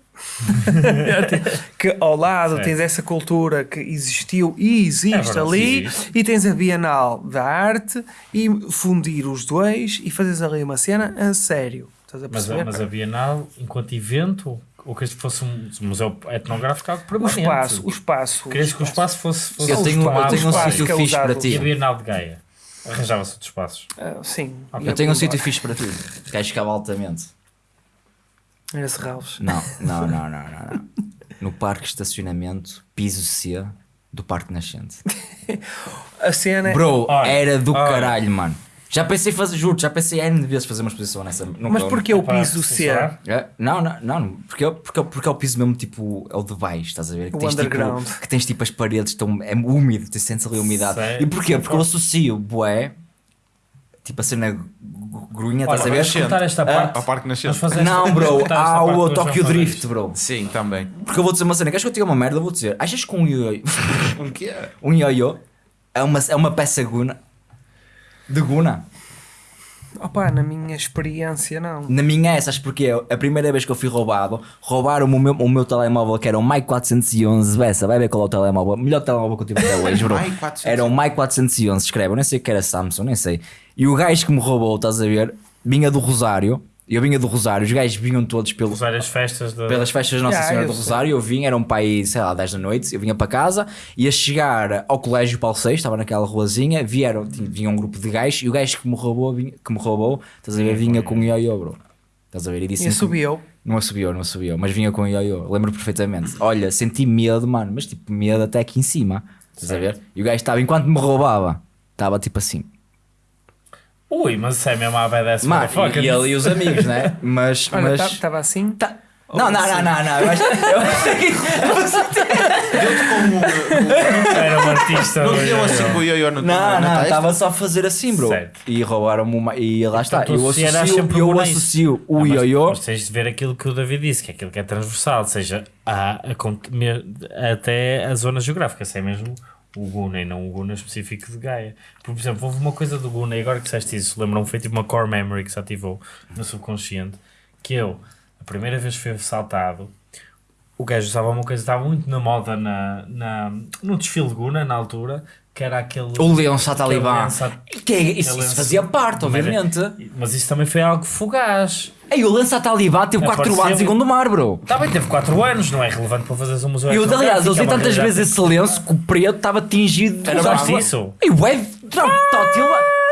que ao lado tens essa cultura que existiu e existe É verdade, ali, existe. e tens a Bienal da Arte, e fundir os dois e fazes ali uma cena a sério. Estás a Mas, perceber? a- mas a Bienal, enquanto evento, ou que isto fosse um museu etnográfico, algo o permanente. espaço, o espaço. Querias que o espaço fosse, fosse Eu tenho, eu tomado tenho um sítio que é fixe usado. para E a ti. Bienal de Gaia? Arranjava-se outros espaços. Ah, sim. Ok. Eu tenho um sítio fixe para ti. Queres ficar altamente. Era Serralves. Não, não, não, não, não, não. No parque de estacionamento, piso C do Parque Nascente. A cena. Bro, Olha, era do olha. caralho, mano. Já pensei fazer, juro, já pensei N vezes fazer uma exposição nessa. nunca- Mas porquê o Epá, piso C? É, Não, não, não, porque, é- porque, é- porque é o piso mesmo tipo, é o de baixo, estás a ver? Que O tens, underground. Tipo, que tens tipo as paredes, estão, é úmido, tu sentes ali a umidade. Sério? E porquê? Porque eu associo bué, tipo a cena grunha, Olha, estás a ver? vamos contar esta parte. Ao Parque Nascente. Vamos fazer esta- Não, bro, há parte o Tokyo Drift, bro. Sim, também. Porque eu vou dizer uma cena, queres que eu te diga uma merda? Eu vou dizer, achas que um ioiô, Um quê? um ioiô é uma, é uma peça guna? De guna? Opa, na minha experiência, não. Na minha é, sabes porquê? A primeira vez que eu fui roubado, roubaram-me o meu, o meu telemóvel, que era um Mike 411 Bessa, vai ver qual é o telemóvel, melhor telemóvel que eu tive até hoje, bro. Mike 411. Era um Mike 411, escreve, eu nem sei o que era Samsung, nem sei. E o gajo que me roubou, estás a ver, vinha do Rosário, eu vinha do Rosário, os gajos vinham todos pelo, Usar as festas de... pelas festas de Nossa Ah, Senhora eu do sei. Rosário, eu vim, era um pai, sei lá, 10 da noite, eu vinha para casa, ia chegar ao colégio Paulo VI, estava naquela ruazinha, vieram, tinha- vinha um grupo de gajos, e o gajo que me roubou, vinha, que me roubou, estás a ver, vinha com um ioiô, bro. Estás a ver, e disse E subiu. Não assobiou, não assobiou, mas vinha com um ioiô, lembro perfeitamente. Olha, senti medo, mano, mas tipo, medo até aqui em cima, estás a ver? E o gajo estava, enquanto me roubava, estava tipo assim. Ui, mas isso é mesmo a BDS Mano, motherfucker. e ele e os amigos, né? Mas. Olha, mas... estava assim. Tá- Não, não, não, não, não. Eu acho, que- Era um artista. Não deu assim com o ioiô no Não, não, estava só a fazer assim, bro. Certo. E roubaram-me uma. E lá está. tu Eu associo, sempre eu associo o ioiô. Mas tens de ver aquilo que o David disse, que é aquilo que é transversal, ou seja, até a zona geográfica, se é mesmo o Guna e não o Guna específico de Gaia. Por exemplo, houve uma coisa do Guna, e agora que disseste isso, lembram-me, foi tipo uma core memory que se ativou no subconsciente, que eu, a primeira vez que fui assaltado, o gajo usava uma coisa que estava muito na moda na, na, no desfile de Guna, na altura, que era aquele... O Leonço aquele Talibã. lenço a- Que é- isso, isso fazia parte, Mas é- obviamente. Mas isso também foi algo fugaz. Ei, o Lança Talibã teve 4 Apareceu- anos em Gondomar, bro. Também teve 4 anos, não é relevante para fazeres um museu Eu, aliás, eu usei é tantas realidade. vezes esse lenço que o preto estava tingido. Era Usaste- mais isso? Ei, ué, não, tótil.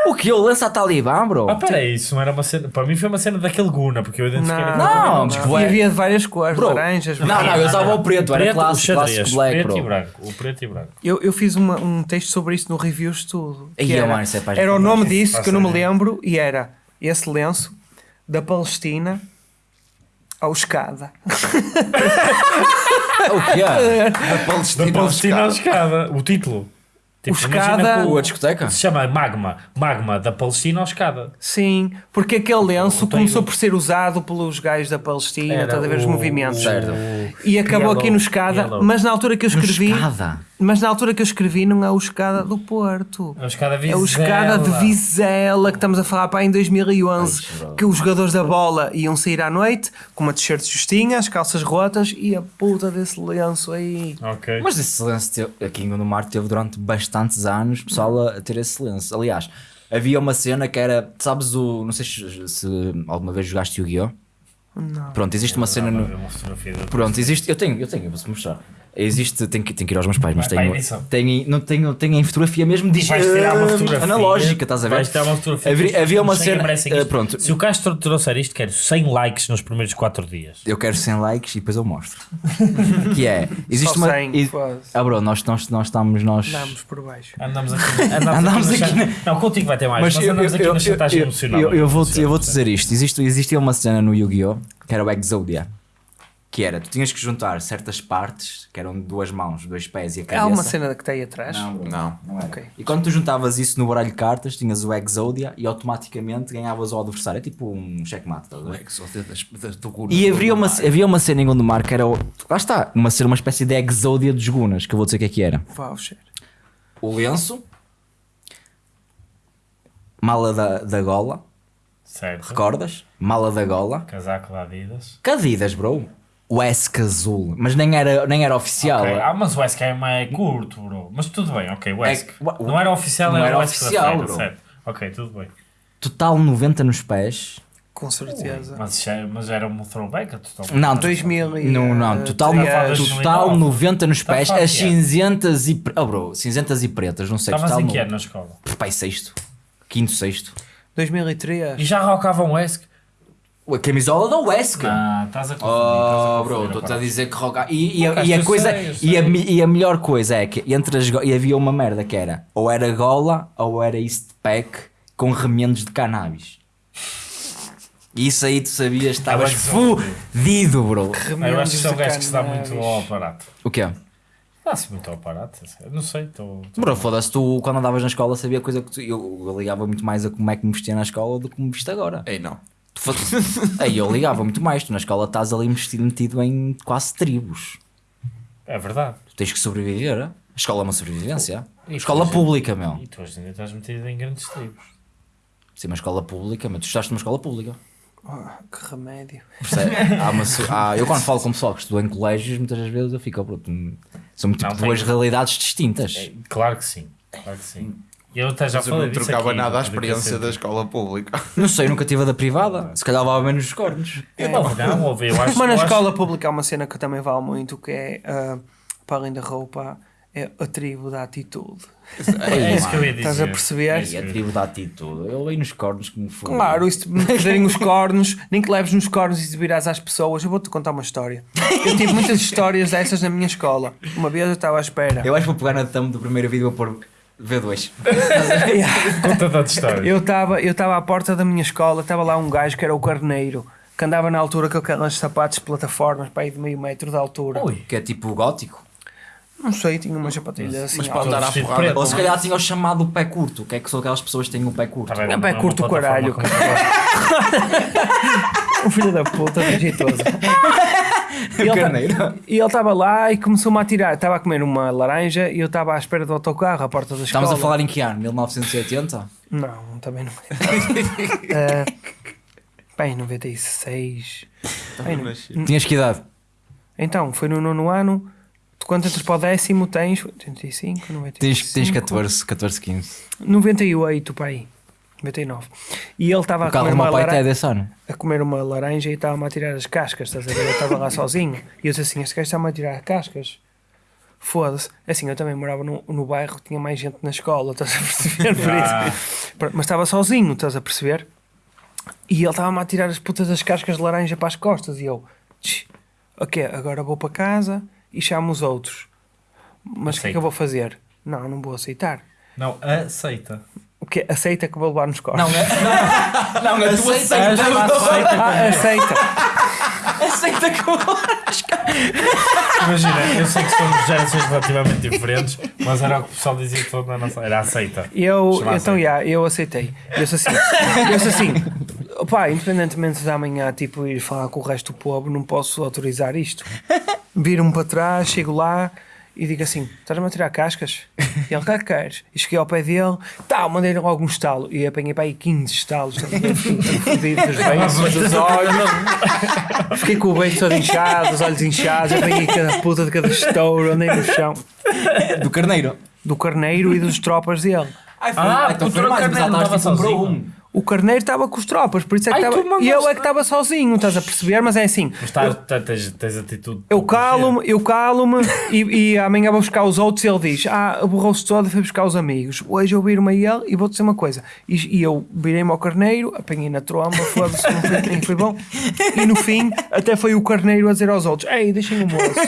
O que? O Lança Talibã, bro? Ah, peraí, isso não era uma cena. Para mim foi uma cena daquele Guna, porque eu identifiquei Não, Não, não. E havia de várias cores, Bro, laranjas, Não, não, eu usava o preto, era clássico, o clássico black, preto bro. e branco. O preto e branco. Eu, eu fiz uma- um texto sobre isso no Reviews Tudo. que era, é era o nome disso que eu não me lembro e era esse lenço da Palestina ao escada. O que é? Da Palestina. Da Palestina à aos escada. O título. Tipo, O imagina escada- que A discoteca? Se chama Magma. Magma da Palestina à escada. Sim, porque aquele lenço O começou por ser usado pelos gajos da Palestina, Era estás a ver os o- movimentos. Certo. E acabou Yellow- aqui no escada, Yellow. mas na altura que eu escrevi, Escada. mas na altura que eu escrevi não é o escada do Porto. A escada É Vizela. o escada de Vizela que estamos a falar para em 2011, Ai, que os jogadores da bola iam sair à noite com uma t-shirt justinha, as calças rotas e a puta desse lenço aí. Ok. Mas esse teve- aqui em Gondomar teve durante bastantes anos pessoal a ter esse silêncio. Aliás, havia uma cena que era, sabes o, não sei se, se alguma vez jogaste Yu-Gi-Oh? Não. Pronto, existe uma cena no, Pronto, existe, eu tenho, eu tenho, eu vou-te mostrar. Existe, tenho que, tenho que ir aos meus pais, mas tenho, tenho, não tenho, tenho em fotografia mesmo de Vais tirar uma fotografia. analógica, estás a ver? Vais tirar uma fotografia. Havia, havia uma cena, isto. pronto, Se o Castro trouxer isto, quero 100 likes nos primeiros 4 dias. eu quero 100 likes e depois eu mostro. que é, existe Só uma, 100, e- ah bro, nós, nós, nós estamos, nós, Damos por baixo. Andamos aqui, andamos Andamos aqui, aqui na... na- Não, contigo vai ter mais, mas, Mas eu, andamos eu, aqui eu, na chantagem emocional. eu, eu vou-te eu vou Percebes? dizer isto. Existe, existia uma cena no Yu-Gi-Oh! que era o Exodia. Que era, tu tinhas que juntar certas partes, que eram duas mãos, dois pés e a cabeça. Há uma cena que está aí atrás. Não, Não. não era. Ok. E quando tu juntavas isso no baralho de cartas, tinhas o Exodia e automaticamente ganhavas o adversário. É tipo um checkmate, estás a ver? E havia uma, havia uma cena em Gondomar que era. o- Lá está, uma ser uma espécie de Exodia dos Gunas, que eu vou dizer o que é que era. Voucher. O lenço, mala da, da gola, Certo. recordas? Mala da gola. Casaco da Adidas. Cadidas, bro. O Esk azul, mas nem era, nem era oficial. Ok. Ah, mas o SKM é curto, bro. Mas tudo bem, ok. O ESC. É- não era oficial, não era, era o ESC da oficial, bro. certo. Ok, tudo bem. Total 90 nos pés. Com certeza. Mas, isso é- mas era um throwback a total. Não, 2000 e, Não, não, eh, total, três. total 90 nos pés, as é? cinzentas e. Oh, bro, cinzentas e pretas, não sei. Estavas total em que no- ano na escola? Pai, sexto. Quinto, sexto. 2003. E já rocavam o ESC? A camisola da Wesker. Ah, estás a confundir. Oh, estás bro, estou-te a dizer que roga. E, e, e a coisa. sei, e, a, e a melhor coisa é que entre as go- e havia uma merda que era ou era gola ou era East Pack com remendos de cannabis. E isso aí tu sabias, estavas que fudido, bro. Ah, eu acho que são gajos que se dá muito ao aparato. O quê? Dá-se muito ao aparato. eu Não sei, estou. Bro, foda-se, tu quando andavas na escola sabia coisa que tu, eu, eu ligava muito mais a como é que me vestia na escola do que me viste agora. Ei, não. Tu Aí eu ligava muito mais, tu na escola estás ali metido, metido em quase tribos. É verdade. Tu tens que sobreviver. A escola é uma sobrevivência. E escola depois- pública, meu. E tu hoje em dia estás metido em grandes tribos. Sim, uma escola pública, mas tu estudaste numa escola pública. Ah, que remédio. Percebe? Há uma há- eu quando falo com pessoal que estudou em colégios, muitas das vezes eu fico, oh, bro, tu- são tipo Não, duas realidades distintas. É, claro que sim. Claro que sim. Eu até já Mas eu falei não disso trocava aqui, nada à experiência da escola pública. Não sei, nunca tive a da privada. Se calhar levava menos os cornos. Eu não, não, ouvi, eu acho Mas na eu acho- escola pública há uma cena que também vale muito, que é, ah, para além da roupa, é a tribo da atitude. É isso que eu ia dizer. Estás a perceber? É isso E a tribo da atitude. Eu leio nos cornos como foi. Claro, e te meterem os cornos, nem que leves nos cornos e te virás às pessoas, eu vou-te contar uma história. Eu tive muitas histórias dessas na minha escola. Uma vez eu estava à espera. Eu acho que vou pegar na thumb do primeiro vídeo e vou pôr V2. Conta da história. Eu estava eu estava à porta da minha escola, estava lá um gajo que era o carneiro, que andava na altura com aquelas sapatos de plataformas para aí de meio metro de altura. Ui. Que é tipo gótico. Não sei, tinha umas sapatilhas assim. Mas pode dar à porrada. preto. Ou se calhar tinha o chamado pé curto. Que é que são aquelas pessoas que têm o pé curto. Tá bem, Não, pé é curto o caralho, Um filho da puta, jeitoso. E ele, ta- e ele estava lá e começou-me a tirar. Estava a comer uma laranja e eu estava à espera do autocarro à porta da escola. Estamos a falar em que ano? 1980? Não, também não. uh, bem, 96. Bem, não- Tinhas que idade? Então, foi no nono ano. Tu quando entras para o décimo tens 85, 95. Tens, tens 14, 14, 15. 98, para aí. 99. E ele estava a comer, uma é laranja, ano. a comer uma laranja e estava-me a tirar as cascas, estás a ver? Eu estava lá sozinho. E eu disse assim: Este gajo está-me a tirar cascas. Foda-se. Assim, eu também morava no, no bairro, tinha mais gente na escola, estás a perceber? Por Ah. Mas estava sozinho, estás a perceber? E ele estava-me a tirar as putas das cascas de laranja para as costas. E eu, "Tch, ok, agora vou para casa e chamo os outros. Mas o que é que eu vou fazer? Não, não vou aceitar. Não, aceita. Que Aceita que vou levar nos cornos. Não, é, não, não, a tua Aceita, aceita. aceita. Ah, aceita. Aceita que Imagina, eu sei que somos gerações relativamente diferentes, mas era o que o pessoal dizia todo na nossa. Era aceita. Eu, então, aceita. já, eu aceitei. Eu sou assim. Eu sou assim. Pá, independentemente de amanhã tipo, ir falar com o resto do povo, não posso autorizar isto. Viro-me para trás, chego lá e digo assim: estás-me a tirar cascas? E ele, que queres? E cheguei ao pé dele, tá, mandei-lhe logo um estalo. E apanhei para aí 15 estalos, fodido dos dos olhos. Fiquei com o beijo todo inchado, os olhos inchados. Apanhei cada puta de cada estouro, andei no chão. Do carneiro. Do carneiro e dos tropas dele. Ai, foi, Ah, então o foi mais, mas não estava estava comprou um. O carneiro estava com os tropas, por isso é que estava. E eu é que estava sozinho, estás a perceber? Mas é assim. Mas tá, tá- tens, tens atitude. Eu calo-me, eu calo-me e, e amanhã vou buscar os outros e ele diz: Ah, aborrou-se todo e foi buscar os amigos. Hoje eu viro-me a ele e vou-te dizer uma coisa. E, e eu virei-me ao carneiro, apanhei na tromba, foda-se, não foi, foi bom. E no fim, até foi o carneiro a dizer aos outros: Ei, deixem o moço.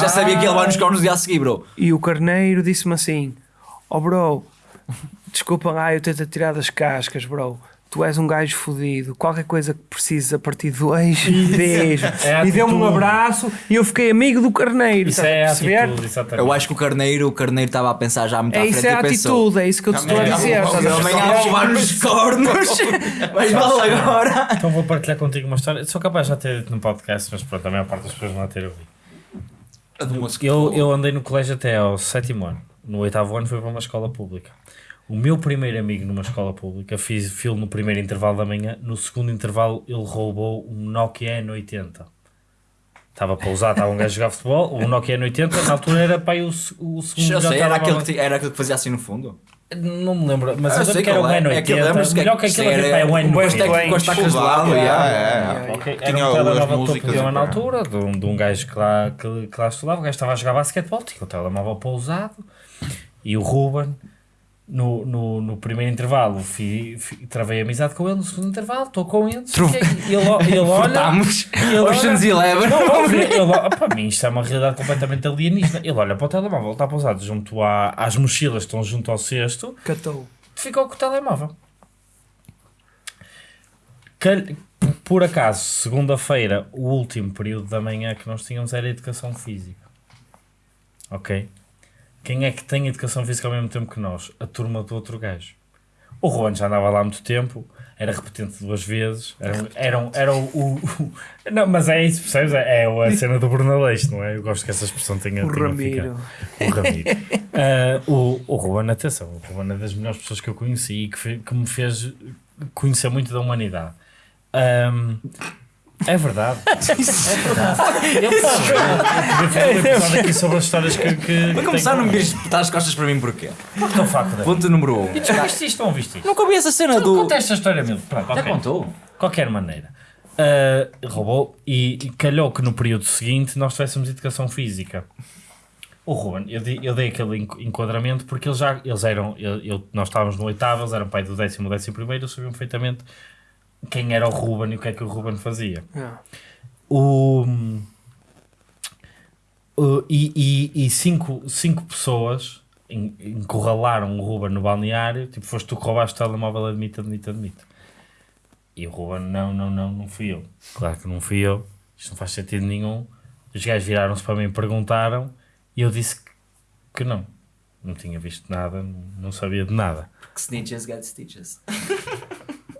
Já sabia que ele vai nos cornos no dia a seguir, bro. E o carneiro disse-me assim: Ó bro, desculpa lá eu ter-te tirado as cascas, bro. Tu és um gajo fodido. Qualquer coisa que precises a partir de hoje, beijo. É e deu-me um atitude. abraço e eu fiquei amigo do carneiro. Isso é atitude, exatamente. Eu acho que o carneiro, o carneiro estava a pensar já muito à É frente isso, é a e pensou. atitude, é isso que eu te estou a dizer. Amanhã vou levar nos cornos. Mas vale agora. Então vou partilhar contigo uma história. Sou capaz de já ter dito no podcast, mas pronto, a maior parte das pessoas não a ter ouvido. Eu, eu andei no colégio até ao sétimo ano. No oitavo ano fui para uma escola pública. O meu primeiro amigo numa escola pública fiz filo no primeiro intervalo da manhã. No segundo intervalo ele roubou um Nokia N80. Estava para usar, estava um gajo a jogar futebol. O Nokia N80 na altura era para o, o segundo Já melhor sei, era aquele, que, era aquele que fazia assim no fundo. Não me lembro, mas Ah, eu eu sei lembro que era um é. N80. É aquele, lembras-te que- melhor que isso aquele era- era, é o um N90. bom técnico com as tacas de lado. Tinha um as telemóvel topo de na altura, de um, de um gajo que lá, que, que lá estudava, o gajo estava a jogar basquetebol, tinha o telemóvel pousado, e o Ruben No, no, no primeiro intervalo fi, fi- travei amizade com ele, no segundo intervalo estou com ele. Tro- fiquei- ele, ele olha. Ele olha- Ocean's Eleven. Para mim isto é uma realidade completamente alienígena. Ele olha para o telemóvel, está pousado junto à, às mochilas que estão junto ao cesto, Catou. ficou com o telemóvel. Cal- Por acaso, segunda-feira, o último período da manhã que nós tínhamos era educação física. Ok? Quem é que tem educação física ao mesmo tempo que nós? A turma do outro gajo. O Juan já andava lá há muito tempo, era repetente duas vezes, era, era, um- era o, o- o- Não, mas é isso, percebes? É a cena do Brunaleixo, não é? Eu gosto que essa expressão tenha. O tenha Ramiro. ficado. O Ramiro. Ah, o, o Ruben, atenção, o Ruben é das melhores pessoas que eu conheci e que, que me fez conhecer muito da humanidade. Ahm, é verdade. É verdade. Eu episódio aqui sobre as histórias que. que Para começar, não me vires espetar as costas para mim porquê? Porque o facto de. Ponto número 1. Um. E tu viste isto não viste isto? Nunca ouvi essa cena do. conta esta história mesmo. Já contou? Qualquer maneira. Ah, roubou e, e calhou que no período seguinte nós tivéssemos educação física. O Ruben, eu, dei- eu dei aquele enqu- enquadramento porque eles já eles eram, eu, eu- nós estávamos no oitavo, eles eram pai do décimo, décimo primeiro, eles sabiam perfeitamente quem era o Ruben e o que é que o Ruben fazia. Yeah. O, o- e, e, e cinco, cinco pessoas en- encurralaram o Ruben no balneário. Tipo, foste tu que roubaste o telemóvel, admito, admito, admito. E o Ruben, não, não, não, não fui eu. Claro que não fui eu. Isto não faz sentido nenhum. Os gajos viraram-se para mim e perguntaram. E eu disse que, que não. Não tinha visto nada, não, sabia de nada. Que snitches get stitches.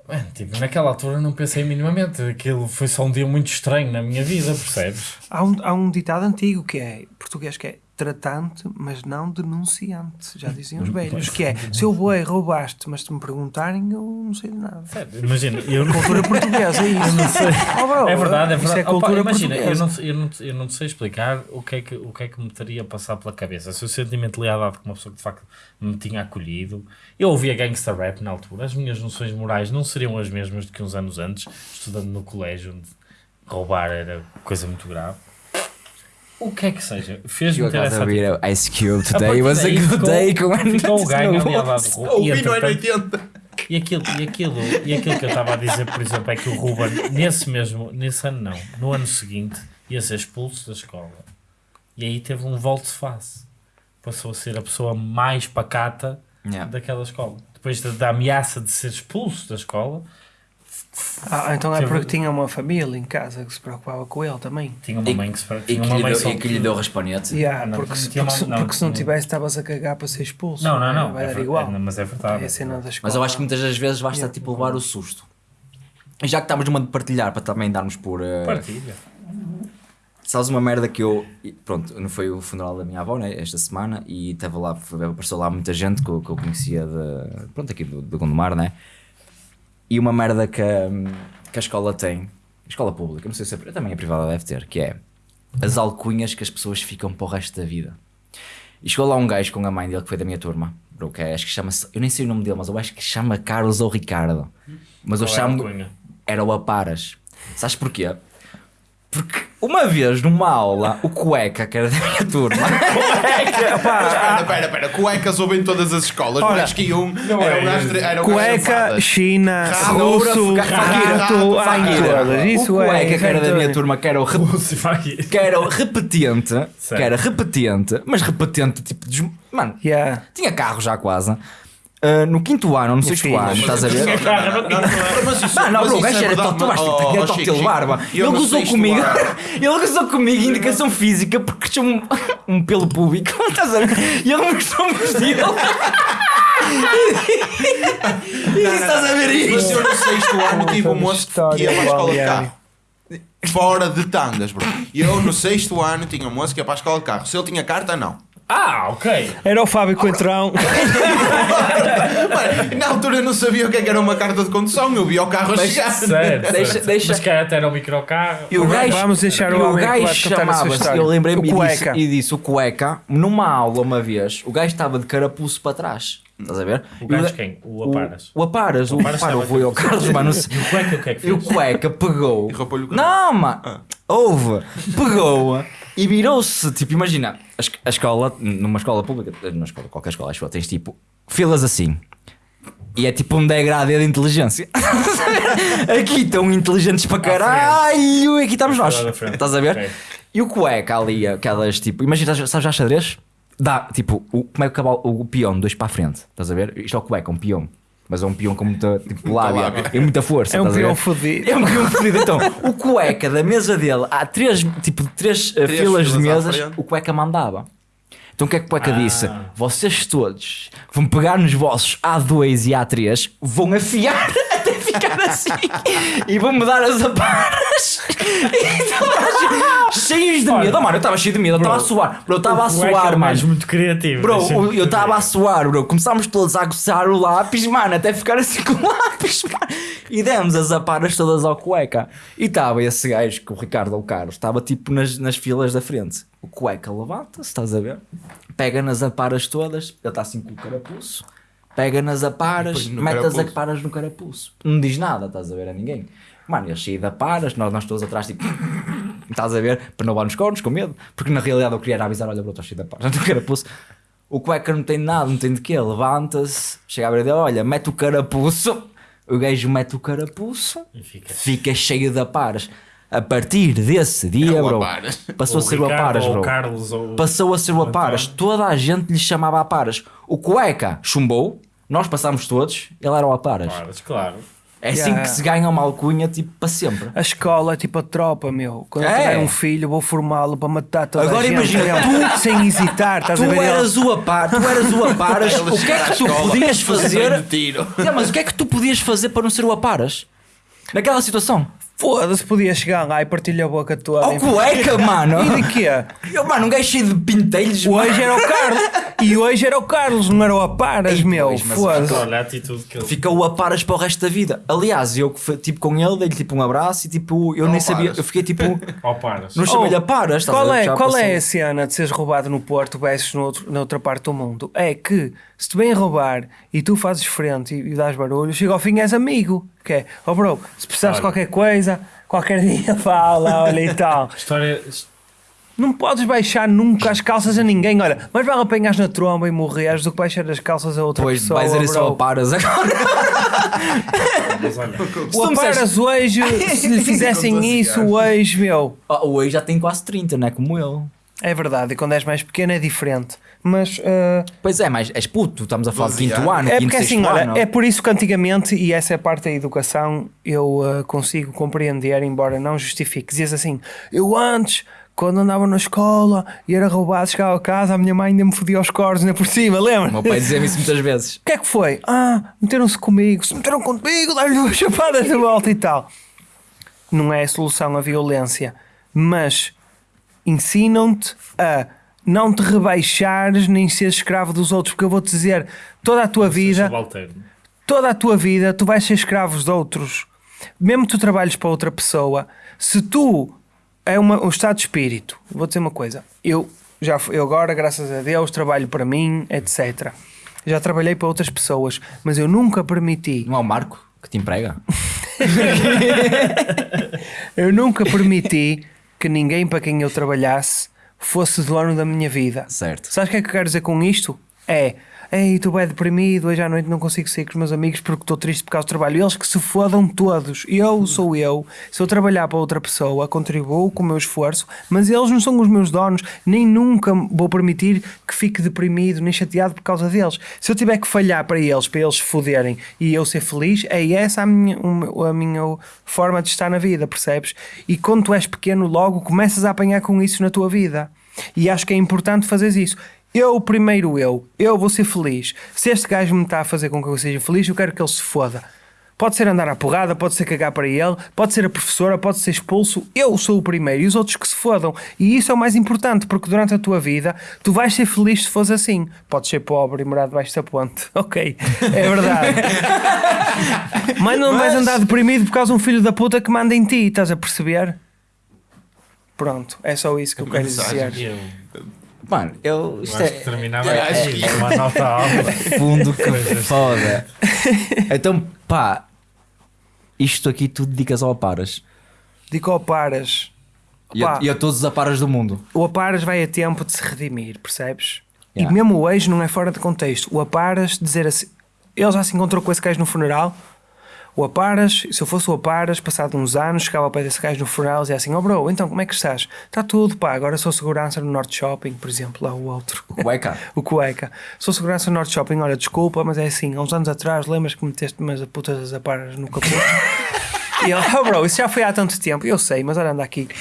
Mano, tipo, naquela altura não pensei minimamente. Aquilo foi só um dia muito estranho na minha vida, percebes? Há um, há um ditado antigo que é português que é tratante, mas não denunciante. Já diziam os velhos. Que é seu boi roubaste, mas se me perguntarem, eu não sei de nada. Sério, Imagina, eu não Cultura portuguesa, é isso. não sei. Oh, bro, É verdade, é isso verdade. é cultura Opa, imagina, eu não, eu, não, eu não te sei explicar o que, é que, o que é que me teria passado pela cabeça. Se o sentimento de lealdade com uma pessoa que de facto me tinha acolhido. Eu ouvia gangster rap na altura. As minhas noções morais não seriam as mesmas do que uns anos antes, estudando no colégio, onde roubar era coisa muito grave. O que é que seja, fez-me Eu ter essa atitude. a Ice Cube A today was a good day com Ficou o ganho a lealdade do Ruben. E, Ouvi no ano entretanto, 80. E aquilo, e, aquilo, e aquilo que eu estava a dizer, por exemplo, é que o Ruben, nesse mesmo, nesse ano não, no ano seguinte, ia ser expulso da escola. E aí teve um volte-face. Passou a ser a pessoa mais pacata Yeah. daquela escola. Depois da, da ameaça de ser expulso da escola, Ah, então é Teve- porque tinha uma família em casa que se preocupava com ele também. tinha uma E- mãe que se E tinha que, uma lhe mãe deu, só e que lhe deu raspanete. Yeah, não, porque, porque, não, porque se não tivesse, estavas a cagar para ser expulso. Não, não, não. Vai é dar igual. é- mas é verdade. É cena da escola. Mas eu acho que muitas das vezes basta Yeah. tipo levar o susto. E já que estamos numa de partilhar para também darmos por. eh, Partilha. Sabes uma merda que eu. e Pronto, não foi o funeral da minha avó, né? Esta semana, e estava lá, apareceu lá muita gente que eu, que eu conhecia de. Pronto, aqui do, do Gondomar, né? E uma merda que, que a escola tem, escola pública, não sei se é, também a privada deve ter, que é as alcunhas que as pessoas ficam para o resto da vida. E chegou lá um gajo com a mãe dele que foi da minha turma, bro, que é, acho que chama-se, eu nem sei o nome dele, mas eu acho que chama Carlos ou Ricardo. Mas eu Qual é a chamo era o Aparas. Sabes porquê? Porque uma vez numa aula, o cueca, que era da minha turma, Espera, espera, espera. Cuecas ouvem todas as escolas. Ora, Não acho que um era o gajo de- era de Cueca. China, russo, rato, todas. Isso o é. cueca que era da minha turma, que era o, que era o repetente, que era repetente, mas repetente tipo, des- mano, Yeah. tinha carro já quase. Ah, no quinto ano, no sexto ano, estás a ver? Não, não, não, não, não, mas isso- Não, não, mas bro, o isso gajo era mas- toto Chico, de barba. Ele gozou comigo, ele gozou comigo em indicação física porque tinha um, um pelo público, estás a ver? E ele mostrou-me os dele. E estás a ver Mas isto? eu no sexto ano tive um moço que ia para a escola de carro. Fora de tangas, bro. E eu no sexto ano tinha um moço que ia para a escola de carro. Se ele tinha carta, não. Ah, ok. Era o Fábio Coentrão. Mano, na altura eu não sabia o que é que era uma carta de condução. Eu vi o carro Mas- chegar. Certo. Deixa- certo. deixa- Mas que até era o microcarro. E o gajo, Vamos deixar o e o gajo chamava-se, eu lembrei-me O e disse, e disse o cueca, numa aula uma vez, o gajo estava de carapuço para trás. Estás a ver? O gajo ga- quem? O Aparas. O, o Aparas, o, Aparas pá, estava não foi ao Carlos, mano. E o cueca o que é que E o fez? cueca pegou. E roubou-lhe o cabelo. Não, mano. Houve. Pegou. E virou-se, tipo, imagina, a, es- a escola, numa escola pública, numa escola, qualquer escola, acho que tens tipo filas assim. E é tipo um degradê de inteligência. aqui estão inteligentes para caralho, e aqui estamos nós. Estás a ver? Ok. E o cueca ali, aquelas tipo, imagina, sabes já xadrez? Dá, tipo, o, como é que o cavalo, o peão, dois para a frente, estás a ver? Isto é o cueca, um peão. Mas é um peão com muita tipo, lábia, lábia. e muita força. É um peão fodido. É um peão fodido. Então, o cueca da mesa dele, há três, tipo, três, uh, Três filas de filas à mesas, o cueca mandava. Então o que é que o cueca disse? Vocês todos vão pegar nos vossos A2 e A3, vão afiar ficar assim e vão me dar as aparas. E Cheios de medo. Oh, mano, eu estava cheio de medo, eu estava a suar. Bro, eu estava a suar, é mano. muito criativo. Bro, eu estava a suar, bro. Começámos todos a aguçar o lápis, mano, até ficar assim com o lápis, mano. E demos as aparas todas ao cueca. E estava esse gajo, que o Ricardo ou o Carlos, estava tipo nas, nas filas da frente. O cueca levanta-se, estás a ver? Pega nas aparas todas, ele está assim com o carapuço. Pega nas aparas, põe no mete as carapuço. aparas no carapuço. Não diz nada, estás a ver a ninguém. Mano, eu cheio de aparas, nós, nós todos atrás, tipo, estás a ver, para não levar nos cornos, com medo. Porque na realidade eu queria avisar: olha, bro, estou cheio de aparas no carapuço. O cueca não tem nada, não tem de quê. Levanta-se, chega a ver dele, olha, mete o carapuço. O gajo mete o carapuço, E fica- fica cheio de aparas. A partir desse dia, É o bro, aparas. passou a Ou ser o Ricardo, aparas, ou bro. Carlos, ou... Passou a ser o aparas. Toda a gente lhe chamava aparas. O cueca chumbou, nós passámos todos, ele era o aparas. Paras, claro. É assim Yeah. que se ganha uma alcunha, tipo, para sempre. A escola é tipo a tropa, meu. Quando eu É. tiver um filho, vou formá-lo para matar toda Agora a gente. imagina, meu, sem hesitar, estás Tu a ver? eras o apar, tu eras o aparas, o que é que tu podias faz fazer? É, mas o que é que tu podias fazer para não ser o aparas? Naquela situação. Foda-se, podia chegar lá e partilhar a boca toda. Ao cueca, mano. E de quê? Eu, mano, um gajo cheio de pintelhos. Hoje era o Carlos. E hoje era o Carlos, não era o Aparas, Ei, meu. Foda-se. Ele... Fica o aparas para o resto da vida. Aliás, eu tipo com ele, dei-lhe tipo um abraço e tipo, eu nem sabia, Aparas. eu fiquei tipo, Ó, paras. não chamei-lhe aparas. estás a Qual é, qual é a cena de seres roubado no Porto versus no outro, na outra parte do mundo? É que se te vêm roubar e tu fazes frente e, e dás barulho, chega ao fim és amigo. Que é, oh bro, se precisares de qualquer coisa, qualquer dia fala, olha e tal. História... Não podes baixar nunca as calças a ninguém. Olha, mas vale apanhas na tromba e morreres do que baixar as calças a outra Pois, pessoa. vais isso bro. ao aparas agora. O Aparas hoje, se lhe fizessem isso hoje, meu. Oh, o Ei já tem quase 30, não é como ele. É verdade, e quando és mais pequeno é diferente. Mas ah, Pois é, mas és puto, estamos a falar de 12 quinto anos. ano, é quinto, porque assim, olha, é por isso que antigamente, e essa é parte da educação, eu ah, consigo compreender, embora não justifique. Dizias assim, eu antes, quando andava na escola e era roubado, chegava a casa, a minha mãe ainda me fodia os cornos, ainda por cima, lembra? O meu pai dizia-me isso muitas vezes. O que é que foi? Ah, meteram-se comigo. Se meteram contigo, dá-lhe duas chapadas de volta e tal. Não é a solução a violência, mas ensinam-te a não te rebaixares nem seres escravo dos outros, porque eu vou-te dizer, toda a tua vida, toda a tua vida, tu vais ser escravo de outros. Mesmo que tu trabalhes para outra pessoa, se tu é uma, um estado de espírito, vou dizer uma coisa, eu já eu agora, graças a Deus, trabalho para mim, etc. Já trabalhei para outras pessoas, mas eu nunca permiti, Não é o Marco que te emprega? eu nunca permiti que ninguém para quem eu trabalhasse fosse dono da minha vida. Certo. Sabes o que é que eu quero dizer com isto? É, ei, estou bem deprimido, hoje à noite não consigo sair com os meus amigos porque estou triste por causa do trabalho. Eles que se fodam todos. Eu sou eu. Se eu trabalhar para outra pessoa, contribuo com o meu esforço, mas eles não são os meus donos, nem nunca vou permitir que fique deprimido, nem chateado por causa deles. Se eu tiver que falhar para eles, para eles se foderem e eu ser feliz, é essa a minha, a minha forma de estar na vida, percebes? E quando tu és pequeno, logo começas a apanhar com isso na tua vida. E acho que é importante fazeres isso. Eu, primeiro eu, eu vou ser feliz. Se este gajo me está a fazer com que eu seja feliz, eu quero que ele se foda. Pode ser andar à porrada, pode ser cagar para ele, pode ser a professora, pode ser expulso. Eu sou o primeiro e os outros que se fodam. E isso é o mais importante, porque durante a tua vida tu vais ser feliz se fores assim. Podes ser pobre e morar debaixo da ponte. Ok, é verdade. Mas não vais andar deprimido por causa de um filho da puta que manda em ti, estás a perceber? Pronto, é só isso que eu quero dizer. Eu Mano, eu. Isto acho que é terminava É, aqui, acho que- uma nota alta. fundo que foda. Então, pá, isto aqui tu dedicas ao aparas. Digo ao paras. E a, e a todos os aparas do mundo. O Aparas vai a tempo de se redimir, percebes? Yeah. E mesmo hoje não é fora de contexto. O Aparas dizer assim. Ele já se encontrou com esse gajo no funeral. O Aparas, se eu fosse o Aparas, passado uns anos, chegava ao pé desse gajo no funeral e assim: Oh bro, então como é que estás? Está tudo, pá. Agora sou segurança no Norte Shopping, por exemplo, lá o outro. Cueca. o Cueca. Sou segurança no Norte Shopping, olha, desculpa, mas é assim, há uns anos atrás, lembras que meteste umas putas das aparas no capô? E ele, oh bro, isso já foi há tanto tempo. Eu sei, mas olha, anda aqui.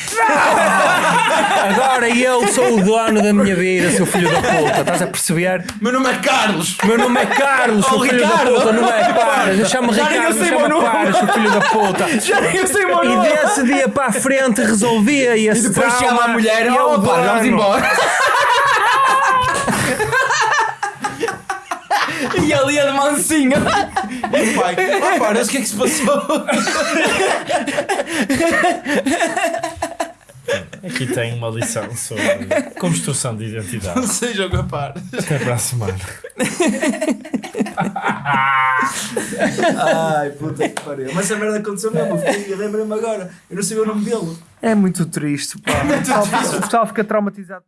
Agora eu sou o dono da minha vida, seu filho da puta. Estás a perceber? Meu nome é Carlos! Meu nome é Carlos, seu Oh, filho Ricardo. da puta. Não é Paras. Eu chamo Já eu Ricardo, sei não o meu chama nome. Paras, seu filho da puta. Já nem eu sei meu E nome. desse dia para a frente resolvia e E depois chama a mulher e é oh, pá, vamos embora. e ali a de mansinho. Pai, oh, Paras, o que é que se passou? Aqui tem uma lição sobre construção de identidade. Não seja capaz. Até para a semana. Ai, puta que pariu. Mas essa merda aconteceu mesmo. Eu lembrei-me agora. Eu não sabia o nome dele. É muito triste, pá. O pessoal- o pessoal fica traumatizado.